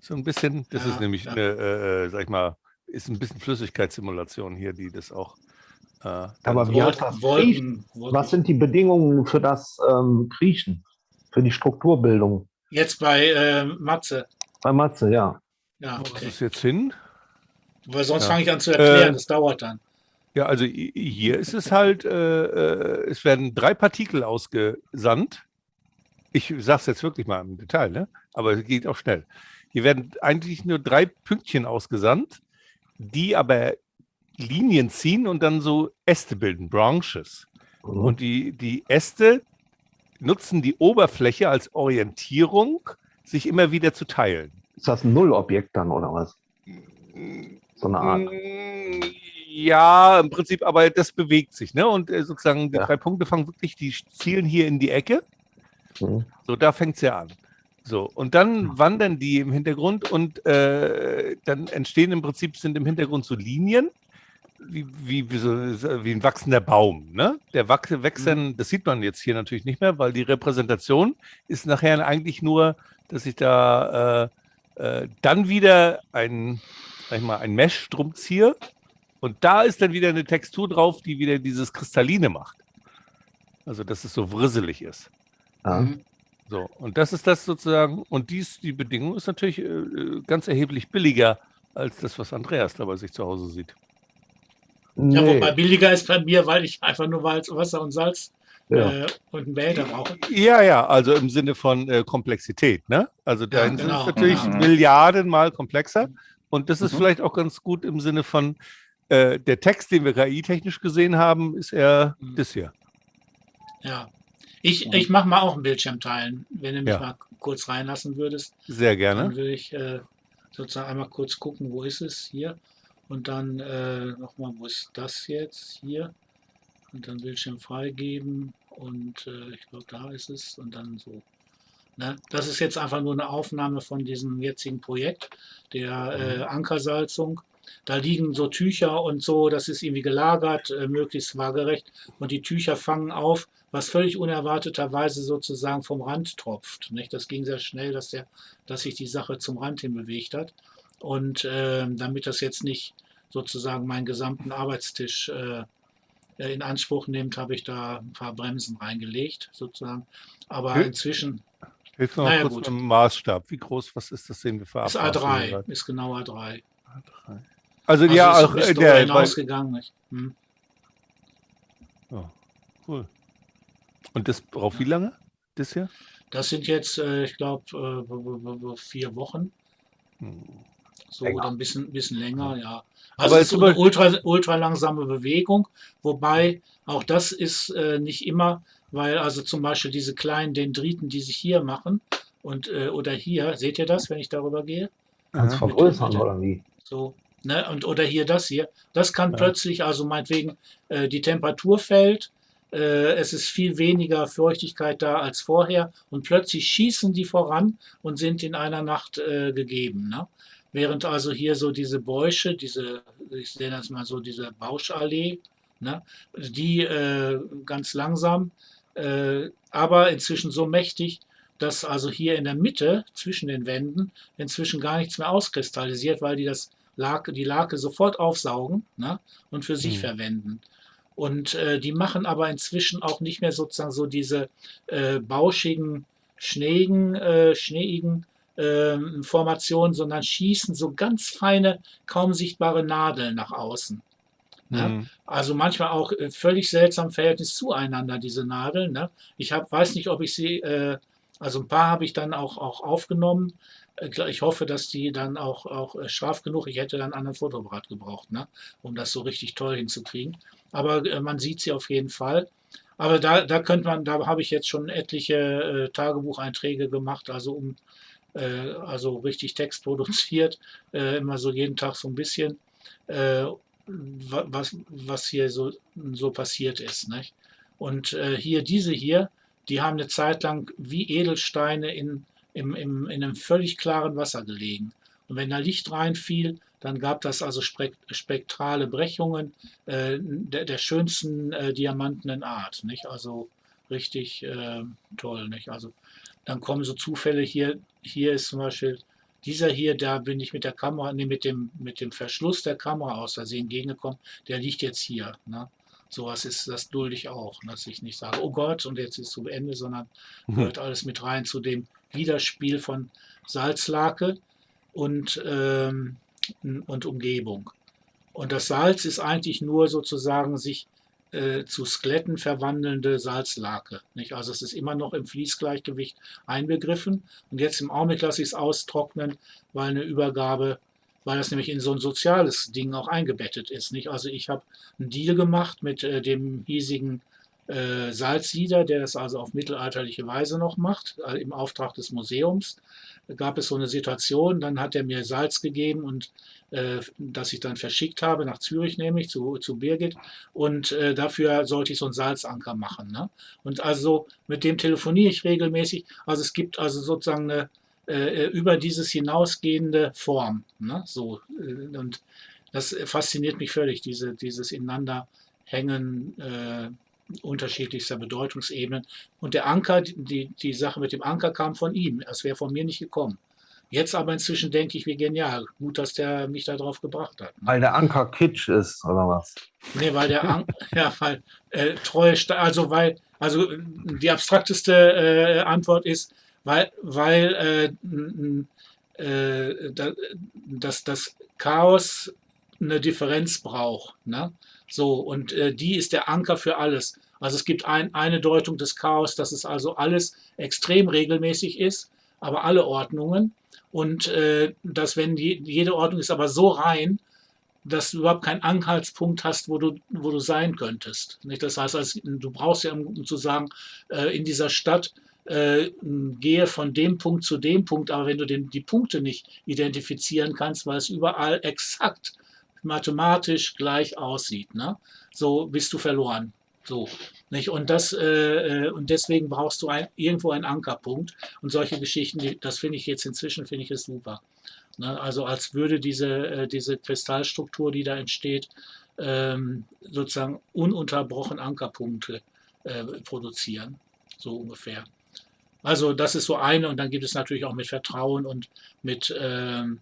So ein bisschen, das Ja, ist nämlich ja. eine, äh, äh, sag ich mal, ist ein bisschen Flüssigkeitssimulation hier, die das auch. Äh, Aber wie Kriechen? Wolken. Was sind die Bedingungen für das ähm, Kriechen? Für die Strukturbildung? Jetzt bei äh, Matze. Bei Matze, ja. Ja, Wo ist okay. es jetzt hin? Weil sonst Ja. fange ich an zu erklären, Äh, das dauert dann. Ja, also hier ist es halt, äh, äh, es werden drei Partikel ausgesandt. Ich sage es jetzt wirklich mal im Detail, ne? aber es geht auch schnell. Hier werden eigentlich nur drei Pünktchen ausgesandt, die aber Linien ziehen und dann so Äste bilden, Branches. Mhm. Und die, die Äste nutzen die Oberfläche als Orientierung, sich immer wieder zu teilen. Ist das ein Nullobjekt dann oder was? So eine Art. Mm, Ja, im Prinzip, aber das bewegt sich, ne? Und äh, sozusagen die Ja. drei Punkte fangen wirklich, die zielen hier in die Ecke. Mhm. So, da fängt es ja an. So, und dann wandern die im Hintergrund und äh, dann entstehen im Prinzip, sind im Hintergrund so Linien, wie, wie, wie, so, wie ein wachsender Baum. Ne? Der Wach wechseln, das sieht man jetzt hier natürlich nicht mehr, weil die Repräsentation ist nachher eigentlich nur, dass ich da äh, äh, dann wieder ein, sag ich mal, ein Mesh drum ziehe und da ist dann wieder eine Textur drauf, die wieder dieses Kristalline macht. Also, dass es so wrisselig ist. Ja. Mhm. So, und das ist das sozusagen, und dies, die Bedingung ist natürlich äh, äh, ganz erheblich billiger als das, was Andreas da bei sich zu Hause sieht. Ja, Nee. wobei billiger ist bei mir, weil ich einfach nur Walz, Wasser und Salz Ja. äh, und einen Behälter brauche. Ja, ja, also im Sinne von äh, Komplexität, ne? Also da Ja, ist genau. es natürlich Mhm. Milliardenmal komplexer. Und das ist Mhm. vielleicht auch ganz gut im Sinne von, äh, der Text, den wir KI-technisch gesehen haben, ist eher Mhm. das hier. Ja. Ich, ich mache mal auch einen Bildschirm teilen, wenn du mich Ja. mal kurz reinlassen würdest. Sehr Dann gerne. würde ich äh, sozusagen einmal kurz gucken, wo ist es hier. Und dann äh, nochmal, wo ist das jetzt? Hier. Und dann Bildschirm freigeben. und äh, ich glaube, da ist es und dann so. Ne? Das ist jetzt einfach nur eine Aufnahme von diesem jetzigen Projekt, der äh, Ankersalzung. Da liegen so Tücher und so, das ist irgendwie gelagert, äh, möglichst waagerecht. Und die Tücher fangen auf, was völlig unerwarteterweise sozusagen vom Rand tropft. Nicht? Das ging sehr schnell, dass, der, dass sich die Sache zum Rand hin bewegt hat. Und äh, damit das jetzt nicht sozusagen meinen gesamten Arbeitstisch äh, in Anspruch nimmt, habe ich da ein paar Bremsen reingelegt, sozusagen. Aber Hilf- inzwischen Hilf mir Naja, kurz gut. mit dem Maßstab. Wie groß, was ist das denn für ist Abmaße? A3, ist genau A3. Also, Also ja, ist auch bisschen äh, der, hinausgegangen. Hm. ja, cool. Und das braucht wie lange? Das hier? Das sind jetzt, äh, ich glaube, äh, vier Wochen. So Länger. oder ein bisschen, bisschen länger, ja. Aber Also es jetzt ist eine ultra, ultra langsame Bewegung, wobei auch das ist äh, nicht immer, weil also zum Beispiel diese kleinen Dendriten, die sich hier machen und äh, oder hier, seht ihr das, wenn ich darüber gehe? Kannst Aha. vergrößern Mit- mit- oder wie? So, ne? Und oder hier das hier. Das kann Ja. plötzlich, also meinetwegen, äh, die Temperatur fällt, äh, es ist viel weniger Feuchtigkeit da als vorher und plötzlich schießen die voran und sind in einer Nacht äh, gegeben. Ne? Während also hier so diese Bäusche, diese, ich nenne das mal so, diese Bauschallee, ne? die äh, ganz langsam, äh, aber inzwischen so mächtig, dass also hier in der Mitte zwischen den Wänden inzwischen gar nichts mehr auskristallisiert, weil die das Lake, die Lake sofort aufsaugen ne? und für sich Mhm. verwenden. Und äh, die machen aber inzwischen auch nicht mehr sozusagen so diese äh, bauschigen, schneeigen, äh, schneeigen ähm, Formationen, sondern schießen so ganz feine, kaum sichtbare Nadeln nach außen. Ne? Mhm. Also manchmal auch äh, völlig seltsam Verhältnis zueinander, diese Nadeln. Ne? Ich hab, weiß nicht, ob ich sie, äh, also ein paar habe ich dann auch, auch aufgenommen. Äh, Ich hoffe, dass die dann auch, auch äh, scharf genug, ich hätte dann einen anderen Fotoapparat gebraucht, ne? um das so richtig toll hinzukriegen. Aber äh, man sieht sie auf jeden Fall. Aber da, da könnte man, da habe ich jetzt schon etliche äh, Tagebucheinträge gemacht, also um äh, also richtig Text produziert, äh, immer so jeden Tag so ein bisschen. Äh, wa- was, was hier so, so passiert ist. Nicht? Und äh, hier, diese hier, die haben eine Zeit lang wie Edelsteine in, im, im, in einem völlig klaren Wasser gelegen. Und wenn da Licht reinfiel, dann gab das also spek spektrale Brechungen äh, der, der schönsten äh, diamantenen Art. Nicht? Also richtig äh, toll. Nicht? Also dann kommen so Zufälle hier. Hier ist zum Beispiel dieser hier, da bin ich mit der Kamera, nee, mit dem, mit dem Verschluss der Kamera aus Versehen gegengekommen. Der liegt jetzt hier. Ne? Sowas ist, das dulde ich auch, ne? dass ich nicht sage, oh Gott, und jetzt ist es zu Ende, sondern gehört alles mit rein zu dem Widerspiel von Salzlake und, ähm, und Umgebung. Und das Salz ist eigentlich nur sozusagen sich äh, zu Skeletten verwandelnde Salzlake. Nicht? Also es ist immer noch im Fließgleichgewicht einbegriffen. Und jetzt im Augenblick lasse ich es austrocknen, weil eine Übergabe, weil das nämlich in so ein soziales Ding auch eingebettet ist. Nicht? Also ich habe einen Deal gemacht mit äh, dem hiesigen äh, Salzsieder, der das also auf mittelalterliche Weise noch macht, äh, im Auftrag des Museums. Gab es so eine Situation, dann hat er mir Salz gegeben und äh, das ich dann verschickt habe, nach Zürich nämlich, zu, zu Birgit. Und äh, dafür sollte ich so einen Salzanker machen. Ne? Und also mit dem telefoniere ich regelmäßig. Also es gibt also sozusagen eine äh, über dieses hinausgehende Form. Ne? So, äh, und das fasziniert mich völlig, diese, dieses Ineinanderhängen äh, unterschiedlichster Bedeutungsebenen. Und der Anker, die, die Sache mit dem Anker kam von ihm. Es wäre von mir nicht gekommen. Jetzt aber inzwischen denke ich, wie genial. Gut, dass der mich da drauf gebracht hat. Weil der Anker Kitsch ist, oder was? Nee, weil der An ja, weil äh, treue, also weil, also äh, die abstrakteste äh, Antwort ist, weil, weil äh, äh, da, dass das Chaos eine Differenz braucht. Ne? So, und äh, die ist der Anker für alles. Also es gibt ein, eine Deutung des Chaos, dass es also alles extrem regelmäßig ist, aber alle Ordnungen. Und äh, dass wenn die, jede Ordnung ist aber so rein, dass du überhaupt keinen Anhaltspunkt hast, wo du, wo du sein könntest. Nicht? Das heißt, als, du brauchst ja, um zu sagen, äh, in dieser Stadt äh, gehe von dem Punkt zu dem Punkt, aber wenn du den, die Punkte nicht identifizieren kannst, weil es überall exakt mathematisch gleich aussieht, ne? so bist du verloren. So, nicht? Und, das, äh, äh, und deswegen brauchst du ein, irgendwo einen Ankerpunkt. Und solche Geschichten, die, das finde ich jetzt inzwischen, finde ich es super. Ne? Also als würde diese, äh, diese Kristallstruktur, die da entsteht, ähm, sozusagen ununterbrochen Ankerpunkte äh, produzieren. So ungefähr. Also das ist so eine und dann gibt es natürlich auch mit Vertrauen und mit, ähm,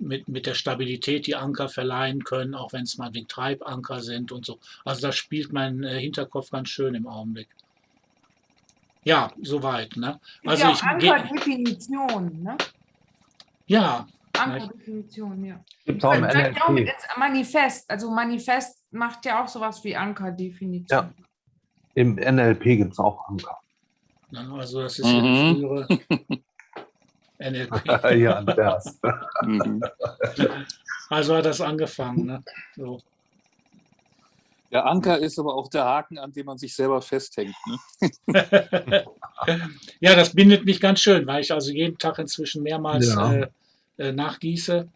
mit, mit der Stabilität, die Anker verleihen können, auch wenn es mal die Treibanker sind und so. Also das spielt mein äh, Hinterkopf ganz schön im Augenblick. Ja, soweit. Ne? Also ja ich Ankerdefinition, ne? Ja, Ankerdefinition, ja. Gibt auch im auch mit Manifest. Also Manifest macht ja auch sowas wie Ankerdefinition. Ja. Im NLP gibt es auch Anker. ne? also das ist Mhm. ja die frühere NLP. ja, Andreas. Mhm. Also hat das angefangen. Ne? So. Der Anker ist aber auch der Haken, an dem man sich selber festhängt. Ne? ja, das bindet mich ganz schön, weil ich also jeden Tag inzwischen mehrmals Ja. äh, äh, nachgieße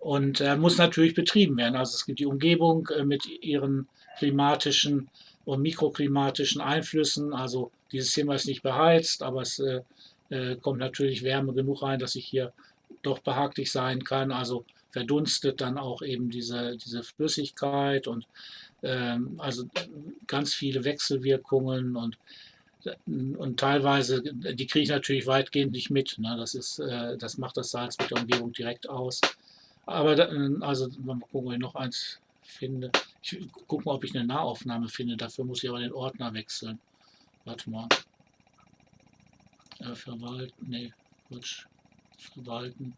und äh, muss natürlich betrieben werden. Also es gibt die Umgebung äh, mit ihren klimatischen und mikroklimatischen Einflüssen. Also dieses Zimmer ist nicht beheizt, aber es äh, äh, kommt natürlich Wärme genug rein, dass ich hier doch behaglich sein kann. Also verdunstet dann auch eben diese, diese Flüssigkeit und ähm, also ganz viele Wechselwirkungen und und teilweise, die kriege ich natürlich weitgehend nicht mit. Ne? Das, ist, äh, das macht das Salz mit der Umgebung direkt aus. Aber da, also mal gucken, ob ich noch eins finde. Ich gucke mal, ob ich eine Nahaufnahme finde. Dafür muss ich aber den Ordner wechseln. Warte mal. Äh, verwalten, nee, Quatsch. Verwalten.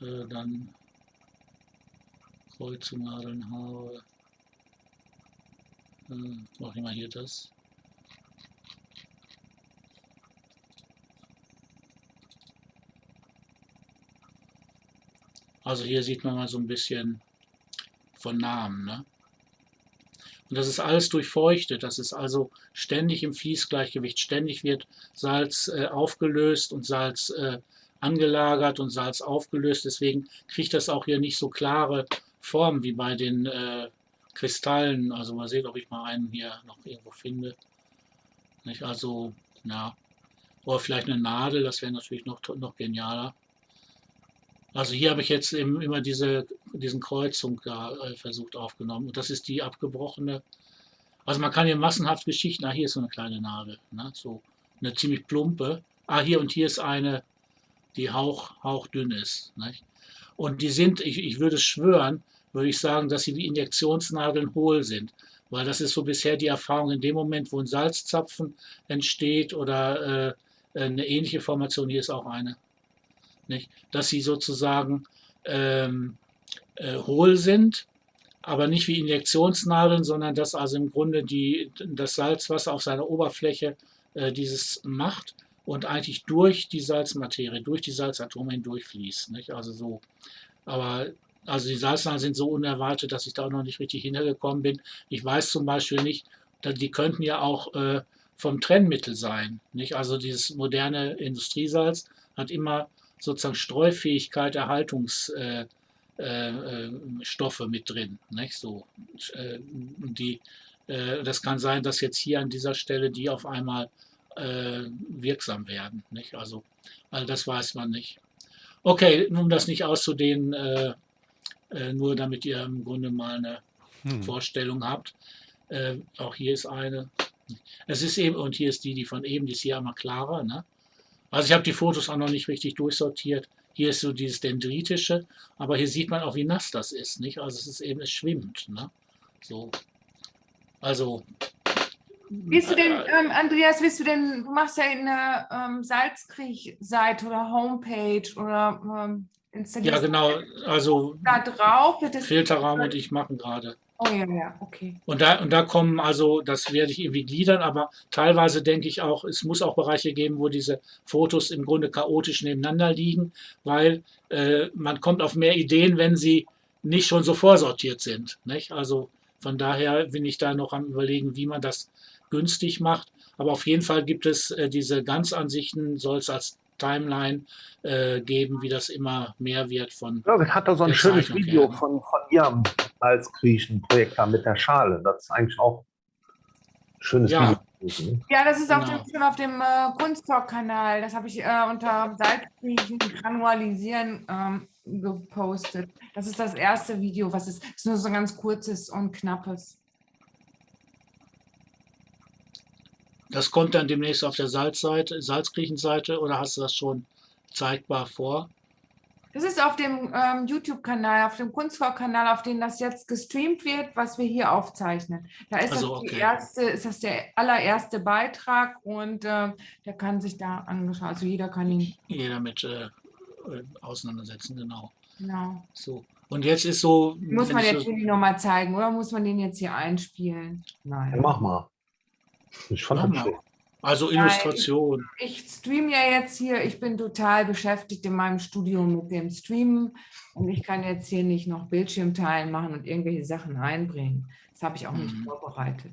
Äh, dann Kreuzung, Haare. Äh, ich mal hier das. Also hier sieht man mal so ein bisschen von Namen. Ne? Und das ist alles durchfeuchtet. Das ist also ständig im Fließgleichgewicht. Ständig wird Salz äh, aufgelöst und Salz äh, angelagert und Salz aufgelöst. Deswegen kriegt das auch hier nicht so klare Formen wie bei den äh, Kristallen. Also mal sehen, ob ich mal einen hier noch irgendwo finde. Nicht? Also, ja. Oder vielleicht eine Nadel, das wäre natürlich noch, noch genialer. Also hier habe ich jetzt eben immer diese, diesen Kreuzung da, äh, versucht aufgenommen. Und das ist die abgebrochene. Also man kann hier massenhaft Geschichten. Ah, hier ist so eine kleine Nadel. Ne? So eine ziemlich plumpe. Ah, hier und hier ist eine, die hauch, hauchdünn ist. Nicht? Und die sind, ich, ich würde schwören, würde ich sagen, dass sie wie Injektionsnadeln hohl sind. Weil das ist so bisher die Erfahrung in dem Moment, wo ein Salzzapfen entsteht oder äh, eine ähnliche Formation. Hier ist auch eine nicht? dass sie sozusagen ähm, äh, hohl sind, aber nicht wie Injektionsnadeln, sondern dass also im Grunde die, das Salzwasser auf seiner Oberfläche äh, dieses macht und eigentlich durch die Salzmaterie, durch die Salzatome hindurchfließt. Nicht? Also so. Aber also die Salznadeln sind so unerwartet, dass ich da auch noch nicht richtig hintergekommen bin. Ich weiß zum Beispiel nicht, die könnten ja auch äh, vom Trennmittel sein. Nicht? Also dieses moderne Industriesalz hat immer sozusagen Streufähigkeit, Erhaltungsstoffe äh, äh, mit drin. Nicht? So, äh, die, äh, das kann sein, dass jetzt hier an dieser Stelle die auf einmal äh, wirksam werden. Nicht? Also, also das weiß man nicht. Okay, um das nicht auszudehnen, nur damit ihr im Grunde mal eine hm. Vorstellung habt. auch hier ist eine. Es ist eben, und hier ist die, die von eben, die ist hier einmal klarer. Ne? Also ich habe die Fotos auch noch nicht richtig durchsortiert. Hier ist so dieses Dendritische, aber hier sieht man auch, wie nass das ist. Nicht? Also es ist eben, es schwimmt. Ne? So. Also. Willst du denn, ähm, Andreas, willst du denn, du machst ja eine ähm, Salzkrieg-Seite oder Homepage oder ähm, Ja, genau. Also da drauf Filterraum und ich machen gerade. Oh ja, ja, okay. Und da, und da kommen also, das werde ich irgendwie gliedern, aber teilweise denke ich auch, es muss auch Bereiche geben, wo diese Fotos im Grunde chaotisch nebeneinander liegen, weil äh, man kommt auf mehr Ideen, wenn sie nicht schon so vorsortiert sind. Nicht? Also von daher bin ich da noch am überlegen, wie man das günstig macht. Aber auf jeden Fall gibt es äh, diese Ganzansichten, soll es als Timeline äh, geben, wie das immer mehr wird von. Ja, ich hatte so ein schönes Video her. von, von ihrem Salzgriechen-Projekt da mit der Schale. Das ist eigentlich auch Schönes Ja. Video. Ja, das ist auf Genau. dem, schon auf dem äh, Kunsttalk-Kanal. Das habe ich äh, unter Salzkriechen granualisieren ähm, gepostet. Das ist das erste Video, was ist, ist nur so ein ganz kurzes und knappes. Das kommt dann demnächst auf der Salzseite, Salzgriechenseite oder hast du das schon zeigbar vor? Das ist auf dem ähm, YouTube-Kanal, auf dem Kunsttalk-Kanal, auf dem das jetzt gestreamt wird, was wir hier aufzeichnen. Da ist Also, das die okay. erste, ist das der allererste Beitrag und äh, der kann sich da angeschaut, also jeder kann ihn, Jeder mit äh, äh, auseinandersetzen, genau. genau. So. Und jetzt ist so. Muss man jetzt so, Willi nochmal zeigen oder muss man den jetzt hier einspielen? Ja, Nein. mach mal. Ich fand das schön. also Illustration. Ich streame ja jetzt hier, ich bin total beschäftigt in meinem Studio mit dem Streamen und ich kann jetzt hier nicht noch Bildschirmteilen machen und irgendwelche Sachen einbringen. Das habe ich auch nicht Mhm. vorbereitet.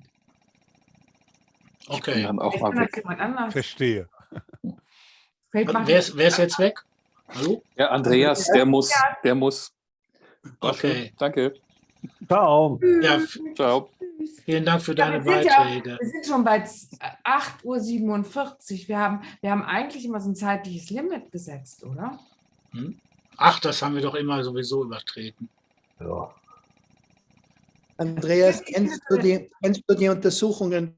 Ich Okay. dann auch mal weg. Verstehe. Wer ist, wer ist jetzt weg? Hallo? Ja, Andreas, der muss, der muss. Okay. Danke. Ciao. Ja, Ciao. Vielen Dank für Ja, deine wir, sind ja, Beiträge. wir sind schon bei 8.47 Uhr. Wir haben, wir haben eigentlich immer so ein zeitliches Limit gesetzt, oder? Ach, das haben wir doch immer sowieso übertreten. Ja. Andreas, kennst du die, kennst du die Untersuchungen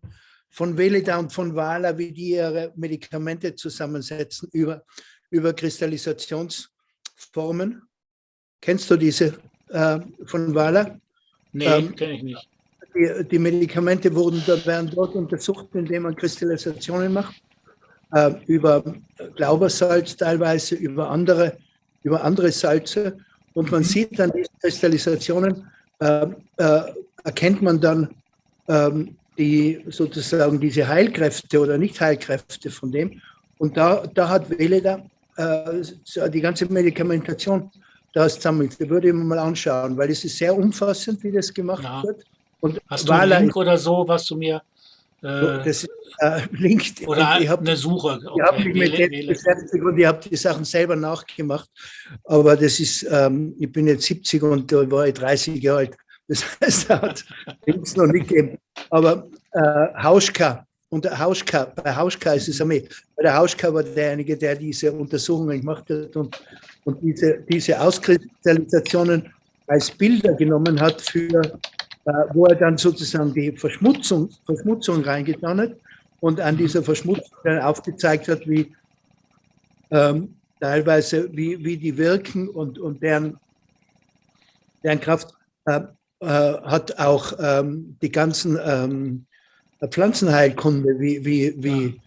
von Velida und von Wahler, wie die ihre Medikamente zusammensetzen über, über Kristallisationsformen? Kennst du diese äh, von Wahler? Nee, Ähm, kenne ich nicht. Die, die Medikamente wurden, werden dort untersucht, indem man Kristallisationen macht, äh, über Glaubersalz teilweise, über andere, über andere Salze. Und man sieht dann diese Kristallisationen, äh, äh, erkennt man dann ähm, die sozusagen diese Heilkräfte oder Nicht-Heilkräfte von dem. Und da, da hat Veleda äh, die ganze Medikamentation da. Da würde ich mir mal anschauen, weil es ist sehr umfassend, wie das gemacht Ja. wird. Und Hast du einen Link oder so, was du mir. Äh, das äh, linked. oder ich habe eine Suche. ich hab Okay, mich mit wähle, dem wähle. beschäftigt und ich habe die Sachen selber nachgemacht. Aber das ist, ähm, ich bin jetzt 70 und da war ich 30 Jahre alt. Das heißt, da hat es noch nicht gegeben. Aber äh, Hauschka, und Hauschka, bei Hauschka ist es einmal, bei der Hauschka war derjenige, der diese Untersuchungen gemacht hat und, und diese, diese Auskristallisationen als Bilder genommen hat für wo er dann sozusagen die Verschmutzung, Verschmutzung reingetan hat und an dieser Verschmutzung dann aufgezeigt hat, wie ähm, teilweise, wie, wie die wirken und, und deren, deren Kraft äh, äh, hat auch ähm, die ganzen ähm, Pflanzenheilkunde, wie, wie, wie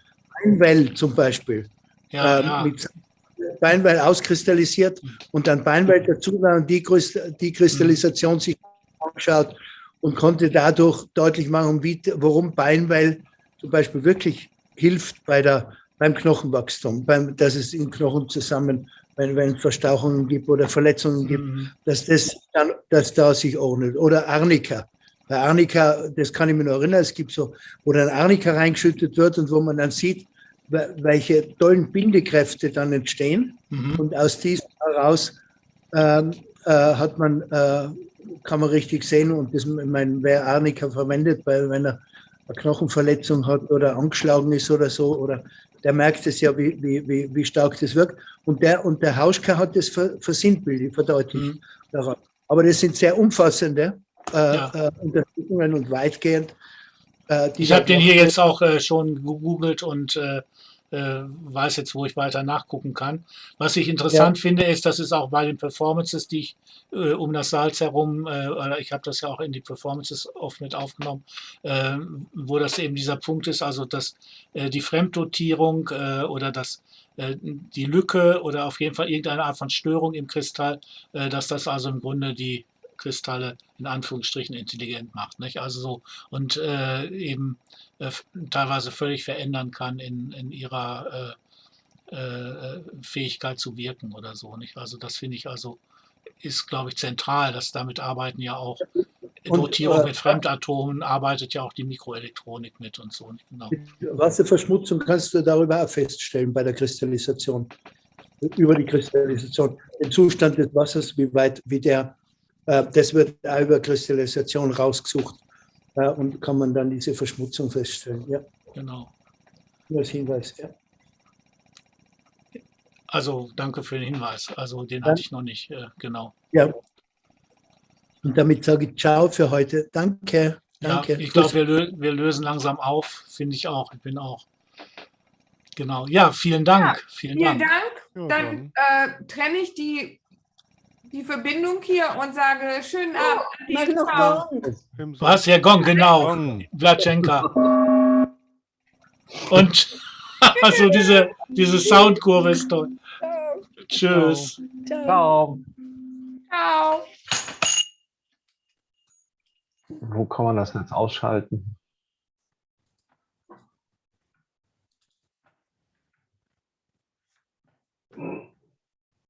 Beinwell zum Beispiel, Ja, ähm, ja. mit Beinwell auskristallisiert und dann Beinwell dazu und die, die Kristallisation sich angeschaut und konnte dadurch deutlich machen, wie, warum Beinwell zum Beispiel wirklich hilft bei der, beim Knochenwachstum, beim, dass es im Knochen zusammen, wenn, wenn es Verstauchungen gibt oder Verletzungen gibt, Mhm. dass das dann, dass da sich ordnet. Oder Arnika. Bei Arnika, das kann ich mir noch erinnern, es gibt so, wo dann Arnika reingeschüttet wird und wo man dann sieht, we- welche tollen Bindekräfte dann entstehen. Mhm. Und aus diesem heraus ähm, äh, hat man, äh, kann man richtig sehen, und das, ich meine, wer Arnika verwendet, weil wenn er eine Knochenverletzung hat oder angeschlagen ist oder so, oder der merkt es ja, wie, wie, wie, wie stark das wirkt. Und der, und der Hauschka hat das ver, versinnbildlich, verdeutlicht. Mhm. daran. Aber das sind sehr umfassende äh, Ja. äh, Untersuchungen und weitgehend. Äh, die Ich habe den hier jetzt auch äh, schon gegoogelt und äh, äh, weiß jetzt, wo ich weiter nachgucken kann. Was ich interessant finde, ist, dass es auch bei den Performances, die ich äh, um das Salz herum, äh, oder ich habe das ja auch in die Performances oft mit aufgenommen, äh, wo das eben dieser Punkt ist, also dass äh, die Fremddotierung äh, oder das äh, die Lücke oder auf jeden Fall irgendeine Art von Störung im Kristall, dass das also im Grunde die Kristalle in Anführungsstrichen intelligent macht. Nicht? Also so und äh, eben äh, teilweise völlig verändern kann in, in ihrer äh, äh, Fähigkeit zu wirken oder so. Nicht? Also das finde ich also ist, glaube ich, zentral, dass damit arbeiten ja auch Und, Dotierung äh, mit Fremdatomen, arbeitet ja auch die Mikroelektronik mit und so. Genau. Wasserverschmutzung kannst du darüber auch feststellen bei der Kristallisation, über die Kristallisation, den Zustand des Wassers, wie weit, wie der, das wird auch über Kristallisation rausgesucht. äh, und kann man dann diese Verschmutzung feststellen. Ja, Genau. nur als Hinweis. Ja. Also danke für den Hinweis. Also den hatte ich noch nicht. Äh, genau. ja. Und damit sage ich Ciao für heute. Danke. Ja, Danke. ich glaube, wir, lö wir lösen langsam auf. Finde ich auch. Ich bin auch. Genau. Ja, vielen Dank. vielen Vielen Dank. Dank. Ja, Dann äh, trenne ich die, die Verbindung hier und sage schönen oh, Abend. Noch Gong. Was? Ja, Gong, genau. Vlatschenka. Und also diese, diese Soundkurve ist dort. Tschüss. Ciao. Ciao. Wo kann man das jetzt ausschalten? Mm.